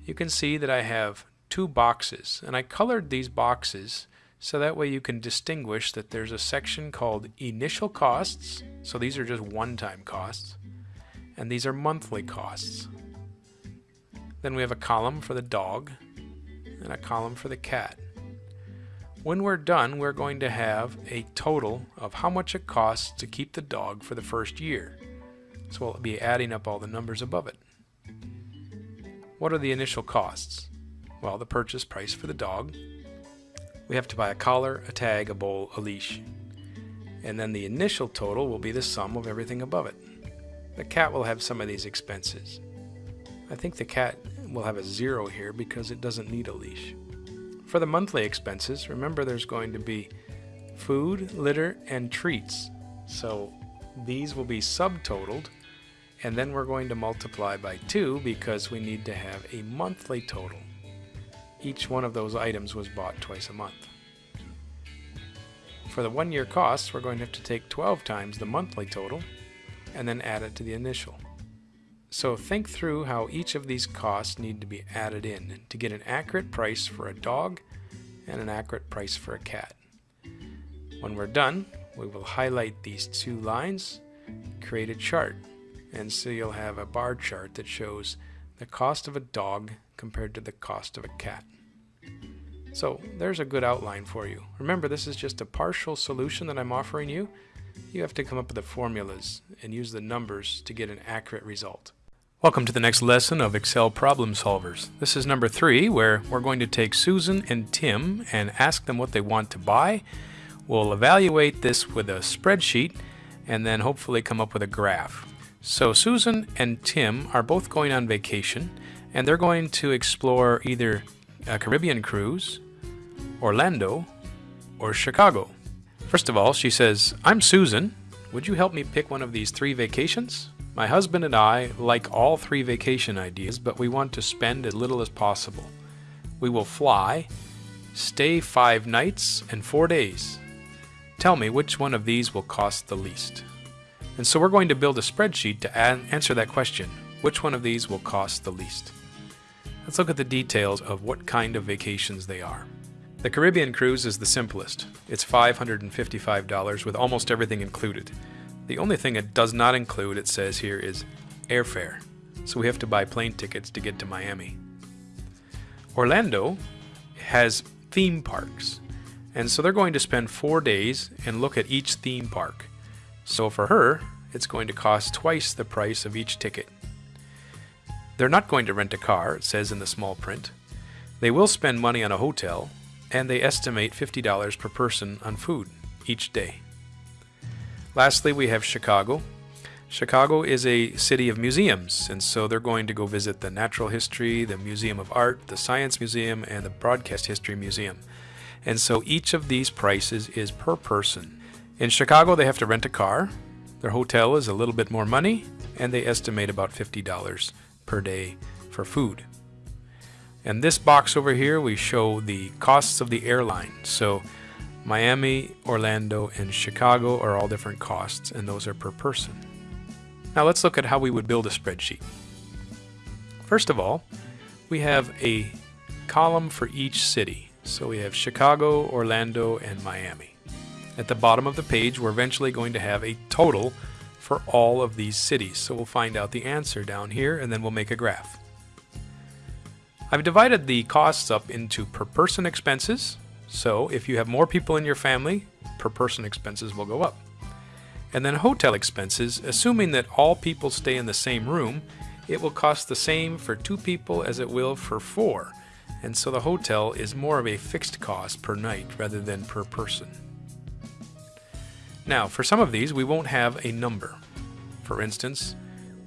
B: You can see that I have two boxes and I colored these boxes so that way you can distinguish that there's a section called initial costs, so these are just one-time costs, and these are monthly costs. Then we have a column for the dog and a column for the cat. When we're done, we're going to have a total of how much it costs to keep the dog for the first year. So we'll be adding up all the numbers above it. What are the initial costs? Well, the purchase price for the dog. We have to buy a collar, a tag, a bowl, a leash. And then the initial total will be the sum of everything above it. The cat will have some of these expenses. I think the cat will have a zero here because it doesn't need a leash. For the monthly expenses, remember there's going to be food, litter, and treats. So these will be subtotaled, and then we're going to multiply by 2 because we need to have a monthly total. Each one of those items was bought twice a month. For the one-year costs, we're going to have to take 12 times the monthly total and then add it to the initial. So think through how each of these costs need to be added in to get an accurate price for a dog and an accurate price for a cat. When we're done, we will highlight these two lines, create a chart, and so you'll have a bar chart that shows the cost of a dog compared to the cost of a cat. So there's a good outline for you. Remember, this is just a partial solution that I'm offering you. You have to come up with the formulas and use the numbers to get an accurate result. Welcome to the next lesson of Excel Problem Solvers. This is number three, where we're going to take Susan and Tim and ask them what they want to buy. We'll evaluate this with a spreadsheet and then hopefully come up with a graph. So Susan and Tim are both going on vacation and they're going to explore either a Caribbean cruise, Orlando, or Chicago. First of all, she says, I'm Susan. Would you help me pick one of these three vacations? My husband and I like all three vacation ideas, but we want to spend as little as possible. We will fly, stay five nights and four days. Tell me which one of these will cost the least. And so we're going to build a spreadsheet to answer that question. Which one of these will cost the least? Let's look at the details of what kind of vacations they are. The Caribbean cruise is the simplest. It's $555 with almost everything included. The only thing it does not include, it says here, is airfare. So we have to buy plane tickets to get to Miami. Orlando has theme parks. And so they're going to spend four days and look at each theme park. So for her, it's going to cost twice the price of each ticket. They're not going to rent a car, it says in the small print. They will spend money on a hotel, and they estimate $50 per person on food each day. Lastly, we have Chicago. Chicago is a city of museums, and so they're going to go visit the Natural History, the Museum of Art, the Science Museum, and the Broadcast History Museum. And so each of these prices is per person. In Chicago, they have to rent a car. Their hotel is a little bit more money, and they estimate about $50 per day for food. And this box over here, we show the costs of the airline. So Miami, Orlando, and Chicago are all different costs, and those are per person. Now let's look at how we would build a spreadsheet. First of all, we have a column for each city. So we have Chicago, Orlando, and Miami. At the bottom of the page, we're eventually going to have a total for all of these cities. So we'll find out the answer down here, and then we'll make a graph. I've divided the costs up into per person expenses. So if you have more people in your family, per person expenses will go up. And then hotel expenses, assuming that all people stay in the same room, it will cost the same for two people as it will for four. And so the hotel is more of a fixed cost per night rather than per person. Now, for some of these, we won't have a number. For instance,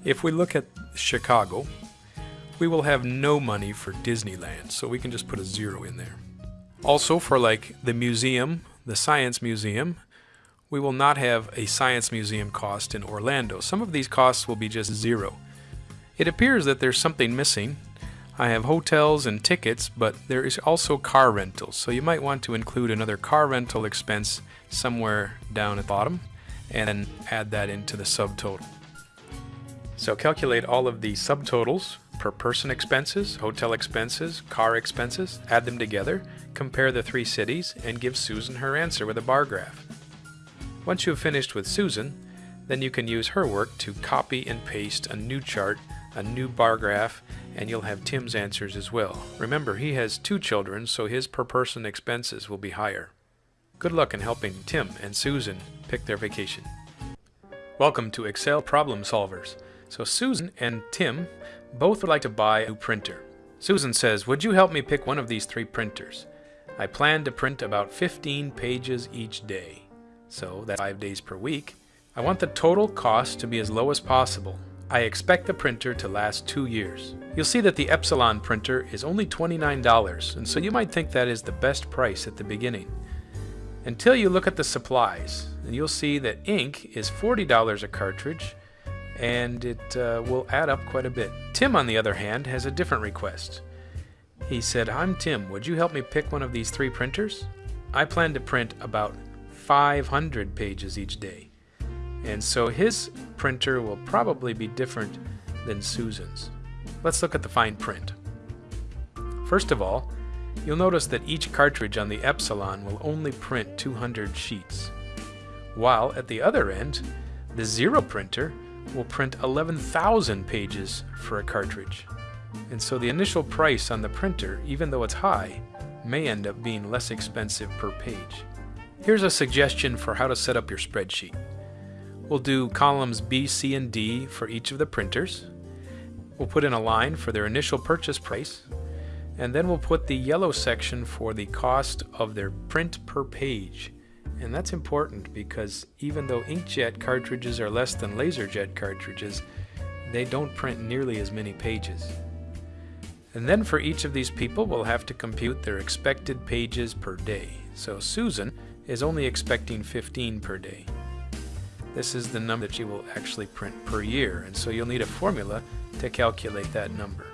B: if we look at Chicago, we will have no money for Disneyland, so we can just put a zero in there. Also, for like the museum, the Science Museum, we will not have a science museum cost in Orlando. Some of these costs will be just zero. It appears that there's something missing. I have hotels and tickets, but there is also car rentals, so you might want to include another car rental expense somewhere down at the bottom and then add that into the subtotal. So calculate all of the subtotals per person expenses, hotel expenses, car expenses, add them together, compare the three cities, and give Susan her answer with a bar graph. Once you have finished with Susan, then you can use her work to copy and paste a new chart, a new bar graph, and you'll have Tim's answers as well. Remember, he has two children, so his per person expenses will be higher. Good luck in helping Tim and Susan pick their vacation. Welcome to Excel Problem Solvers. So Susan and Tim both would like to buy a new printer. Susan says, would you help me pick one of these three printers? I plan to print about 15 pages each day so that's five days per week. I want the total cost to be as low as possible. I expect the printer to last two years. You'll see that the Epsilon printer is only $29, and so you might think that is the best price at the beginning. Until you look at the supplies, and you'll see that ink is $40 a cartridge, and it uh, will add up quite a bit. Tim, on the other hand, has a different request. He said, I'm Tim, would you help me pick one of these three printers? I plan to print about 500 pages each day. And so his printer will probably be different than Susan's. Let's look at the fine print. First of all, you'll notice that each cartridge on the Epsilon will only print 200 sheets, while at the other end, the Zero printer will print 11,000 pages for a cartridge. And so the initial price on the printer, even though it's high, may end up being less expensive per page. Here's a suggestion for how to set up your spreadsheet. We'll do columns B, C, and D for each of the printers. We'll put in a line for their initial purchase price, and then we'll put the yellow section for the cost of their print per page. And that's important because even though inkjet cartridges are less than laserjet cartridges, they don't print nearly as many pages.
C: And then for each of these people, we'll have to compute their expected pages per day. So Susan is only expecting 15 per day. This is the number that she will actually print per year, and so you'll need a formula to calculate that number.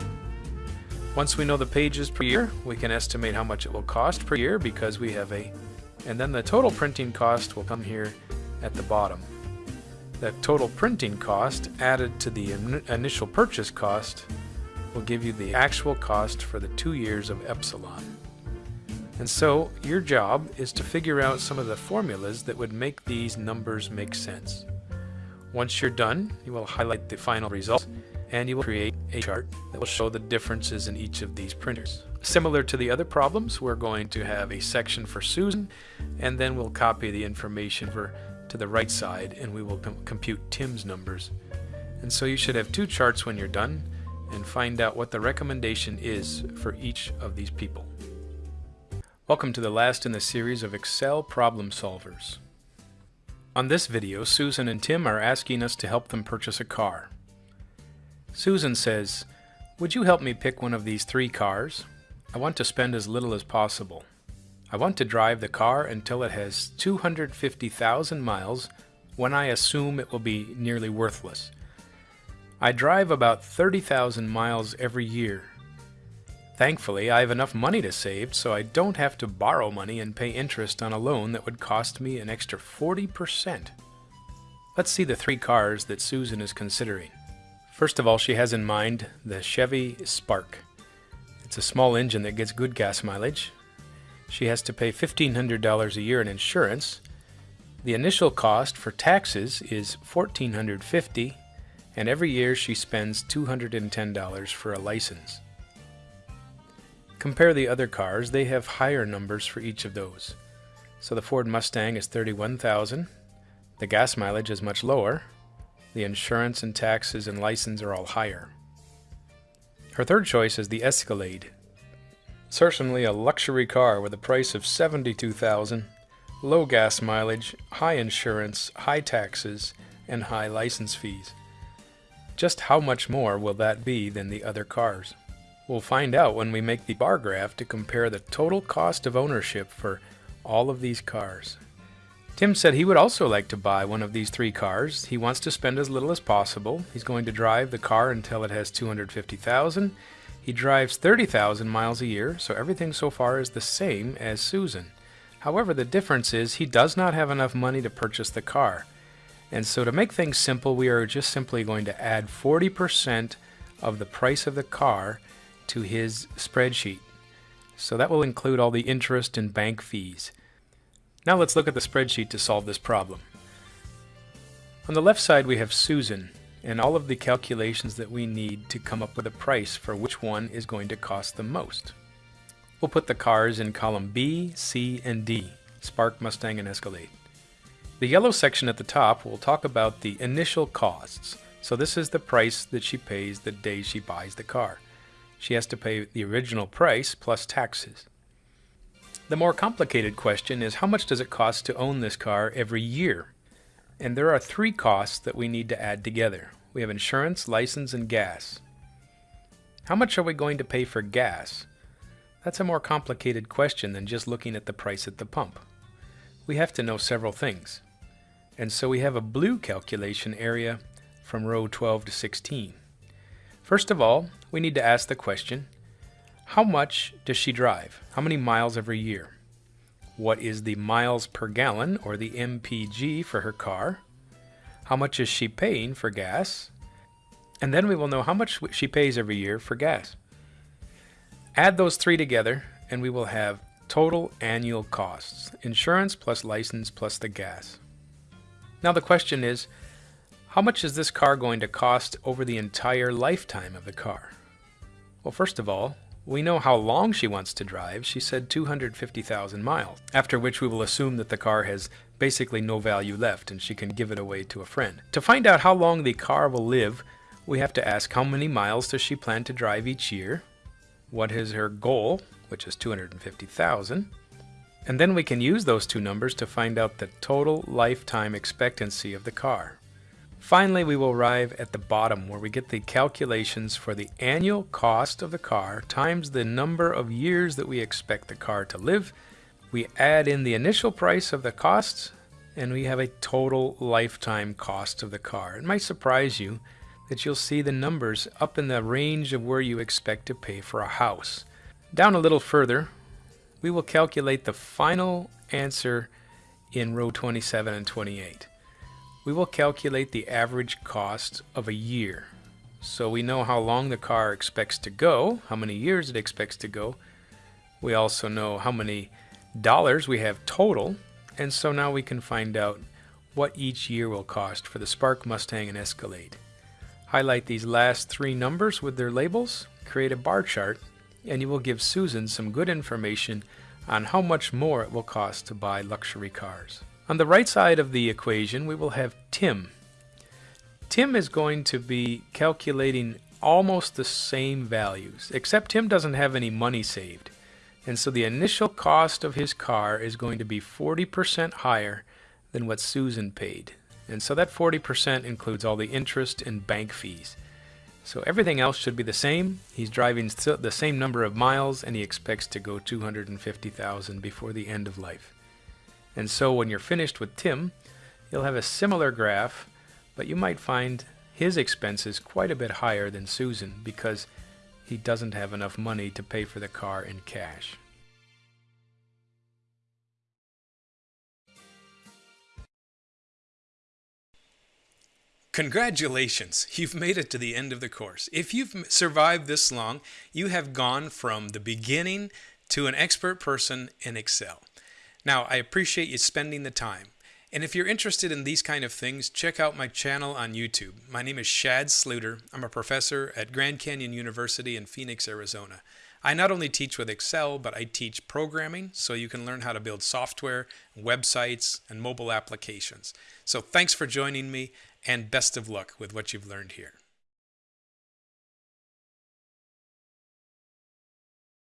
C: Once we know the pages per year, we can estimate how much it will cost per year because we have a, and then the total printing cost will come here at the bottom. The total printing cost added to the in initial purchase cost will give you the actual cost for the two years of epsilon. And so your job is to figure out some of the formulas that would make these numbers make sense. Once you're done, you will highlight the final result and you will create a chart that will show the differences in each of these printers. Similar to the other problems, we're going to have a section for Susan and then we'll copy the information for to the right side and we will com compute Tim's numbers. And so you should have two charts when you're done and find out what the recommendation is for each of these people. Welcome to the last in the series of Excel problem solvers. On this video, Susan and Tim are asking us to help them purchase a car. Susan says, Would you help me pick one of these three cars? I want to spend as little as possible. I want to drive the car until it has 250,000 miles when I assume it will be nearly worthless. I drive about 30,000 miles every year Thankfully, I have enough money to save, so I don't have to borrow money and pay interest on a loan that would cost me an extra 40%. Let's see the three cars that Susan is considering. First of all, she has in mind the Chevy Spark. It's a small engine that gets good gas mileage. She has to pay $1,500 a year in insurance. The initial cost for taxes is $1,450, and every year she spends $210 for a license. Compare the other cars, they have higher numbers for each of those. So the Ford Mustang is 31,000. The gas mileage is much lower. The insurance and taxes and license are all higher. Her third choice is the Escalade. Certainly a luxury car with a price of 72,000, low gas mileage, high insurance, high taxes, and high license fees. Just how much more will that be than the other cars? We'll find out when we make the bar graph to compare the total cost of ownership for all of these cars. Tim said he would also like to buy one of these three cars. He wants to spend as little as possible. He's going to drive the car until it has 250,000. He drives 30,000 miles a year, so everything so far is the same as Susan. However, the difference is he does not have enough money to purchase the car. And so to make things simple, we are just simply going to add 40% of the price of the car to his spreadsheet. So that will include all the interest and bank fees. Now let's look at the spreadsheet to solve this problem. On the left side we have Susan and all of the calculations that we need to come up with a price for which one is going to cost the most. We'll put the cars in column B, C, and D, Spark, Mustang, and Escalade. The yellow section at the top will talk about the initial costs. So this is the price that she pays the day she buys the car she has to pay the original price plus taxes. The more complicated question is how much does it cost to own this car every year? And there are three costs that we need to add together. We have insurance, license, and gas. How much are we going to pay for gas? That's a more complicated question than just looking at the price at the pump. We have to know several things. And so we have a blue calculation area from row 12 to 16. First of all, we need to ask the question, how much does she drive? How many miles every year? What is the miles per gallon, or the MPG, for her car? How much is she paying for gas? And then we will know how much she pays every year for gas. Add those three together, and we will have total annual costs, insurance plus license plus the gas. Now the question is, how much is this car going to cost over the entire lifetime of the car? Well, first of all, we know how long she wants to drive. She said 250,000 miles, after which we will assume that the car has basically no value left and she can give it away to a friend. To find out how long the car will live, we have to ask how many miles does she plan to drive each year? What is her goal, which is 250,000? And then we can use those two numbers to find out the total lifetime expectancy of the car. Finally, we will arrive at the bottom where we get the calculations for the annual cost of the car times the number of years that we expect the car to live. We add in the initial price of the costs and we have a total lifetime cost of the car. It might surprise you that you'll see the numbers up in the range of where you expect to pay for a house. Down a little further, we will calculate the final answer in row 27 and 28 we will calculate the average cost of a year. So we know how long the car expects to go, how many years it expects to go. We also know how many dollars we have total, and so now we can find out what each year will cost for the Spark, Mustang, and Escalade. Highlight these last three numbers with their labels, create a bar chart, and you will give Susan some good information on how much more it will cost to buy luxury cars. On the right side of the equation, we will have Tim. Tim is going to be calculating almost the same values, except Tim doesn't have any money saved. And so the initial cost of his car is going to be 40% higher than what Susan paid. And so that 40% includes all the interest and bank fees. So everything else should be the same. He's driving the same number of miles and he expects to go 250,000 before the end of life. And so when you're finished with Tim, you'll have a similar graph, but you might find his expenses quite a bit higher than Susan because he doesn't have enough money to pay for the car in cash.
A: Congratulations, (laughs) you've made it to the end of the course. If you've survived this long, you have gone from the beginning to an expert person in Excel. Now, I appreciate you spending the time. And if you're interested in these kind of things, check out my channel on YouTube. My name is Shad Sluiter. I'm a professor at Grand Canyon University in Phoenix, Arizona. I not only teach with Excel, but I teach programming so you can learn how to build software, websites, and mobile applications. So thanks for joining me and best of luck with what you've learned here.